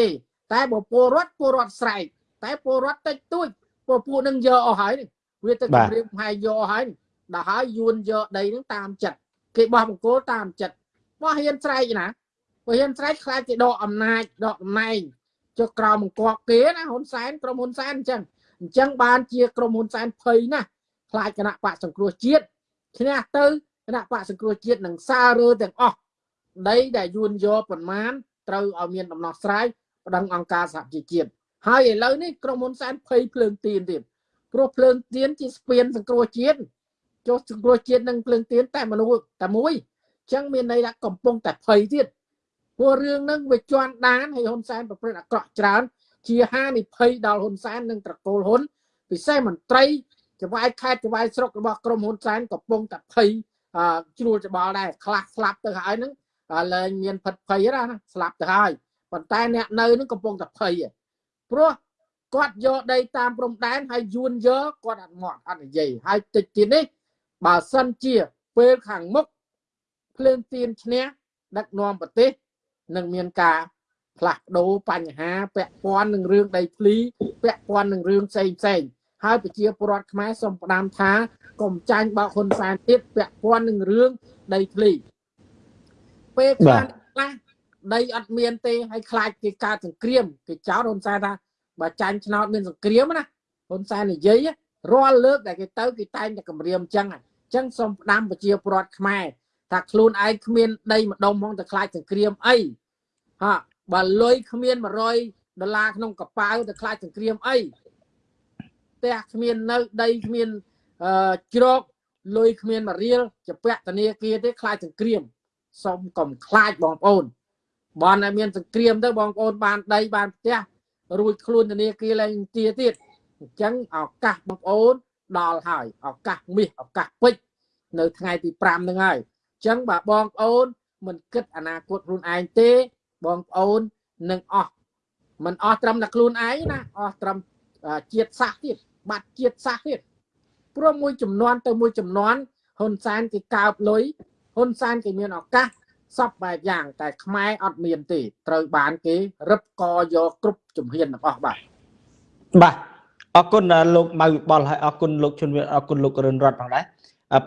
តែបើពលរដ្ឋពលរដ្ឋស្រែកតែពលរដ្ឋតិចតួចពលពួកនឹងយកអស់ហើយនេះវាទៅគម្រាមហើយយកអស់ហើយដល់ហើយយួនយកដីហ្នឹងតាមចិត្តគេបោះបង្គោលតាមចិត្តបោះហ៊ានស្រែកណាបើហ៊ានស្រែកខ្លាចគេដកអំណាចដកតំណែងចុះក្រោមបង្គាប់គេណាហ៊ុនសែនក្រុមហ៊ុនសែនអញ្ចឹង អញ្ចឹងបានជាក្រុមហ៊ុនសែនភ័យណាស់ខ្លាចគណៈបកសង្គ្រោះជាតិឈ្នះទៅគណៈបកសង្គ្រោះជាតិនឹងសាររើទាំងអស់ដីដែលយួនយកប្រមាណត្រូវឲ្យមានដំណោះស្រាយប្តឹងអង្គការសហជីវជាតិហើយឥឡូវនេះក្រុមហ៊ុនសែនភ័យភ្លើងទៀនទៀតព្រោះភ្លើងទៀនជាស្ពានសង្គ្រោះជាតិចុះសង្គ្រោះជាតិនឹងភ្លើងទៀនតែមនុស្សតែមួយអញ្ចឹងមានន័យថាកំពុងតែភ័យទៀតព្រោះរឿងហ្នឹងវាជន់ដានហើយហ៊ុនសែនប្រព្រឹត្តអាក្រក់ច្រើន ជាហានិភ័យដល់ហ៊ុនសែននិងត្រកូលហ៊ុនពិសេសមន្ត្រីចវាយខេត្តចវាយស្រុករបស់ក្រុមហ៊ុនសែនកំពុងតែភ័យជ្រួលច្បល់ដែរខ្លះស្លាប់ទៅហើយហ្នឹងលែងមានផិតភ័យណាស្លាប់ទៅហើយប៉ុន្តែអ្នកនៅហ្នឹងកំពុងតែភ័យព្រោះគាត់យកដីតាមព្រំដែនហើយយួនយកគាត់អត់មកអត់និយាយហើយតិចទៀតនេះបើសិនជាពេលខាងមុខភ្លើងទៀនឈ្នះដឹកនាំប្រទេសនឹងមានការ ផ្លាស់ប្ដូរបញ្ហាពាក់ព័ន្ធនឹងរឿងដីធ្លីពាក់ព័ន្ធនឹងរឿងផ្សេងផ្សេងហើយប្រជាពលរដ្ឋខ្មែរសូមផ្ដាំថាកុំចាញ់បោកហ៊ុនសែនទៀតពាក់ព័ន្ធនឹងរឿងដីធ្លីពេលខ្លះខ្លះដីអត់មានទេហើយខ្លាចគេកើតសង្គ្រាមគេចោទហ៊ុនសែនថាបើចាញ់ឆ្នោតមានសង្គ្រាមណាហ៊ុនសែននិយាយរាល់លើកដែលគេទៅគេតែងតែគម្រាមអញ្ចឹងអញ្ចឹងសូមផ្ដាំប្រជាពលរដ្ឋខ្មែរថាខ្លួនឯងគ្មានដីម្ដុំហ្មងតែខ្លាចសង្គ្រាមអីហា បើលុយគ្មាន100ដុល្លារក្នុងកប៉ាល់តែខ្លាចសង្គ្រាមអីផ្ទះគ្មាននៅដីគ្មានអឺជ្រកលុយគ្មានមួយរៀលជាពាក់ធនាគារទេខ្លាចសង្គ្រាមសូមកុំខ្លាចបងប្អូនបានតែមានសង្គ្រាមទៅបងប្អូនបានដីបានផ្ទះរួចខ្លួនធនាគារឡើងទាទៀតអញ្ចឹងឱកាសបងប្អូនដល់ហើយឱកាសមាសឱកាសពេជ្រនៅថ្ងៃទី5ហ្នឹងហើយអញ្ចឹងបើបងប្អូនមិនគិតអនាគតខ្លួនឯងទេ បងប្អូននឹងអស់មិនអស់ត្រឹមតែខ្លួនឯងណាអស់ត្រឹមជាតិសាសន៍ទៀតបាត់ជាតិសាសន៍ទៀតព្រោះមួយចំនួនទៅមួយចំនួនហ៊ុនសែនគេកើបលុយហ៊ុនសែនគេមានឱកាសសពបែបយ៉ាង តែខ្មែរអត់មានទេត្រូវបានគេរឹបកយកគ្រប់ជំហានទាំងអស់បាទ
បាទអរគុណលោកម៉ៅវិបុលហើយអរគុណលោកជុនវិអរគុណលោករិនរតផងដែរ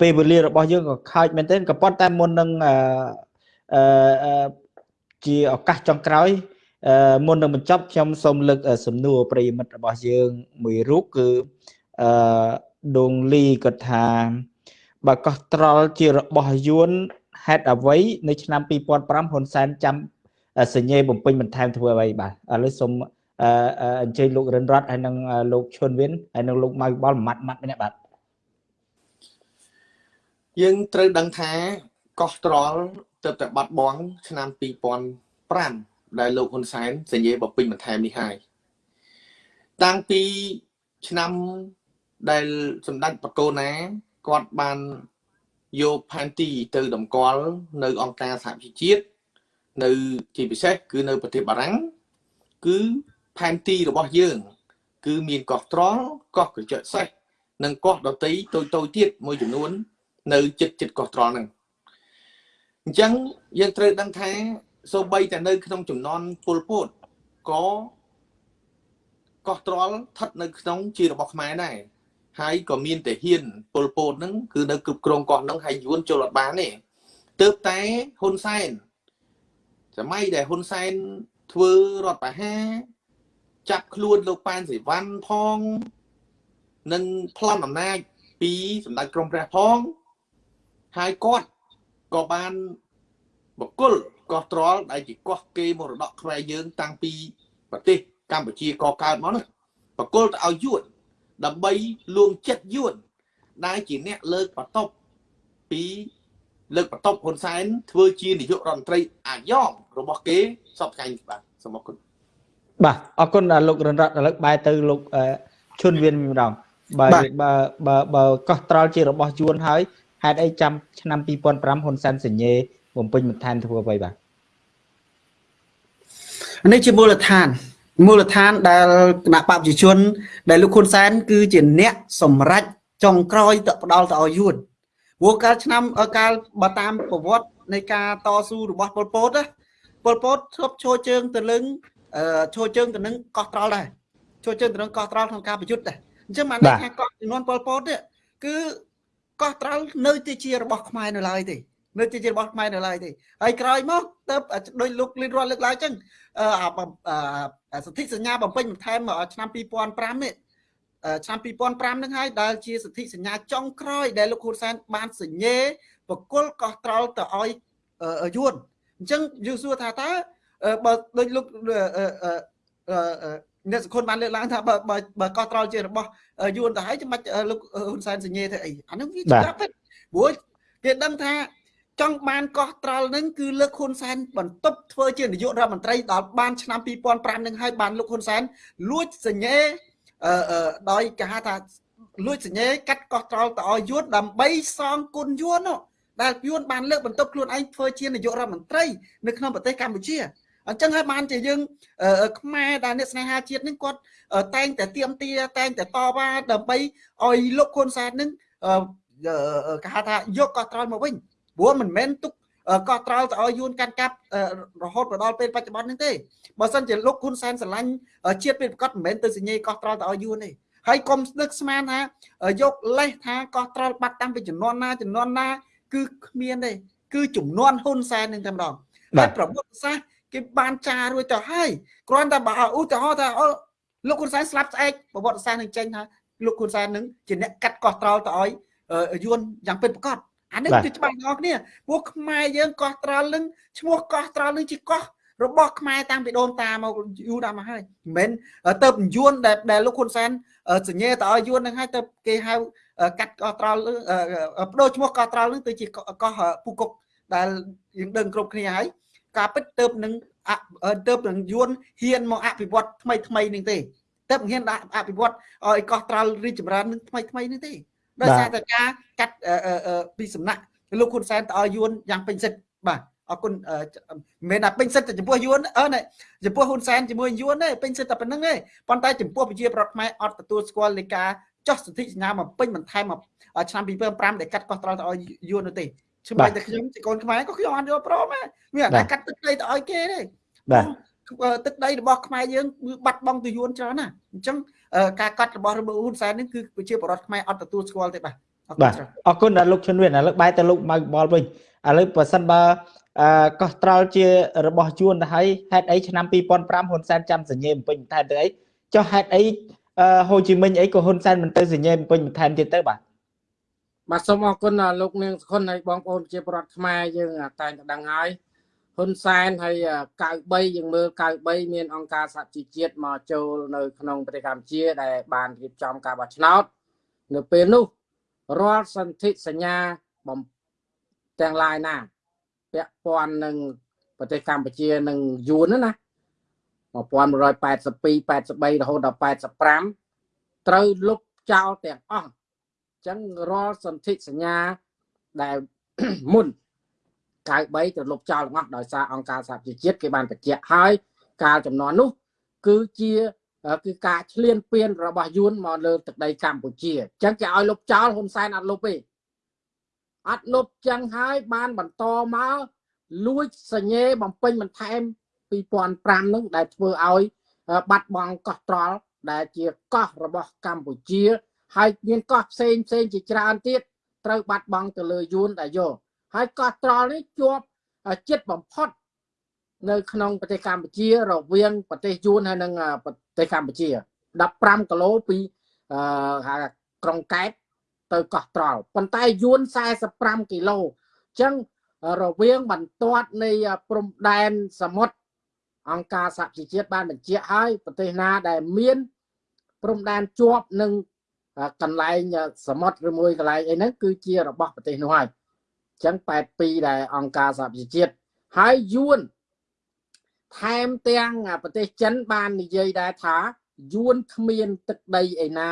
ពេលវេលារបស់យើងក៏ខាចមែនទែនក៏ប៉ុន្តែមុននឹងអឺ ជាឱកាសចុងក្រោយមុននឹងបញ្ចប់ខ្ញុំសូមលើកសំណួរប្រិយមិត្តរបស់យើងមួយរូបគឺអឺដងលីគាត់ថាបើកោះត្រល់ជារបស់យួនហេតុអ្វីនៅឆ្នាំ2005ហ៊ុនសែនចាំសញ្ញេបំពេញបន្ថែមធ្វើអ្វីបាទឥឡូវសូមអញ្ជើញលោករិនរតហើយនឹងលោកឈុនវិនហើយនឹងលោកម៉ៅបលម៉ាត់ម៉ាត់ម្នាក់បាទ
យើងត្រូវដឹងថាកោះត្រល់ ទៅតែបាត់បង់ឆ្នាំ2005ដែលលោកហ៊ុនសែនសញ្ញេបំពេញបន្ថែមនេះហើយតាំងពីឆ្នាំដែលសម្ដេចបកូណាគាត់បានយកផែនទីទៅតម្កល់នៅអង្គការសហជីវជាតិនៅជាពិសេសគឺនៅប្រទេសបារាំងគឺផែនទីរបស់យើង គឺមានកោះត្រល់កោះក្រចកសេះនិងកោះដតីតូចតូចទៀតមួយចំនួន នៅចិត្តចិត្តកោះត្រល់ហ្នឹង អញ្ចឹងយើងត្រូវដឹងថាសូម្បីតែនៅ ក្នុងចំនួនពលពតក៏កោះត្រល់ស្ថិតនៅក្នុងជារបស់ខ្មែរដែរហើយក៏មានតែហ៊ានពលពតហ្នឹងគឺនៅគ្រប់គ្រងកោះហ្នឹងហើយយួនចូលអត់បានទេទើបតែហ៊ុនសែនសម័យដែលហ៊ុនសែនធ្វើរដ្ឋប្រហារចាប់ខ្លួនលោកប៉ែនសិវ័នផងនិងប្លន់អំណាចពីសម្ដេចក្រមព្រះផងហើយគាត់ ក៏បានបកគលកោះត្រល់ដែលជាកោះគេមរតកខ្មែរយើង តាំងពីប្រទេសកម្ពុជាកកើតមកនោះបកគលទៅឲ្យយួនដើម្បីលួងចិត្តយួនដែលជាអ្នកលើកបន្ទប់ពីលើកបន្ទប់ហ៊ុនសែនធ្វើជានាយករដ្ឋមន្ត្រីអាយ៉ងរបស់គេសពថ្ងៃនេះបាទសូមអរគុណ
បាទអរគុណលោករនរតឥឡូវបែរទៅលោកឈុនវៀនម្ដងបើបើបើបើកោះត្រល់ជារបស់យួនហើយ ហេតុអីចាំឆ្នាំ2005ហ៊ុនសែនសញ្ញេបំពេញបន្ថែមធ្វើអ្វីបាទ
នេះជាមូលដ្ឋានមូលដ្ឋានដែលគណៈបព្វជិជន ដែលលោកហ៊ុនសែនគឺជាអ្នកសម្រេចចុងក្រោយទៅផ្ដាល់ទៅឲ្យយួនព្រោះកាលឆ្នាំកាលបើតាមប្រវត្តិនៃការតស៊ូរបស់ប៉ុលពតណាប៉ុលពតធ្លាប់ឈរជើងទៅនឹងឈរជើងទៅនឹងកោះត្រល់ដែរឈរជើងទៅនឹងកោះត្រល់ក្នុងការប្រយុទ្ធដែរអញ្ចឹងបានថាកោះចំនួនប៉ុលពតនេះគឺ កោះត្រល់នៅទីជារបស់ខ្មែរនៅឡើយទេនៅទីជារបស់ខ្មែរនៅឡើយទេហើយក្រោយមកទៅដោយលោកលីនរត់លើកឡើងអញ្ចឹងអឺសន្ធិសញ្ញាបំពេញបន្ថែមឆ្នាំ2005នេះឆ្នាំ2005នឹងហើយដែលជាសន្ធិសញ្ញាចុងក្រោយដែលលោកហ៊ុនសែនបានសញ្ញេបកុលកោះត្រល់ទៅឲ្យយួនអញ្ចឹងយើងសួរថាតើបើដូចលោក អ្នកសង្ឃុនបានលើកឡើងថាបើបើកោះត្រល់ជារបស់យួនទៅហើយចាំបាច់លោកហ៊ុនសែនសញ្ញេទៅអីអានោះវាជាពិតព្រោះគេដឹងថាចង់បានកោះត្រល់នឹងគឺលើកហ៊ុនសែនបន្ទប់ធ្វើជានាយករដ្ឋមន្ត្រីដល់បានឆ្នាំ2005នឹងហើយបានលោកហ៊ុនសែនលួចសញ្ញេអឺដោយគេហៅថាលួចសញ្ញេកាត់កោះត្រល់ទៅឲ្យយួនដើម្បីសងគុណយួននោះដែលយួនបានលើកបន្ទប់ខ្លួនឯងធ្វើជានាយករដ្ឋមន្ត្រីនៅក្នុងប្រទេសកម្ពុជា អញ្ចឹងហើយបានជាយើងខ្មែរដែលអ្នកស្នេហាជាតិនេះគាត់តែងតែទៀមទាតែងតែតវ៉ាដើម្បីឲ្យលោកហ៊ុនសែននឹងគេហៅថាយកកោះត្រល់មកវិញព្រោះមិនមែនទុកកោះត្រល់ទៅឲ្យយួនកាន់កាប់រហូតមកដល់ពេលបច្ចុប្បន្ននេះទេបើសិនជាលោកហ៊ុនសែនស្រឡាញ់ជាតិពេលប្រកាសមិនមែនទៅសញ្ញេកោះត្រល់ទៅឲ្យយួនទេហើយកុំស្នឹកស្មានថាយកលេសថាកោះត្រល់បាត់តាំងពីចំនួនណាចំនួនណា គឺគ្មានទេគឺចំនួនហ៊ុនសែននឹងតែម្ដងហើយប្រវត្តិសាស្ត្រ គេបានចារួចទៅហើយគ្រាន់តែបើឧទាហរណ៍ថាអូលោកហ៊ុនសែនស្លាប់ស្អែកប្រវត្តិសាស្ត្រនឹងចេញថាលោកហ៊ុនសែននឹងជាអ្នកកាត់កោះត្រល់ទៅឲ្យយួនយ៉ាងពិតប្រាកដអានេះគឺច្បាស់ទាំងអស់គ្នាពួកខ្មែរយើងកោះត្រល់នឹងឈ្មោះកោះត្រល់នឹងជាកោះរបស់ខ្មែរតាំងពីដូនតាមកយូរដល់មកហើយមិនមែនទៅយួនដែលដែលលោកហ៊ុនសែនសញ្ញេទៅឲ្យយួននឹងហើយទៅគេហៅកាត់កោះត្រល់បដូរឈ្មោះកោះត្រល់នឹងទៅជាកោះពូកុកដែលយើងដឹងគ្រប់គ្នាហើយ ការពិតទៅនឹងទៅនឹងយួនហ៊ានមកអភិវឌ្ឍថ្មីថ្មីនឹងទេទៅហ៊ានដាក់អភិវឌ្ឍឲ្យកោះត្រល់រីចម្រើននឹងថ្មីថ្មីនេះទេដោយសារតែការកាត់ពីសំណាក់លោកហ៊ុនសែនទៅឲ្យយួនយ៉ាងពេញសិទ្ធបាទអរគុណមិនមែនថាពេញសិទ្ធតែចំពោះយួនអឺចំពោះហ៊ុនសែនជាមួយយួនទេពេញសិទ្ធតែប៉ុណ្្នឹងទេប៉ុន្តែចំពោះប្រជាប្រដ្ឋខ្មែរអត់ទទួលស្គាល់នៃការចោះសន្ធិសញ្ញាមកពេញបន្ថែមមកឆ្នាំ2005ដែលកាត់កោះត្រល់ទៅឲ្យយួននោះទេ ច្បាស់តែខ្ញុំជាកូនខ្មែរក៏ខ្ញុំអត់យល់ព្រមដែរមានតែកាត់ទឹកដីទៅឲ្យគេទេបាទទឹកដីរបស់ខ្មែរយើងបាត់បង់ទៅយួនច្រើនណាអញ្ចឹងការកាត់របស់របស់ហ៊ុនសែននេះគឺប្រជាពលរដ្ឋខ្មែរអត់ទទួលស្គាល់ទេបាទ
បាទអរគុណដល់លោកឈុនវៀនឥឡូវបែរទៅលោកម៉ៅបលវិញឥឡូវបើសិនបើអឺកោះត្រល់ជារបស់យួនទៅហើយហេតុអីឆ្នាំ2005ហ៊ុនសែនចាំសញ្ញេបំពេញបន្ថែមទៅអីចុះហេតុអីហូជីមិញអីក៏ហ៊ុនសែនមិនទៅសញ្ញេបំពេញបន្ថែមទៀតទៅបាទ
បាទសូមអរគុណលោកនាងសុខុនហើយបងប្អូនប្រជាពលរដ្ឋខ្មែរយើងតែងតែដឹងហើយហ៊ុនសែនហើយ93យើងមើល93មានអង្គការសហជីវជាតិមកចូលនៅក្នុងប្រទេសកម្ពុជាដែលបានរៀបចំការបោះឆ្នោតនៅពេលនោះរាល់សន្ធិសញ្ញាបំទាំងឡាយណាពាក់ព័ន្ធនឹងប្រទេសកម្ពុជានឹងយួនណា1182 83រហូតដល់85ត្រូវលុបចោលទាំងអស់អញ្ចឹងរាល់សន្ធិសញ្ញាដែលមុន93ទៅលុបចោលទាំងអស់ដោយសារអង្គការសហជីវជាតិគេបានបញ្ជាក់ហើយកាលចំនួននោះ គឺជាគឺការឈ្លានពានរបស់យួនមកលើទឹកដីកម្ពុជាអញ្ចឹងគេឲ្យលុបចោលហ៊ុនសែនអត់លុបទេអត់លុបចឹងហើយបានបន្តមកលួចសញ្ញេបំពេញបន្ថែម2005នឹងដែលធ្វើឲ្យបាត់បង់កោះត្រល់ដែលជាកោះរបស់កម្ពុជា ហើយមានកោះផ្សេងផ្សេងជាច្រើនទៀតត្រូវបាត់បង់ទៅលើយួនដែលយកហើយកោះត្រល់នេះជាប់ចិត្តបំផុត នៅក្នុងប្រទេសកម្ពុជារវាងប្រទេសយួនហើយនិងប្រទេសកម្ពុជា15គីឡូពីអឺក្រុងកែបទៅកោះត្រល់ប៉ុន្តែយួន45គីឡូអញ្ចឹងរវាងបន្ទាត់នៃព្រំដែនសមុទ្រអង្គការសហជីវជាតិបានបញ្ជាក់ហើយប្រទេសណាដែលមានព្រំដែនជាប់នឹង កន្លែងសមុទ្រឬមួយកន្លែងអីហ្នឹងគឺជារបស់ប្រទេសនោះហើយចឹង82ដែលអង្គការសហប្រជាជាតិហើយយួនថែមទាំងប្រទេសចិនបាននិយាយដែរថាយួនគ្មានទឹកដីឯណា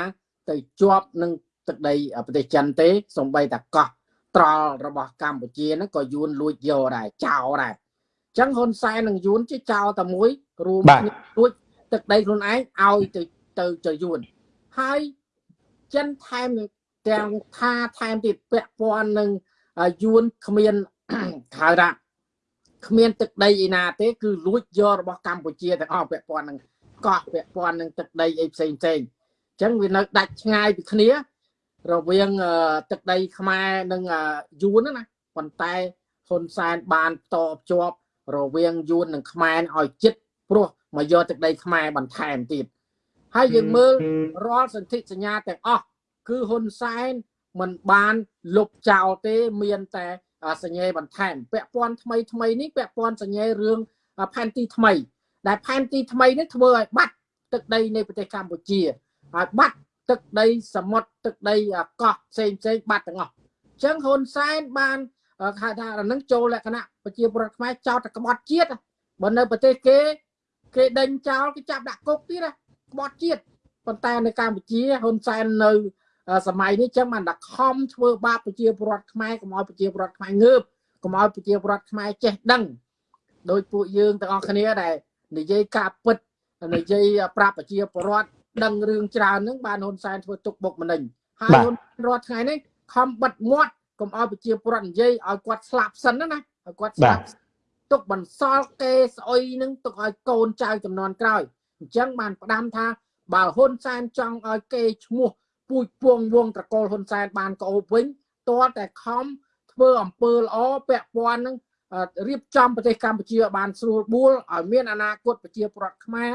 ទៅជាប់នឹងទឹកដីប្រទេសចិនទេសំបីតាកោះត្រល់របស់កម្ពុជាហ្នឹងក៏យួនលួចយកដែរចោលដែរអញ្ចឹងហ៊ុនសែននិងយួនជាចោលតែមួយរួមគ្នាលួចទឹកដីខ្លួនឯងឲ្យទៅទៅទៅយួនហើយ ចិនថែមទាំងថាថែមទៀតពាក់ព័ន្ធនឹងយួនគ្មានហៅថាគ្មានទឹកដីឯណាទេ គឺលួចយករបស់កម្ពុជាទាំងអស់ពាក់ព័ន្ធនឹងកោះពាក់ព័ន្ធនឹងទឹកដីអីផ្សេងផ្សេងអញ្ចឹងវានៅដាច់ឆ្ងាយពីគ្នា រវាងទឹកដីខ្មែរនិងយួនណាប៉ុន្តែហ៊ុនសែនបានតបជាប់រវាងយួននិងខ្មែរឲ្យចិត្តព្រោះមកយកទឹកដីខ្មែរបន្ថែមទៀត ហើយយើងមើលរាល់សន្ធិសញ្ញាទាំងអស់គឺហ៊ុនសែនមិនបានលុបចោលទេមានតែសញ្ញេបន្ថែមពាក់ព័ន្ធថ្មីថ្មីនេះពាក់ព័ន្ធសញ្ញេរឿងផែនទីថ្មី ដែលផែនទីថ្មីនេះធ្វើឲ្យបាត់ទឹកដីនៃប្រទេសកម្ពុជាហើយបាត់ទឹកដីសមុទ្រទឹកដីកោះផ្សេងផ្សេងបាត់ទាំងអស់អញ្ចឹងហ៊ុនសែនបានហៅថានឹងចូលលក្ខណៈប្រជាពលរដ្ឋខ្មែរចោតតែក្បត់ជាតិបើនៅប្រទេសគេគេដេញចោលគេចាប់ដាក់គុកទៀត ក្បត់ជាតិប៉ុន្តែនៅកម្ពុជាហ៊ុនសែននៅសម័យនេះចឹងបានតែខំធ្វើបាបប្រជាពលរដ្ឋខ្មែរកុំឲ្យប្រជាពលរដ្ឋខ្មែរងើបកុំឲ្យប្រជាពលរដ្ឋខ្មែរចេះដឹងដោយពួកយើងទាំងអស់គ្នាដែលនិយាយការពិតនិយាយប្រាប់ប្រជាពលរដ្ឋដឹងរឿងច្រើនហ្នឹងបានហ៊ុនសែនធ្វើទុកបុកម្នេញហើយហ៊ុនរាល់ថ្ងៃនេះខំបិទមាត់កុំឲ្យប្រជាពលរដ្ឋនិយាយឲ្យគាត់ស្លាប់សិនណាឲ្យគាត់ស្លាប់ទុកបន្សល់គេស្អុយនឹងទុកឲ្យកូនចៅចំនួនក្រោយ អញ្ចឹងបានផ្ដាំថាបើហ៊ុនសែនចង់ឲ្យគេឈ្មោះពូជពងវងត្រកូលហ៊ុនសែនបានកោបវិញតើតែខំធ្វើអំពើល្អពាក់ព័ន្ធនឹងរៀបចំប្រទេសកម្ពុជាបានស្រួលបួលឲ្យមានអនាគតប្រជាប្រដ្ឋខ្មែរ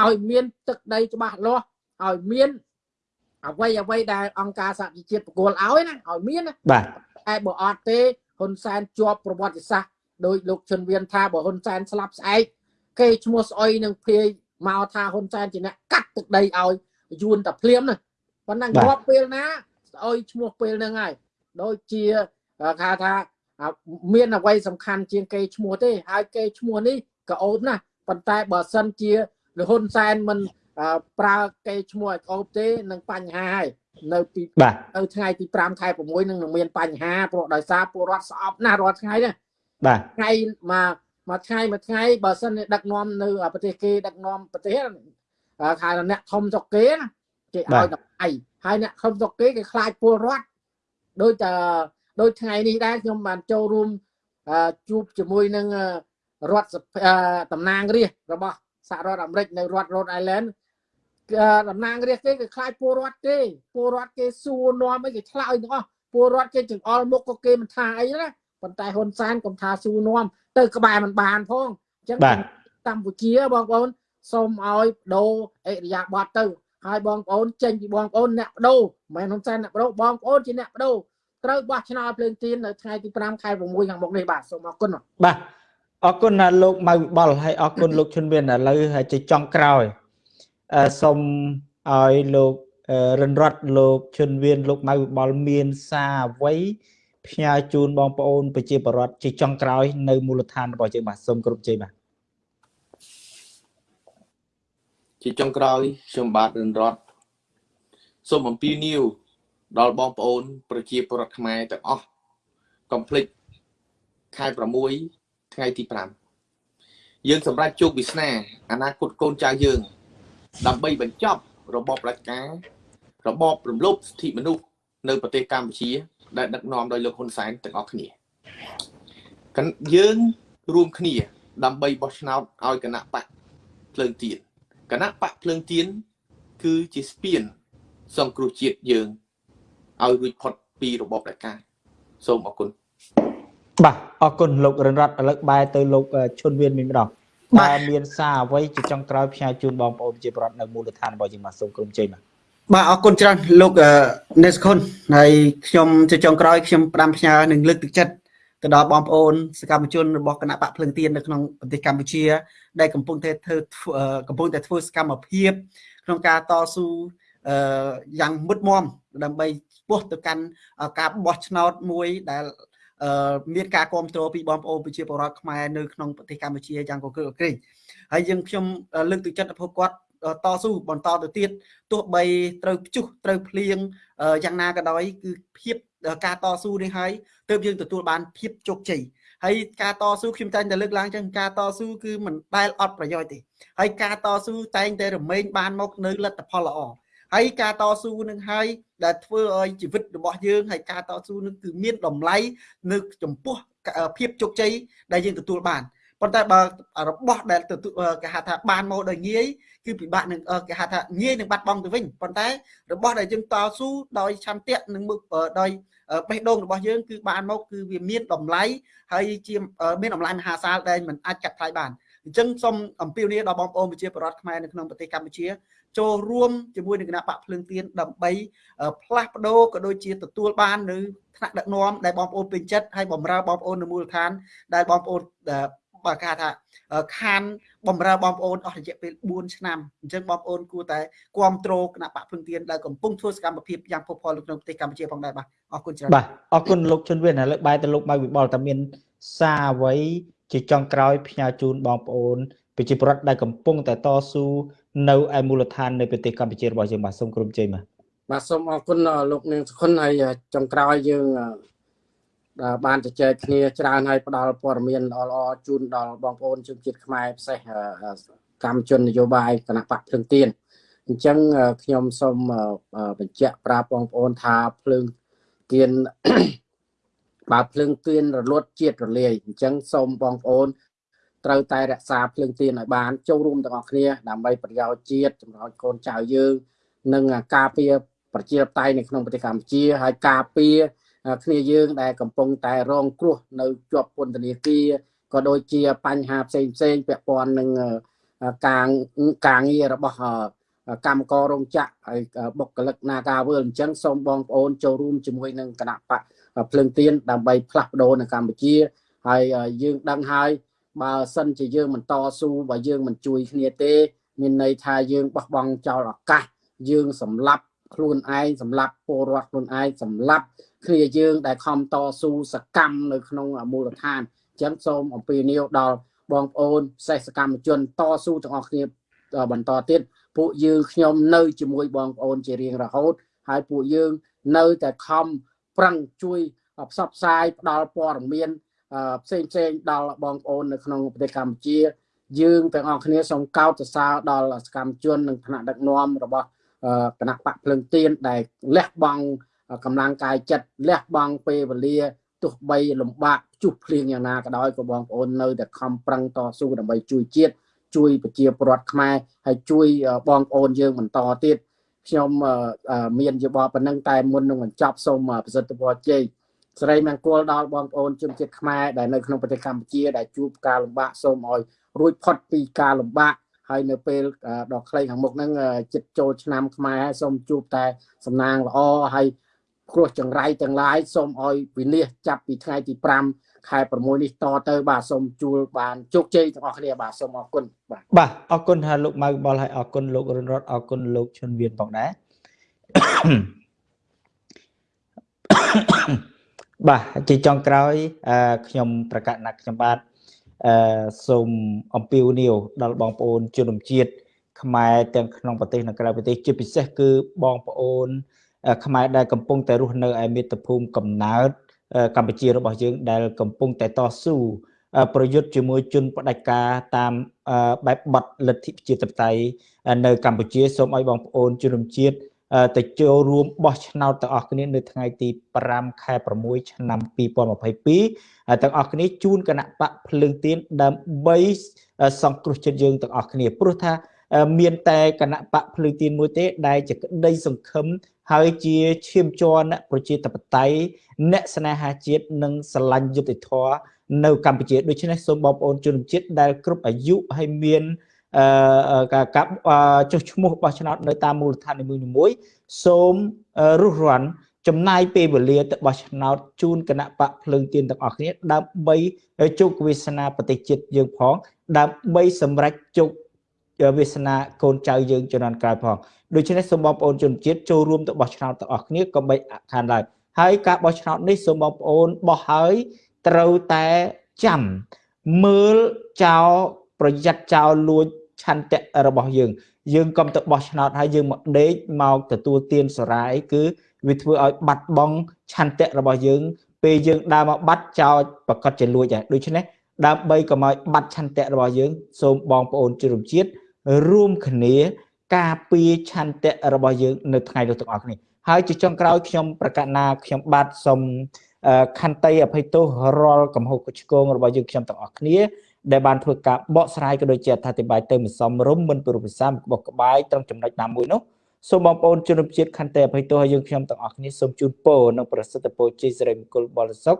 ឲ្យមានទឹកដីច្បាស់លាស់ឲ្យមានអ្វីអ្វីដែលអង្គការសហជីវជាតិប្រគល់ឲ្យណាឲ្យមាន
បាទ
តែបើអត់ទេហ៊ុនសែនជាប់ប្រវត្តិសាស្ត្រដោយលោកជុនវៀនថាបើហ៊ុនសែនស្លាប់ស្អែកគេឈ្មោះស្អុយនឹងភាយ មកថាហ៊ុនសែនជាអ្នកកាត់ទឹកដីឲ្យយួនតែភ្លាមណាប៉ុន្តែងាប់ពេលណាស្អុយឈ្មោះពេលហ្នឹងហើយដូចជាគេថាមានអ្វីសំខាន់ជាងគេឈ្មោះទេហើយគេឈ្មោះនេះក៏អូបណាប៉ុន្តែបើសិនជាលហ៊ុនសែនមិនប្រើគេឈ្មោះឲ្យអូបទេនឹងបញ្ហាហើយនៅពីនៅថ្ងៃទី5ខែ6នឹងនឹងមានបញ្ហាព្រោះដោយសារពលរដ្ឋស្អប់ណាស់រាល់ថ្ងៃណា
បាទ
ថ្ងៃមក មួយថ្ងៃមួយថ្ងៃបើសិនដឹកនាំនៅប្រទេសគេដឹកនាំប្រទេសខែអ្នកធំចុកគេណាគេឲ្យតម្លៃហើយអ្នកខំស្រុកគេគេខ្លាចពលរដ្ឋដូចតែដូចថ្ងៃនេះដែរខ្ញុំបានចូលរួមជួបជាមួយនឹងរដ្ឋតំណាងរាស្ត្ររបស់សហរដ្ឋអាមេរិកនៅរដ្ឋ Rhode Island តំណាងរាស្ត្រគេគេខ្លាចពលរដ្ឋគេពលរដ្ឋគេសួរនាំអីគេឆ្លើយទាំងអស់ពលរដ្ឋគេចង្អុលមុខក៏គេមិនថាអីណាប៉ុន្តែហ៊ុនសែនកុំថាសួរនាំ ទៅក្បែរមិនបានផងអញ្ចឹងកម្ពុជាបងប្អូនសូមឲ្យដូរអិរិយាបថទៅហើយបងប្អូនចេញពីបងប្អូនអ្នកបដូរមិនមែនហ៊ុនសែនអ្នកបដូរបងប្អូនជាអ្នកបដូរត្រូវបោះឆ្នោតភ្លើងទៀននៅថ្ងៃទី5ខែ6ខាងមុខនេះបាទសូមអរគុណ
បាទអរគុណលោកម៉ៅវិបុលហើយអរគុណលោកឈុនមានឥឡូវហើយជាចុងក្រោយអឺសូមឲ្យលោករិនរតលោកឈុនវៀនលោកម៉ៅវិបុលមានសារអ្វី ផ្ញើជូនបងប្អូនប្រជាពលរដ្ឋជាចុងក្រោយនៅមូលដ្ឋានរបស់យើងបាទសូមគ្រប់ជ័យបាទ
ជាចុងក្រោយខ្ញុំបាទរិនរតសូមអំពាវនាវដល់បងប្អូន ប្រជាពលរដ្ឋខ្មែរទាំងអស់កុំភ្លេចខែ6ថ្ងៃទី5យើងសម្រាប់ជោគវាសនាអនាគតកូនចៅយើង ដើម្បីបញ្ចប់របបប្រជាការរបបរំលោភសិទ្ធិមនុស្សនៅប្រទេសកម្ពុជា ដែលដឹកនាំដោយលោកហ៊ុនសែនទាំងអស់គ្នាយើងរួមគ្នា ដើម្បីបោះឆ្នោតឲ្យគណៈបកភ្លើងទៀនគណៈបកភ្លើងទៀនគឺជាស្ពាន សង្គ្រោះជាតិយើងឲ្យរួចផុតពីរបបផ្ដាច់ការសូមអរគុណ
បាទអរគុណលោករិនរតឥឡូវបែរទៅលោកឈុនវៀនវិញម្ដងបើមានសារអ្វីជាចុងក្រោយផ្សាយជូនបងប្អូនជាប្រដ្ឋនៅមូលដ្ឋានរបស់យើងបាទសូមក្រុមជ័យបាទ
បាទអរគុណច្រើនលោកនេសខុនហើយខ្ញុំជាចុងក្រោយខ្ញុំផ្ដាំផ្ញើនឹងលើកទឹកចិត្តទៅដល់បងប្អូនសកម្មជនរបស់គណៈបកភ្លឹងទៀននៅក្នុងប្រទេសកម្ពុជា ដែលកំពុងតែធ្វើកំពុងតែធ្វើសកម្មភាព ក្នុងការតស៊ូយ៉ាងមុតមមដើម្បីពោះទៅកាន់ការបោះឆ្នោតមួយដែលមានការគ្រប់គ្រងពីបងប្អូនប្រជាពលរដ្ឋខ្មែរនៅក្នុងប្រទេសកម្ពុជាយ៉ាងកកក្រែងហើយយើងខ្ញុំលើកទឹកចិត្តឲ្យគាត់ តស៊ូបន្តទៅទៀតទោះបីត្រូវព្យុះត្រូវភ្លៀងយ៉ាងណាក៏ដោយគឺភាពការតស៊ូនេះហើយទើបយើងទទួលបានភាពជោគជ័យហើយការតស៊ូខ្ញុំតែងតែលើកឡើងចឹងការតស៊ូគឺមិនដែលអត់ប្រយោជន៍ទេហើយការតស៊ូតែងតែរមែងបានមកនៅលទ្ធផលល្អហើយការតស៊ូនឹងហើយដែលធ្វើឲ្យជីវិតរបស់យើងហើយការតស៊ូនឹងគឺមានតម្លៃនៅចំពោះភាពជោគជ័យដែលយើងទទួលបាន ប៉ុន្តែបើរបស់ដែលគេហៅថាបានមកដោយងាយគឺពិបាកនឹងគេហៅថាងាយនឹងបាត់បង់ទៅវិញប៉ុន្តែរបស់ដែលយើងតស៊ូដោយឆន្ទៈនិងដោយបេះដូងរបស់យើងគឺបានមកគឺវាមានតម្លៃហើយជាមានតម្លៃមហាសាលដែលមិនអាចកាត់ថ្លៃបានអញ្ចឹងសូមអំពាវនាវដល់បងប្អូនប្រជាពលរដ្ឋខ្មែរនៅក្នុងប្រទេសកម្ពុជាចូលរួមជាមួយនឹងគណៈបកភ្លើងទៀនដើម្បីផ្លាស់ប្ដូរក៏ដូចជាទទួលបាននៅថ្នាក់ដឹកនាំដែលបងប្អូនពេញចិត្តហើយបំរើបងប្អូននៅមូលដ្ឋានដែលបងប្អូន បើគេថាខានបំរើបងប្អូនអស់រយៈពេល4ឆ្នាំអញ្ចឹងបងប្អូនគួរតែគ្រប់គ្រងគណៈបកភ្លឹងទៀនដែលកំពុងធ្វើសកម្មភាពយ៉ាងផុសផុលនៅក្នុងប្រទេសកម្ពុជាផងដែរបាទអរគុណច្រើន
បាទអរគុណលោកជុនវៀនឥឡូវបែរទៅលោកម៉ៅវិបលតើមានសារអ្វីជាចុងក្រោយផ្ញើជូនបងប្អូនប្រជាពលរដ្ឋដែលកំពុងតែតស៊ូនៅឯមូលដ្ឋាននៃប្រទេសកម្ពុជារបស់យើងបាទសូមក្រុមជ័យបាទ
បាទសូមអរគុណលោកនាងសុខុនហើយចុងក្រោយយើងដែល បានជជែកគ្នាច្រើនហើយផ្ដល់ព័ត៌មានល្អៗជូនដល់បងប្អូនជនជាតិខ្មែរពិសេសកម្មជននយោបាយគណៈបកភ្លើងទៀនអញ្ចឹងខ្ញុំសូមបញ្ជាក់ប្រាប់បងប្អូនថាភ្លើងទៀនបើភ្លើងទៀនរលត់ជាតិរលាយអញ្ចឹងសូមបងប្អូនត្រូវតែរក្សាភ្លើងទៀនឲ្យបានចូលរួមទាំងអស់គ្នាដើម្បីប្រយោជន៍ជាតិចម្រើនកូនចៅយើង និងការពារប្រជាធិបតេយ្យនៅក្នុងប្រទេសកម្ពុជាហើយការពារ គ្នាយើងដែលកំពុងតែរងគ្រោះនៅជាប់ពន្ធនាគារក៏ដូចជាបញ្ហាផ្សេងផ្សេងពាក់ព័ន្ធនឹងការការងាររបស់កម្មកររោងចក្រហើយបុគ្គលិក Nagawal អញ្ចឹងសូមបងប្អូនចូលរួមជាមួយនឹងគណៈបកភ្លើងទៀនដើម្បីផ្លាស់ប្ដូរនៅកម្ពុជាហើយយើងដឹងហើយបើសិនជាយើងមិនតស៊ូបើយើងមិនជួយគ្នាទេមានន័យថាយើងបោះបង់ចោលឱកាសយើងសម្លាប់ខ្លួនឯងសម្លាប់ពលរដ្ឋខ្លួនឯងសម្លាប់ គ្នាយើងដែលខំតស៊ូសកម្មនៅក្នុងមូលដ្ឋានអញ្ចឹងសូមអំពាវនាវដល់បងប្អូនសេសកម្មជនតស៊ូទាំងអស់គ្នាបន្តទៀតពួកយើងខ្ញុំនៅជាមួយបងប្អូនជារៀងរហូត ហើយពួកយើងនៅតែខំប្រឹងជួយផ្សព្វផ្សាយផ្ដល់ព័ត៌មានផ្សេងផ្សេងដល់បងប្អូននៅក្នុងប្រទេសកម្ពុជា យើងទាំងអស់គ្នាសូមកោតសរសើរដល់សកម្មជននិងថ្នាក់ដឹកនាំរបស់គណៈបកភ្លឹងទៀនដែលលះបង់ កម្លាំងកាយចិត្តលះបង់ពេលវេលាទោះបីលំបាកជុះភ្លៀងយ៉ាងណាក៏ដោយក៏បងប្អូននៅតែខំប្រឹងតស៊ូដើម្បីជួយជាតិជួយប្រជាពលរដ្ឋខ្មែរហើយជួយបងប្អូនយើងបន្តទៀតខ្ញុំមានយោបល់ប៉ុណ្ណឹងតែមុននឹងបញ្ចប់សូមប្រសិទ្ធពរជ័យសេរីមង្គលដល់បងប្អូនជនជាតិខ្មែរដែលនៅក្នុងប្រទេសកម្ពុជាដែលជួបការលំបាកសូមឲ្យរួចផុតពីការលំបាកហើយនៅពេលដល់ខ្លីខាងមុខហ្នឹងចិត្តចូលឆ្នាំខ្មែរសូមជួបតែសំណាងល្អហើយ គ្រោះចង្រៃទាំងឡាយសូមឲ្យវិនិច្ឆ័យចាប់ពីថ្ងៃទី5ខែ6នេះតទៅបាទសូមជួលបានជោគជ័យទាំងអស់គ្នាបាទសូមអរគុណ
បាទបាទអរគុណថាលោកម៉ៅបលហើយអរគុណលោករុនរតអរគុណលោកឈុនវៀនផងដែរបាទជាចុងក្រោយខ្ញុំប្រកាសណាត់ខ្ញុំបាទអឺសូមអំពាវនាវដល់បងប្អូនជនជាតិខ្មែរទាំងក្នុងប្រទេសនិងក្រៅប្រទេសជាពិសេសគឺបងប្អូន ខ្មែរដែលកំពុងតែរស់នៅឯមាតុភូមិកំណើតកម្ពុជារបស់យើងដែលកំពុងតែតស៊ូប្រយុទ្ធជាមួយជនផ្ដាច់ការតាមបែបបទលទ្ធិប្រជាធិបតេយ្យនៅកម្ពុជាសូមឲ្យបងប្អូនជនជាតិទៅចូលរួមបោះឆ្នោតទាំងអស់គ្នានៅថ្ងៃទី5ខែ6ឆ្នាំ2022ទាំងអស់គ្នាជូនគណៈបកភ្លើងទៀនដើម្បីសង្គ្រោះចិត្តយើងទាំងអស់គ្នាព្រោះថាមានតែគណៈបកភ្លើងទៀនមួយទេដែលជាក្តីសង្ឃឹម ហើយជាឈាមជ័រអ្នកប្រជាធិបតេយ្យអ្នកស្នេហាជាតិនិងស្រឡាញ់យុត្តិធម៌នៅកម្ពុជាដូច្នេះសូមបងប្អូនជនជាតិដែលគ្រប់អាយុហើយមានអឺការចុះឈ្មោះបោះឆ្នោតនៅតាមមូលដ្ឋាននីមួយៗសូមរុះរាន់ចំណាយពេលវេលាទៅបោះឆ្នោតជូនគណៈបកភ្លើងទៀនទាំងអស់គ្នាដើម្បីជោគវាសនាប្រទេសជាតិយើងផង ដើម្បីសម្រេចជោគវាសនាកូនចៅយើងជំនាន់ក្រោយផង ដូច្នេះសូមបងប្អូនជនជាតិចូលរួមទៅបោះឆ្នោតទាំងអស់គ្នាកុំបីអខានឡើយហើយការបោះឆ្នោតនេះសូមបងប្អូនបោះហើយត្រូវតែចាំមើលចោលប្រយ័ត្នចោលលួចឆន្ទៈរបស់យើង យើងកុំទៅបោះឆ្នោតហើយយើងមកដេកមកទទួលទានសារាយគឺវាធ្វើឲ្យបាត់បង់ឆន្ទៈរបស់យើង ពេលយើងដើរមកបាត់ចោលប្រកាសជាលួចហើយដូច្នេះដើម្បីកុំឲ្យបាត់ឆន្ទៈរបស់យើង សូមបងប្អូនជនជាតិរួមគ្នា ការពារឆន្ទៈរបស់យើងនៅថ្ងៃនេះទាំងអស់គ្នាហើយជាចុងក្រោយខ្ញុំប្រកាសណាខ្ញុំបាទសូមខន្តីអភ័យទោសរាល់កំហុសឆ្គងរបស់យើងខ្ញុំទាំងអស់គ្នាដែលបានធ្វើការបកស្រាយក៏ដូចជាអត្ថាធិប្បាយទៅមិនសមរម្យមិនព្រោះភាសាក្បោះក្បាយត្រង់ចំណុចណាមួយនោះសូមបងប្អូនជនរួមជាតិខន្តីអភ័យទោសឲ្យយើងខ្ញុំទាំងអស់គ្នាសូមជូនពរនិងប្រសិទ្ធពរជ័យសិរីមង្គលបរិសុខ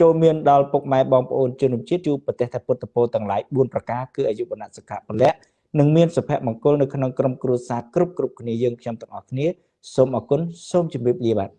ចូលមានដល់ពុកម៉ែបងប្អូនជនរួមជាតិជួបប្រទេសថាពុទ្ធពរទាំងឡាយ4ប្រការគឺអាយុវណ្ណៈសុខៈពលៈ និងមានសុភមង្គលនៅក្នុងក្រុមគ្រួសារគ្រប់គ្រប់គ្នាយើងខ្ញុំទាំងអស់គ្នាសូមអរគុណសូមជម្រាបលាបាទ